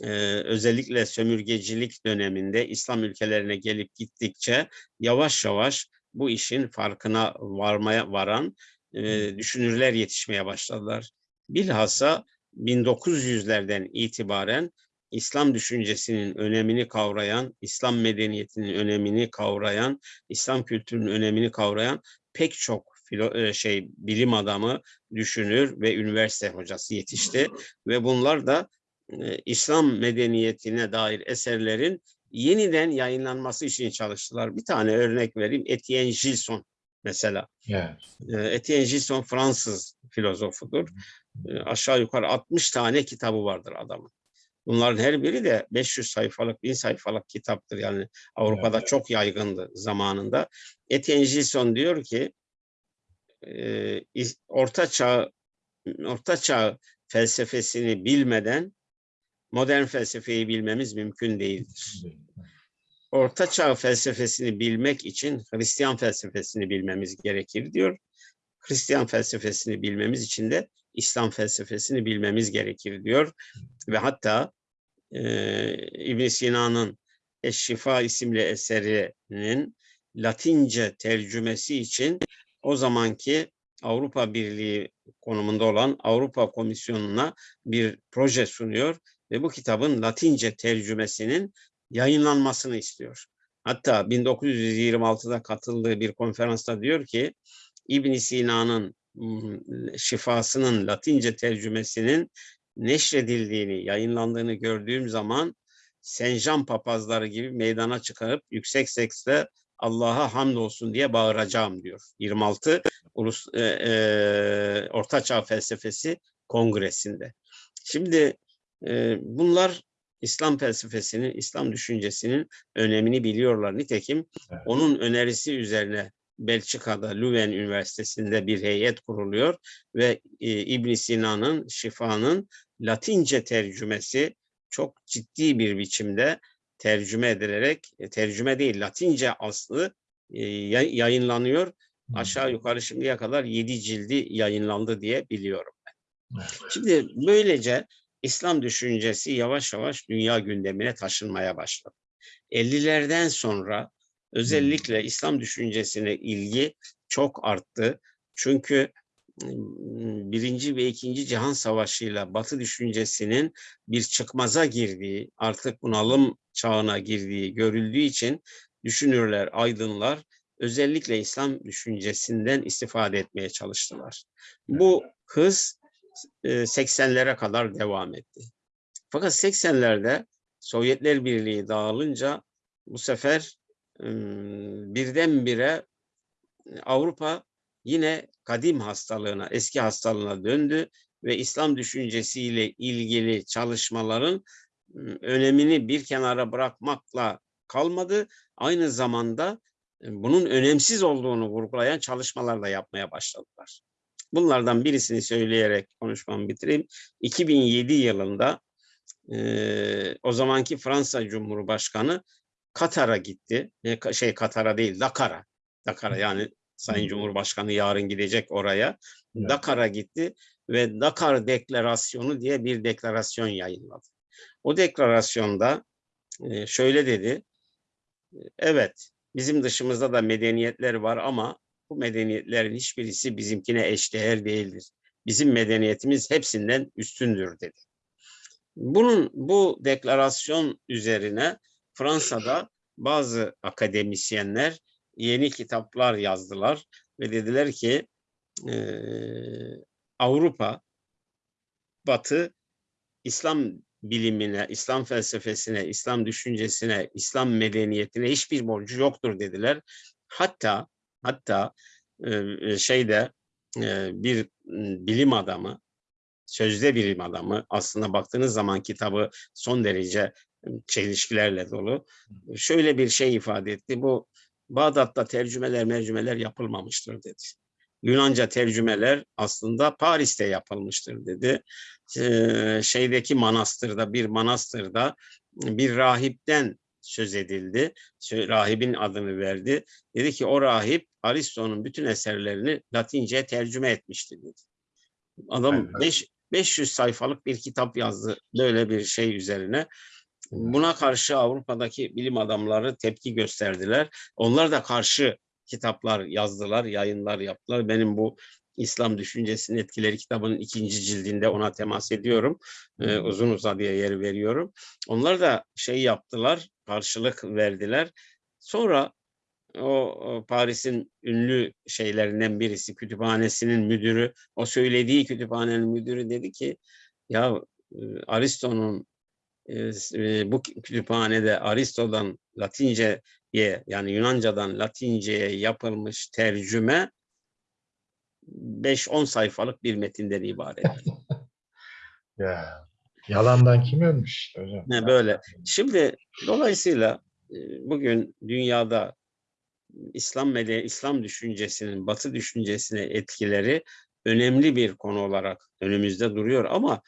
B: e, özellikle sömürgecilik döneminde İslam ülkelerine gelip gittikçe yavaş yavaş bu işin farkına varmaya varan e, düşünürler yetişmeye başladılar. Bilhassa 1900'lerden itibaren İslam düşüncesinin önemini kavrayan, İslam medeniyetinin önemini kavrayan, İslam kültürünün önemini kavrayan pek çok filo, e, şey bilim adamı, düşünür ve üniversite hocası yetişti ve bunlar da e, İslam medeniyetine dair eserlerin yeniden yayınlanması için çalıştılar. Bir tane örnek vereyim. Etienne Gilson mesela.
A: Evet.
B: E, Etienne Gilson Fransız filozofudur. E, aşağı yukarı 60 tane kitabı vardır adamın. Bunların her biri de 500 sayfalık, 1000 sayfalık kitaptır. Yani Avrupa'da
A: Evet.
B: çok yaygındı zamanında. Etienne Gilson diyor ki e, Orta Çağ Orta Çağ felsefesini bilmeden modern felsefeyi bilmemiz mümkün değildir. Orta Çağ felsefesini bilmek için Hristiyan felsefesini bilmemiz gerekir diyor. Hristiyan felsefesini bilmemiz için de İslam felsefesini bilmemiz gerekir diyor. Ve hatta e, ibn Sina'nın Eşşifa isimli eserinin Latince tercümesi için o zamanki Avrupa Birliği konumunda olan Avrupa Komisyonu'na bir proje sunuyor ve bu kitabın Latince tercümesinin yayınlanmasını istiyor. Hatta 1926'da katıldığı bir konferansta diyor ki İbn Sina'nın şifasının Latince tercümesinin neşredildiğini, yayınlandığını gördüğüm zaman Senjan papazları gibi meydana çıkarıp yüksek sesle Allah'a hamdolsun diye bağıracağım diyor. 26 Ulus e, e, Orta Çağ Felsefesi Kongresi'nde. Şimdi e, bunlar İslam felsefesinin, İslam düşüncesinin önemini biliyorlar. Nitekim
A: Evet.
B: onun önerisi üzerine Belçika'da Leuven Üniversitesi'nde bir heyet kuruluyor ve e, İbn Sina'nın Şifa'nın Latince tercümesi çok ciddi bir biçimde tercüme edilerek, e, tercüme değil Latince aslı e, yay- yayınlanıyor. Aşağı yukarı şimdiye kadar 7 cildi yayınlandı diye biliyorum.
A: Evet.
B: Şimdi böylece İslam düşüncesi yavaş yavaş dünya gündemine taşınmaya başladı. 50'lerden sonra özellikle İslam düşüncesine ilgi çok arttı. Çünkü birinci ve ikinci Cihan Savaşı'yla Batı düşüncesinin bir çıkmaza girdiği, artık bunalım çağına girdiği görüldüğü için düşünürler, aydınlar özellikle İslam düşüncesinden istifade etmeye çalıştılar. Bu hız e, 80'lere kadar devam etti. Fakat 80'lerde Sovyetler Birliği dağılınca bu sefer ım, birdenbire Avrupa yine kadim hastalığına, eski hastalığına döndü ve İslam düşüncesiyle ilgili çalışmaların önemini bir kenara bırakmakla kalmadı. Aynı zamanda e, bunun önemsiz olduğunu vurgulayan çalışmalar da yapmaya başladılar. Bunlardan birisini söyleyerek konuşmamı bitireyim. 2007 yılında e, o zamanki Fransa Cumhurbaşkanı Katar'a gitti. E, şey Katar'a değil Dakar'a. Dakar'a yani Sayın. Cumhurbaşkanı yarın gidecek oraya.
A: Evet.
B: Dakar'a gitti ve Dakar Deklarasyonu diye bir deklarasyon yayınladı. O deklarasyonda e, şöyle dedi. Evet, bizim dışımızda da medeniyetler var ama bu medeniyetlerin hiçbirisi bizimkine eşdeğer değildir. Bizim medeniyetimiz hepsinden üstündür dedi. Bunun bu deklarasyon üzerine Fransa'da bazı akademisyenler yeni kitaplar yazdılar ve dediler ki eee, Avrupa, Batı İslam bilimine, İslam felsefesine, İslam düşüncesine, İslam medeniyetine hiçbir borcu yoktur dediler. Hatta hatta e, şeyde e, bir bilim adamı, sözde bilim adamı aslında baktığınız zaman kitabı son derece e, çelişkilerle dolu. Şöyle bir şey ifade etti. Bu Bağdat'ta tercümeler mercümeler yapılmamıştır dedi. Yunanca tercümeler aslında Paris'te yapılmıştır dedi. Ee, şeydeki manastırda bir manastırda bir rahipten söz edildi. Rahibin adını verdi. Dedi ki o rahip Aristo'nun bütün eserlerini Latince'ye tercüme etmişti dedi. Adam
A: Aynen.
B: beş- 500 sayfalık bir kitap yazdı böyle bir şey üzerine. Buna karşı Avrupa'daki bilim adamları tepki gösterdiler. Onlar da karşı kitaplar yazdılar, yayınlar yaptılar. Benim bu İslam Düşüncesinin Etkileri kitabının ikinci cildinde ona temas ediyorum. Ee, uzun uzadıya yer veriyorum. Onlar da şey yaptılar, karşılık verdiler. Sonra o, Paris'in ünlü şeylerinden birisi, kütüphanesinin müdürü, o söylediği kütüphanenin müdürü dedi ki, ya e, Aristo'nun e, s- e, bu kütüphanede Aristo'dan Latince'ye yani Yunanca'dan Latince'ye yapılmış tercüme 5-10 sayfalık bir metinden ibaret. [LAUGHS]
A: Ya, yalandan kim ölmüş hocam?
B: Ne böyle. Şimdi dolayısıyla e, bugün dünyada İslam medeni İslam düşüncesinin Batı düşüncesine etkileri önemli bir konu olarak önümüzde duruyor ama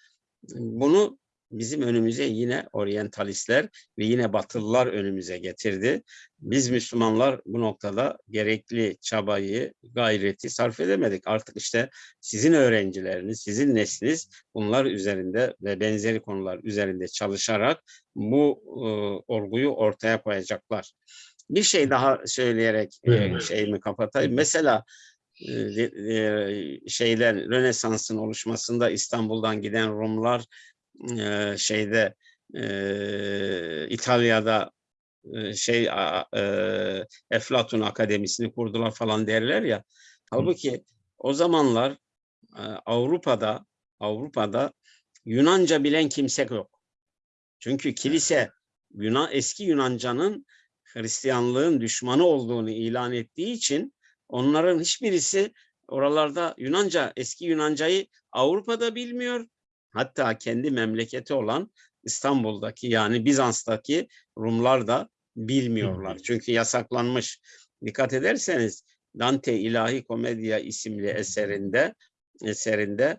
B: bunu bizim önümüze yine oryantalistler ve yine Batılılar önümüze getirdi. Biz Müslümanlar bu noktada gerekli çabayı, gayreti sarf edemedik. Artık işte sizin öğrencileriniz, sizin nesliniz bunlar üzerinde ve benzeri konular üzerinde çalışarak bu e, olguyu ortaya koyacaklar. Bir şey daha söyleyerek e, şeyimi kapatayım. Mesela e, e, şeyden Rönesans'ın oluşmasında İstanbul'dan giden Rumlar e, şeyde e, İtalya'da e, şey e, Eflatun Akademisi'ni kurdular falan derler ya. Halbuki o zamanlar e, Avrupa'da Avrupa'da Yunanca bilen kimse yok. Çünkü kilise Yunan eski Yunanca'nın Hristiyanlığın düşmanı olduğunu ilan ettiği için onların hiçbirisi oralarda Yunanca, eski Yunancayı Avrupa'da bilmiyor. Hatta kendi memleketi olan İstanbul'daki yani Bizans'taki Rumlar da bilmiyorlar.
A: Bilmiyor.
B: Çünkü yasaklanmış. Dikkat ederseniz Dante İlahi Komedya isimli eserinde eserinde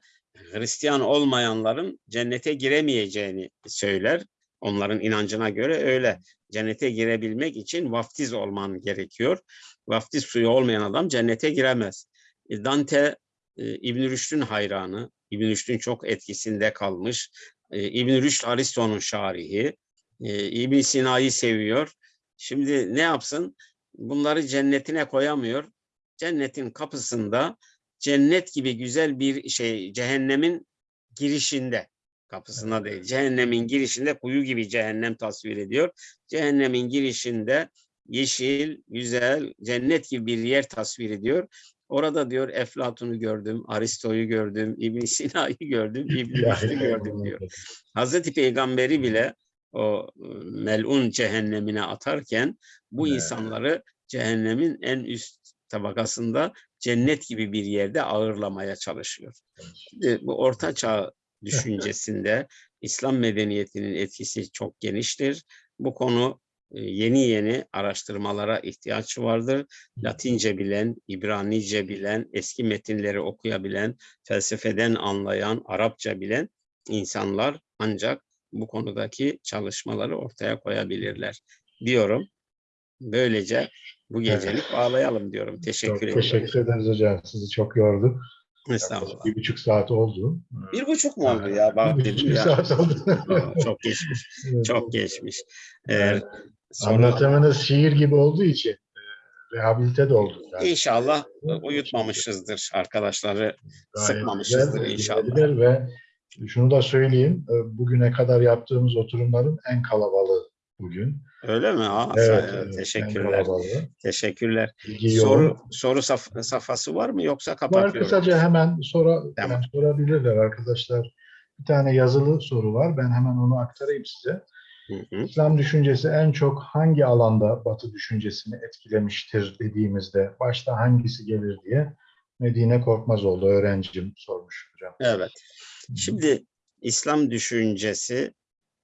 B: Hristiyan olmayanların cennete giremeyeceğini söyler. Onların inancına göre öyle. Cennete girebilmek için vaftiz olman gerekiyor. Vaftiz suyu olmayan adam cennete giremez. E, Dante e, İbn Rüşd'ün hayranı. İbn Rüşd'ün çok etkisinde kalmış. E, İbn Rüşd Aristo'nun şarihi. E, İbn Sina'yı seviyor. Şimdi ne yapsın? Bunları cennetine koyamıyor. Cennetin kapısında cennet gibi güzel bir şey cehennemin girişinde kapısına değil cehennemin girişinde kuyu gibi cehennem tasvir ediyor. Cehennemin girişinde yeşil, güzel, cennet gibi bir yer tasvir ediyor. Orada diyor Eflatun'u gördüm, Aristo'yu gördüm, İbn Sina'yı gördüm, [LAUGHS] İbn Rüşd'ü gördüm diyor. Hazreti Peygamberi bile o e, melun cehennemine atarken bu
A: Evet.
B: insanları cehennemin en üst tabakasında cennet gibi bir yerde ağırlamaya çalışıyor. Şimdi bu orta çağ [LAUGHS] düşüncesinde İslam medeniyetinin etkisi çok geniştir. Bu konu yeni yeni araştırmalara ihtiyaç vardır. Latince bilen, İbranice bilen, eski metinleri okuyabilen, felsefeden anlayan, Arapça bilen insanlar ancak bu konudaki çalışmaları ortaya koyabilirler diyorum. Böylece bu gecelik bağlayalım diyorum.
A: Çok
B: Teşekkür ederim.
A: teşekkür ederiz hocam. Sizi çok yorduk.
B: Estağfurullah.
A: Bir buçuk saat oldu.
B: Bir buçuk mu oldu ya? Bak
A: Bir buçuk
B: ya.
A: saat oldu.
B: Çok geçmiş. [LAUGHS] Çok geçmiş.
A: Evet.
B: Sonra
A: Anlatımınız şiir gibi olduğu için e, rehabilite de oldu. Yani
B: inşallah uyutmamışızdır arkadaşları.
A: gayet
B: sıkmamışızdır
A: güzel,
B: inşallah.
A: Ve şunu da söyleyeyim. e, Bugüne kadar yaptığımız oturumların en kalabalığı bugün.
B: Öyle mi? Aa,
A: Evet, evet,
B: teşekkürler. Teşekkürler.
A: İlgi
B: Soru
A: yoğun.
B: soru saf- safhası var mı yoksa
A: Var
B: kapatıyorum?
A: kısaca hemen sora,
B: Tamam.
A: sorabilirler arkadaşlar. Bir tane yazılı soru var. Ben hemen onu aktarayım size.
B: Hı hı.
A: İslam düşüncesi en çok hangi alanda Batı düşüncesini etkilemiştir dediğimizde başta hangisi gelir diye Medine Korkmazoğlu öğrencim sormuş hocam.
B: Evet. Şimdi İslam düşüncesi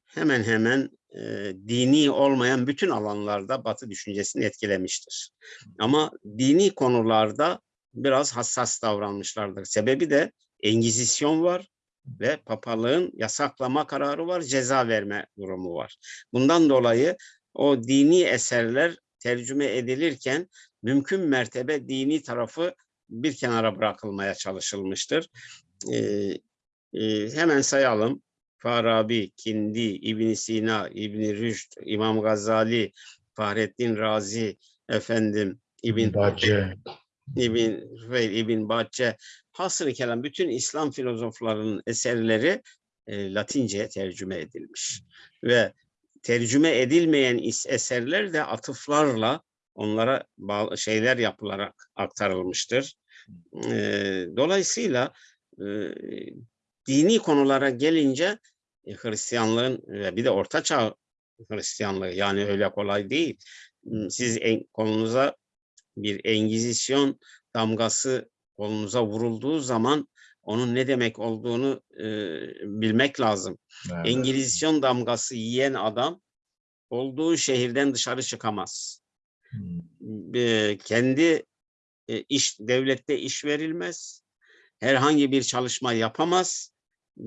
B: hemen hemen e, dini olmayan bütün alanlarda Batı düşüncesini etkilemiştir. Ama dini konularda biraz hassas davranmışlardır. Sebebi de Engizisyon var ve papalığın yasaklama kararı var, ceza verme durumu var. Bundan dolayı o dini eserler tercüme edilirken mümkün mertebe dini tarafı bir kenara bırakılmaya çalışılmıştır. Ee, e, hemen sayalım. Farabi, Kindi, ibn Sina, ibn Rüşd, İmam Gazali, Fahrettin Razi, efendim İbn
A: Bacce.
B: İbn Rüfeyl, İbn Bahçe, hasır kelam bütün İslam filozoflarının eserleri e, Latince'ye tercüme edilmiş. Ve tercüme edilmeyen eserler de atıflarla onlara şeyler yapılarak aktarılmıştır. E, dolayısıyla e, dini konulara gelince e, Hristiyanlığın ve bir de Orta Çağ Hristiyanlığı yani öyle kolay değil. Siz en, kolunuza bir Engizisyon damgası kolunuza vurulduğu zaman onun ne demek olduğunu e, bilmek lazım.
A: Evet.
B: Engizisyon damgası yiyen adam olduğu şehirden dışarı çıkamaz.
A: Hmm.
B: E, kendi e, iş devlette iş verilmez. Herhangi bir çalışma yapamaz.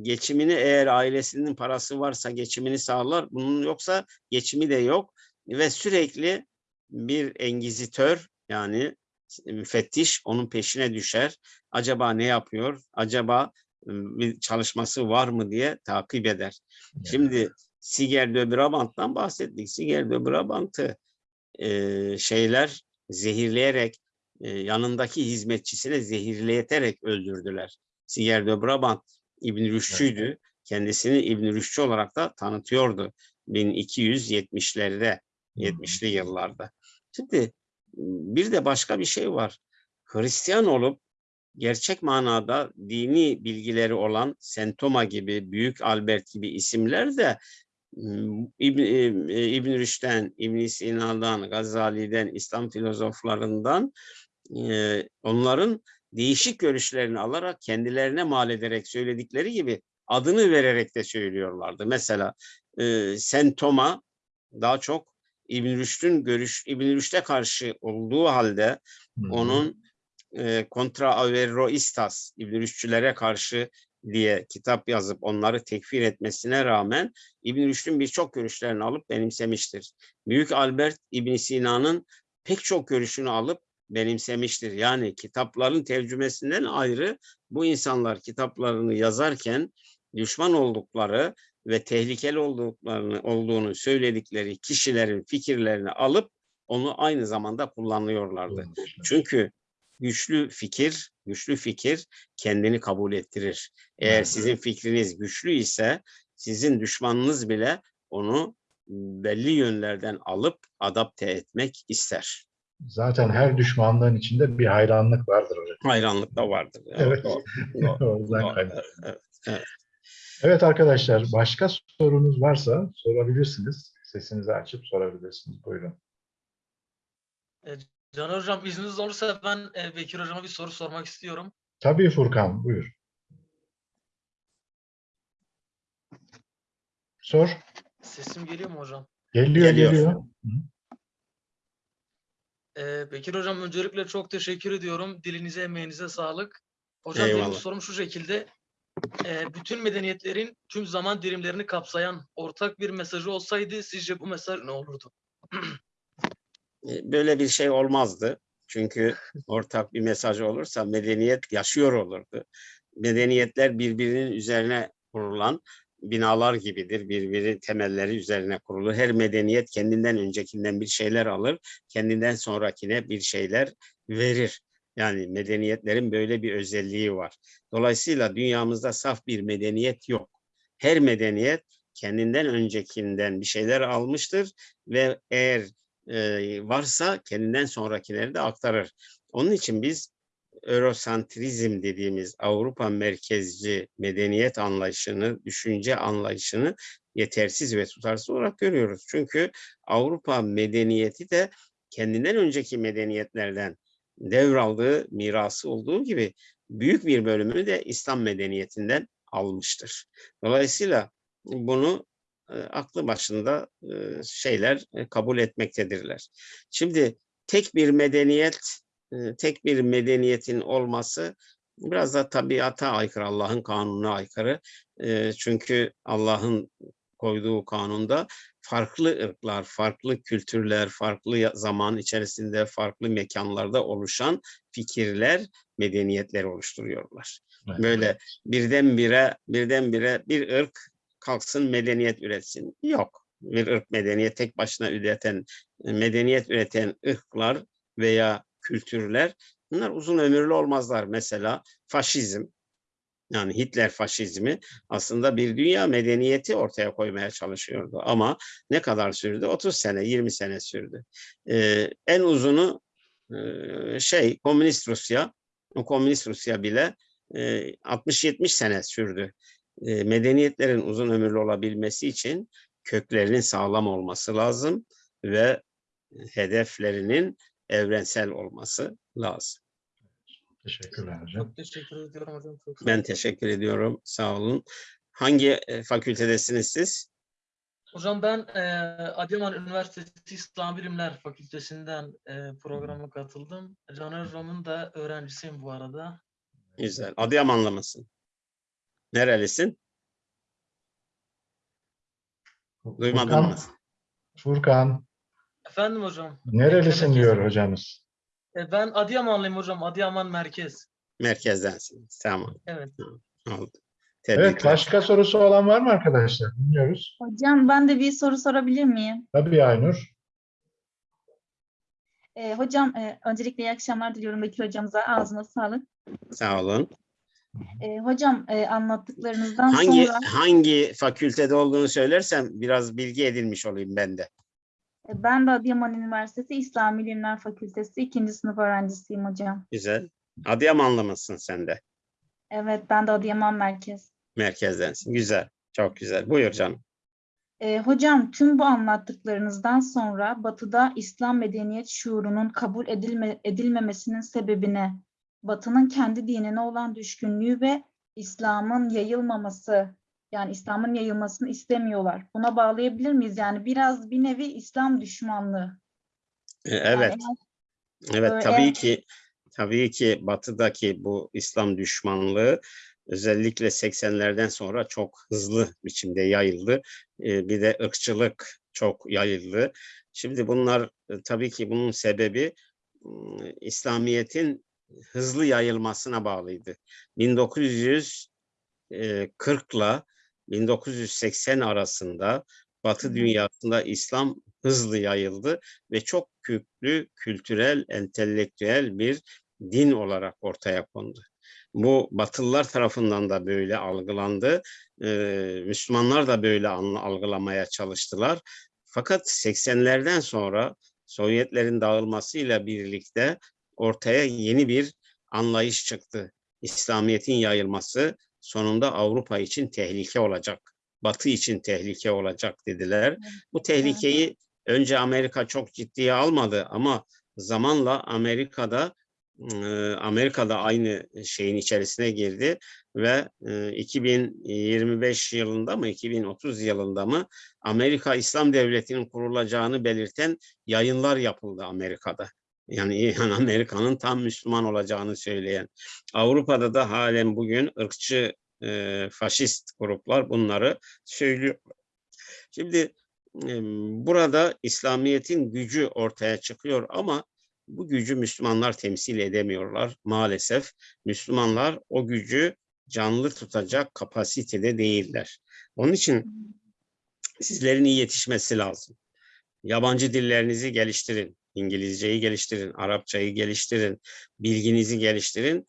B: Geçimini eğer ailesinin parası varsa geçimini sağlar. Bunun yoksa geçimi de yok ve sürekli bir engizitör yani müfettiş onun peşine düşer. Acaba ne yapıyor? Acaba bir çalışması var mı diye takip eder. Şimdi Siger de Brabant'tan bahsettik. Siger de Brabant'ı e, şeyler zehirleyerek e, yanındaki hizmetçisine zehirleterek öldürdüler. Siger de Brabant İbn Rüşd'üydü. Kendisini İbn Rüşdçü olarak da tanıtıyordu 1270'lerde, 70'li yıllarda. Şimdi bir de başka bir şey var. Hristiyan olup gerçek manada dini bilgileri olan Sentoma gibi, Büyük Albert gibi isimler de İbn, e, İbn Rüşd'den, İbn Sina'dan, Gazali'den, İslam filozoflarından e, onların değişik görüşlerini alarak kendilerine mal ederek söyledikleri gibi adını vererek de söylüyorlardı. Mesela Sentoma daha çok İbn Rüşd'ün görüş İbn Rüşd'e karşı olduğu halde
A: Hı hı.
B: onun e, Contra Averroistas İbn Rüşdçülere karşı diye kitap yazıp onları tekfir etmesine rağmen İbn Rüşd'ün birçok görüşlerini alıp benimsemiştir. Büyük Albert İbn Sina'nın pek çok görüşünü alıp benimsemiştir. Yani kitapların tercümesinden ayrı bu insanlar kitaplarını yazarken düşman oldukları ve tehlikeli olduklarını olduğunu söyledikleri kişilerin fikirlerini alıp onu aynı zamanda kullanıyorlardı. Çünkü güçlü fikir, güçlü fikir kendini kabul ettirir. Eğer
A: Evet.
B: sizin fikriniz güçlü ise sizin düşmanınız bile onu belli yönlerden alıp adapte etmek ister.
A: Zaten her düşmanlığın içinde bir hayranlık vardır hocam.
B: Hayranlık da vardır.
A: Evet.
B: doğru, doğru, [LAUGHS] doğru.
A: kaynaklı.
B: Evet.
A: Evet arkadaşlar, başka sorunuz varsa sorabilirsiniz. Sesinizi açıp sorabilirsiniz. Buyurun.
C: Can Hocam izniniz olursa ben e, Bekir Hocama bir soru sormak istiyorum.
A: Tabii Furkan, buyur. Sor.
C: Sesim geliyor mu hocam?
A: Geliyor,
B: Geliyor.
A: geliyor.
C: E, Bekir Hocam öncelikle çok teşekkür ediyorum. Dilinize, emeğinize sağlık. Hocam benim
B: Eyvallah.
C: sorum şu şekilde. E, bütün medeniyetlerin tüm zaman dilimlerini kapsayan ortak bir mesajı olsaydı sizce bu mesaj ne olurdu?
B: E, Böyle bir şey olmazdı. Çünkü [LAUGHS] ortak bir mesaj olursa medeniyet yaşıyor olurdu. Medeniyetler birbirinin üzerine kurulan binalar gibidir. Birbiri temelleri üzerine kurulu. Her medeniyet kendinden öncekinden bir şeyler alır, kendinden sonrakine bir şeyler verir. Yani medeniyetlerin böyle bir özelliği var. Dolayısıyla dünyamızda saf bir medeniyet yok. Her medeniyet kendinden öncekinden bir şeyler almıştır ve eğer e, varsa kendinden sonrakileri de aktarır. Onun için biz Eurosantrizm dediğimiz Avrupa merkezci medeniyet anlayışını, düşünce anlayışını yetersiz ve tutarsız olarak görüyoruz. Çünkü Avrupa medeniyeti de kendinden önceki medeniyetlerden devraldığı mirası olduğu gibi büyük bir bölümünü de İslam medeniyetinden almıştır. Dolayısıyla bunu e, aklı başında e, şeyler e, kabul etmektedirler. Şimdi tek bir medeniyet, tek bir medeniyetin olması biraz da tabiata aykırı, Allah'ın kanununa aykırı. Çünkü Allah'ın koyduğu kanunda farklı ırklar, farklı kültürler, farklı zaman içerisinde, farklı mekanlarda oluşan fikirler, medeniyetler oluşturuyorlar.
A: Evet.
B: Böyle birdenbire, birdenbire bir ırk kalksın medeniyet üretsin. Yok. Bir ırk medeniyet tek başına üreten, medeniyet üreten ırklar veya kültürler bunlar uzun ömürlü olmazlar. Mesela faşizm, yani Hitler faşizmi aslında bir dünya medeniyeti ortaya koymaya çalışıyordu. Ama ne kadar sürdü? 30 sene, 20 sene sürdü. Ee, en uzunu e, şey komünist Rusya, komünist Rusya bile e, 60-70 sene sürdü. E, medeniyetlerin uzun ömürlü olabilmesi için köklerinin sağlam olması lazım ve hedeflerinin evrensel olması lazım.
A: Teşekkürler hocam.
C: Çok teşekkür ediyorum hocam. Çok
B: Ben teşekkür ediyorum. Sağ olun. Hangi e, fakültedesiniz siz?
C: Hocam ben e, Adıyaman Üniversitesi İslam Bilimler Fakültesinden e, programa katıldım. Caner Hocam'ın da öğrencisiyim bu arada.
B: Güzel. Adıyamanlı mısın? Nerelisin? Duymadım
A: Furkan,
B: mı?
A: Furkan,
C: Efendim hocam.
A: nerelisin diyor hocamız.
C: E, ben Adıyamanlıyım hocam. Adıyaman Merkez.
B: Merkezdensin. Tamam.
C: Evet.
B: Oldu.
A: Evet,
B: Tebrikler.
A: başka sorusu olan var mı arkadaşlar? Dinliyoruz.
D: Hocam ben de bir soru sorabilir miyim?
A: Tabii Aynur.
D: Ee, hocam e, öncelikle iyi akşamlar diliyorum Bekir hocamıza. Ağzına sağlık.
B: Sağ olun.
D: Ee, hocam e, anlattıklarınızdan
B: Hangi
D: sonra
B: hangi fakültede olduğunu söylersem biraz bilgi edinmiş olayım ben de.
D: E, ben de Adıyaman Üniversitesi İslam Bilimler Fakültesi ikinci sınıf öğrencisiyim hocam.
B: Güzel. Adıyamanlı mısın sen de?
D: Evet ben de Adıyaman Merkez.
B: Merkezdensin. Güzel. Çok güzel. Buyur canım.
D: Ee, hocam tüm bu anlattıklarınızdan sonra Batı'da İslam medeniyet şuurunun kabul edilme, edilmemesinin sebebine Batı'nın kendi dinine olan düşkünlüğü ve İslam'ın yayılmaması yani İslam'ın yayılmasını istemiyorlar. Buna bağlayabilir miyiz? Yani biraz bir nevi İslam düşmanlığı. Yani
B: Evet.
D: eğer-
B: Evet
D: Ee,
B: tabii ki tabii ki batıdaki bu İslam düşmanlığı özellikle 80'lerden sonra çok hızlı biçimde yayıldı. Ee, Bir de ırkçılık çok yayıldı. Şimdi bunlar e, tabii ki bunun sebebi İslamiyet'in hızlı yayılmasına bağlıydı. 1940 ile 1980 arasında Batı dünyasında İslam hızlı yayıldı ve çok köklü kültürel, entelektüel bir din olarak ortaya kondu. Bu Batılılar tarafından da böyle algılandı. Ee, Müslümanlar da böyle algılamaya çalıştılar. Fakat 80'lerden sonra Sovyetlerin dağılmasıyla birlikte ortaya yeni bir anlayış çıktı. İslamiyet'in yayılması sonunda Avrupa için tehlike olacak. Batı için tehlike olacak dediler. Bu tehlikeyi önce Amerika çok ciddiye almadı ama zamanla Amerika'da e, Amerika'da aynı şeyin içerisine girdi ve e, 2025 yılında mı 2030 yılında mı Amerika İslam Devleti'nin kurulacağını belirten yayınlar yapıldı Amerika'da. [LAUGHS] Yani, Amerika'nın tam Müslüman olacağını söyleyen. Avrupa'da da halen bugün ırkçı e, faşist gruplar bunları söylüyor. Şimdi e, burada İslamiyet'in gücü ortaya çıkıyor ama bu gücü Müslümanlar temsil edemiyorlar maalesef. Müslümanlar o gücü canlı tutacak kapasitede değiller. Onun için sizlerin iyi yetişmesi lazım. Yabancı dillerinizi geliştirin. İngilizceyi geliştirin, Arapçayı geliştirin, bilginizi geliştirin.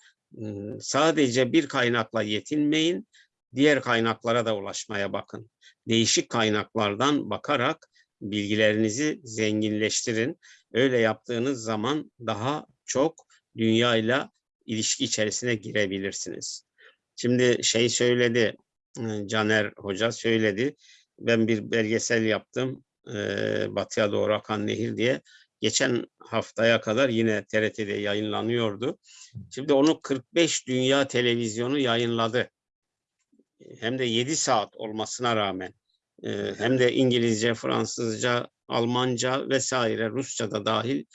B: Sadece bir kaynakla yetinmeyin, diğer kaynaklara da ulaşmaya bakın. Değişik kaynaklardan bakarak bilgilerinizi zenginleştirin. Öyle yaptığınız zaman daha çok dünyayla ilişki içerisine girebilirsiniz. Şimdi şey söyledi, Caner Hoca söyledi. Ben bir belgesel yaptım. Batıya doğru akan nehir diye. Geçen haftaya kadar yine TRT'de yayınlanıyordu. Şimdi onu 45 dünya televizyonu yayınladı. Hem de 7 saat olmasına rağmen. e, Hem de İngilizce, Fransızca, Almanca vesaire Rusça da dahil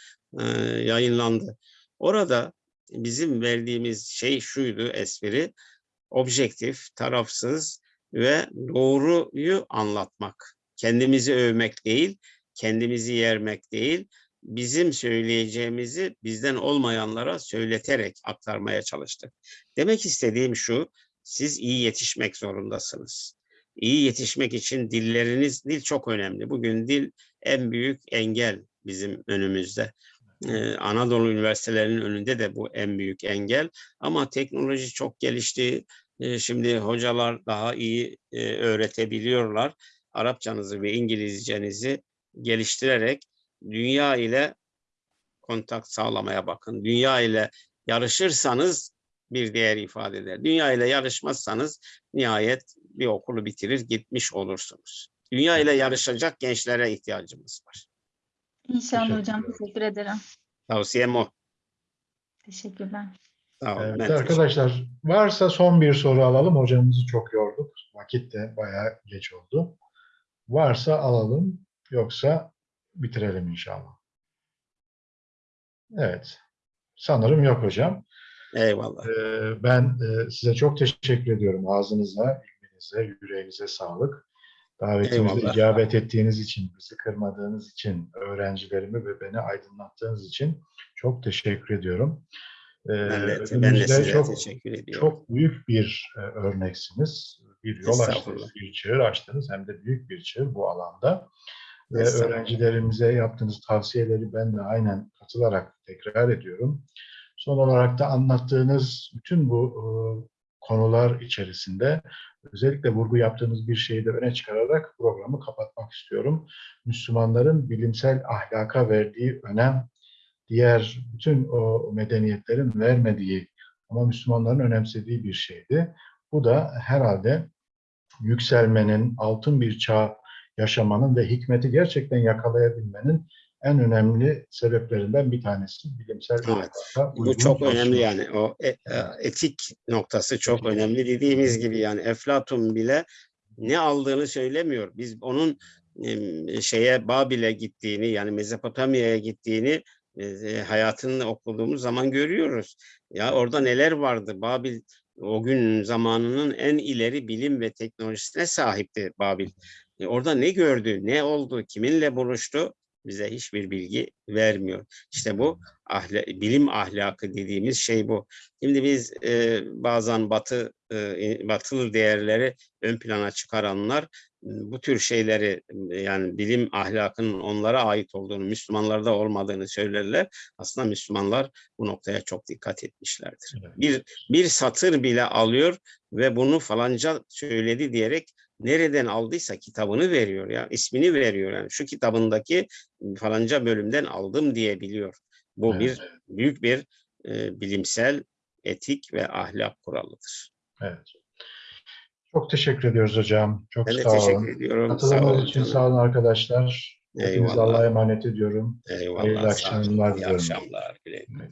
B: e, yayınlandı. Orada bizim verdiğimiz şey şuydu espri. Objektif, tarafsız ve doğruyu anlatmak. Kendimizi övmek değil, kendimizi yermek değil, bizim söyleyeceğimizi bizden olmayanlara söyleterek aktarmaya çalıştık. Demek istediğim şu, siz iyi yetişmek zorundasınız. İyi yetişmek için dilleriniz, dil çok önemli. Bugün dil en büyük engel bizim önümüzde. Ee, Anadolu üniversitelerinin önünde de bu en büyük engel. Ama teknoloji çok gelişti. Ee, şimdi hocalar daha iyi e, öğretebiliyorlar. Arapçanızı ve İngilizcenizi geliştirerek dünya ile kontak sağlamaya bakın. Dünya ile yarışırsanız bir değer ifade eder. Dünya ile yarışmazsanız nihayet bir okulu bitirir gitmiş olursunuz. Dünya ile yarışacak gençlere ihtiyacımız var.
D: İnşallah hocam. Teşekkür ederim.
B: Tavsiyem o.
D: Teşekkürler.
B: Sağ olun.
A: Evet,
B: teşekkür-
A: arkadaşlar varsa son bir soru alalım. Hocamızı çok yorduk. Vakit de bayağı geç oldu. Varsa alalım. Yoksa bitirelim inşallah. Evet. Sanırım yok hocam.
B: Eyvallah.
A: Ee, Ben e, size çok teşekkür ediyorum. Ağzınıza, ilminize, yüreğinize sağlık. Davetimize
B: Eyvallah.
A: icabet ettiğiniz için, bizi kırmadığınız için, öğrencilerimi ve beni aydınlattığınız için çok teşekkür ediyorum. Ee,
B: Ben de, ben de size
A: çok,
B: teşekkür ediyorum.
A: çok büyük bir e, örneksiniz. Bir yol açtınız, bir çığır açtınız hem de büyük bir çığır bu alanda. Ve öğrencilerimize yaptığınız tavsiyeleri ben de aynen katılarak tekrar ediyorum. Son olarak da anlattığınız bütün bu e, konular içerisinde özellikle vurgu yaptığınız bir şeyi de öne çıkararak programı kapatmak istiyorum. Müslümanların bilimsel ahlaka verdiği önem diğer bütün o medeniyetlerin vermediği ama Müslümanların önemsediği bir şeydi. Bu da herhalde yükselmenin, altın bir çağ yaşamanın ve hikmeti gerçekten yakalayabilmenin en önemli sebeplerinden bir tanesi bilimsel
B: Evet. Bu çok
A: çalışma.
B: önemli yani. O e- e, etik noktası çok önemli. Dediğimiz gibi yani Eflatun bile ne aldığını söylemiyor. Biz onun şeye Babil'e gittiğini yani Mezopotamya'ya gittiğini e, hayatını okuduğumuz zaman görüyoruz. Ya orada neler vardı? Babil o gün zamanının en ileri bilim ve teknolojisine sahipti Babil. E, orada ne gördü, ne oldu, kiminle buluştu bize hiçbir bilgi vermiyor. İşte bu ahle, bilim ahlakı dediğimiz şey bu. Şimdi biz e, bazen batı e, batılı değerleri ön plana çıkaranlar bu tür şeyleri e, yani bilim ahlakının onlara ait olduğunu, Müslümanlarda olmadığını söylerler. Aslında Müslümanlar bu noktaya çok dikkat etmişlerdir.
A: Evet.
B: Bir bir satır bile alıyor ve bunu falanca söyledi diyerek nereden aldıysa kitabını veriyor ya, ismini veriyor yani. Şu kitabındaki falanca bölümden aldım diyebiliyor. Bu
A: Evet.
B: bir büyük bir e, bilimsel etik ve ahlak kuralıdır.
A: Evet. Çok teşekkür ediyoruz hocam. Çok
B: Ben
A: sağ olun.
B: teşekkür ediyorum. Sağ olun
A: için
B: canım.
A: sağ olun arkadaşlar.
B: Eyvallah.
A: Allah'a emanet ediyorum.
B: Eyvallah.
A: Hayırlı akşamlar
B: İyi akşamlar. Güle güle.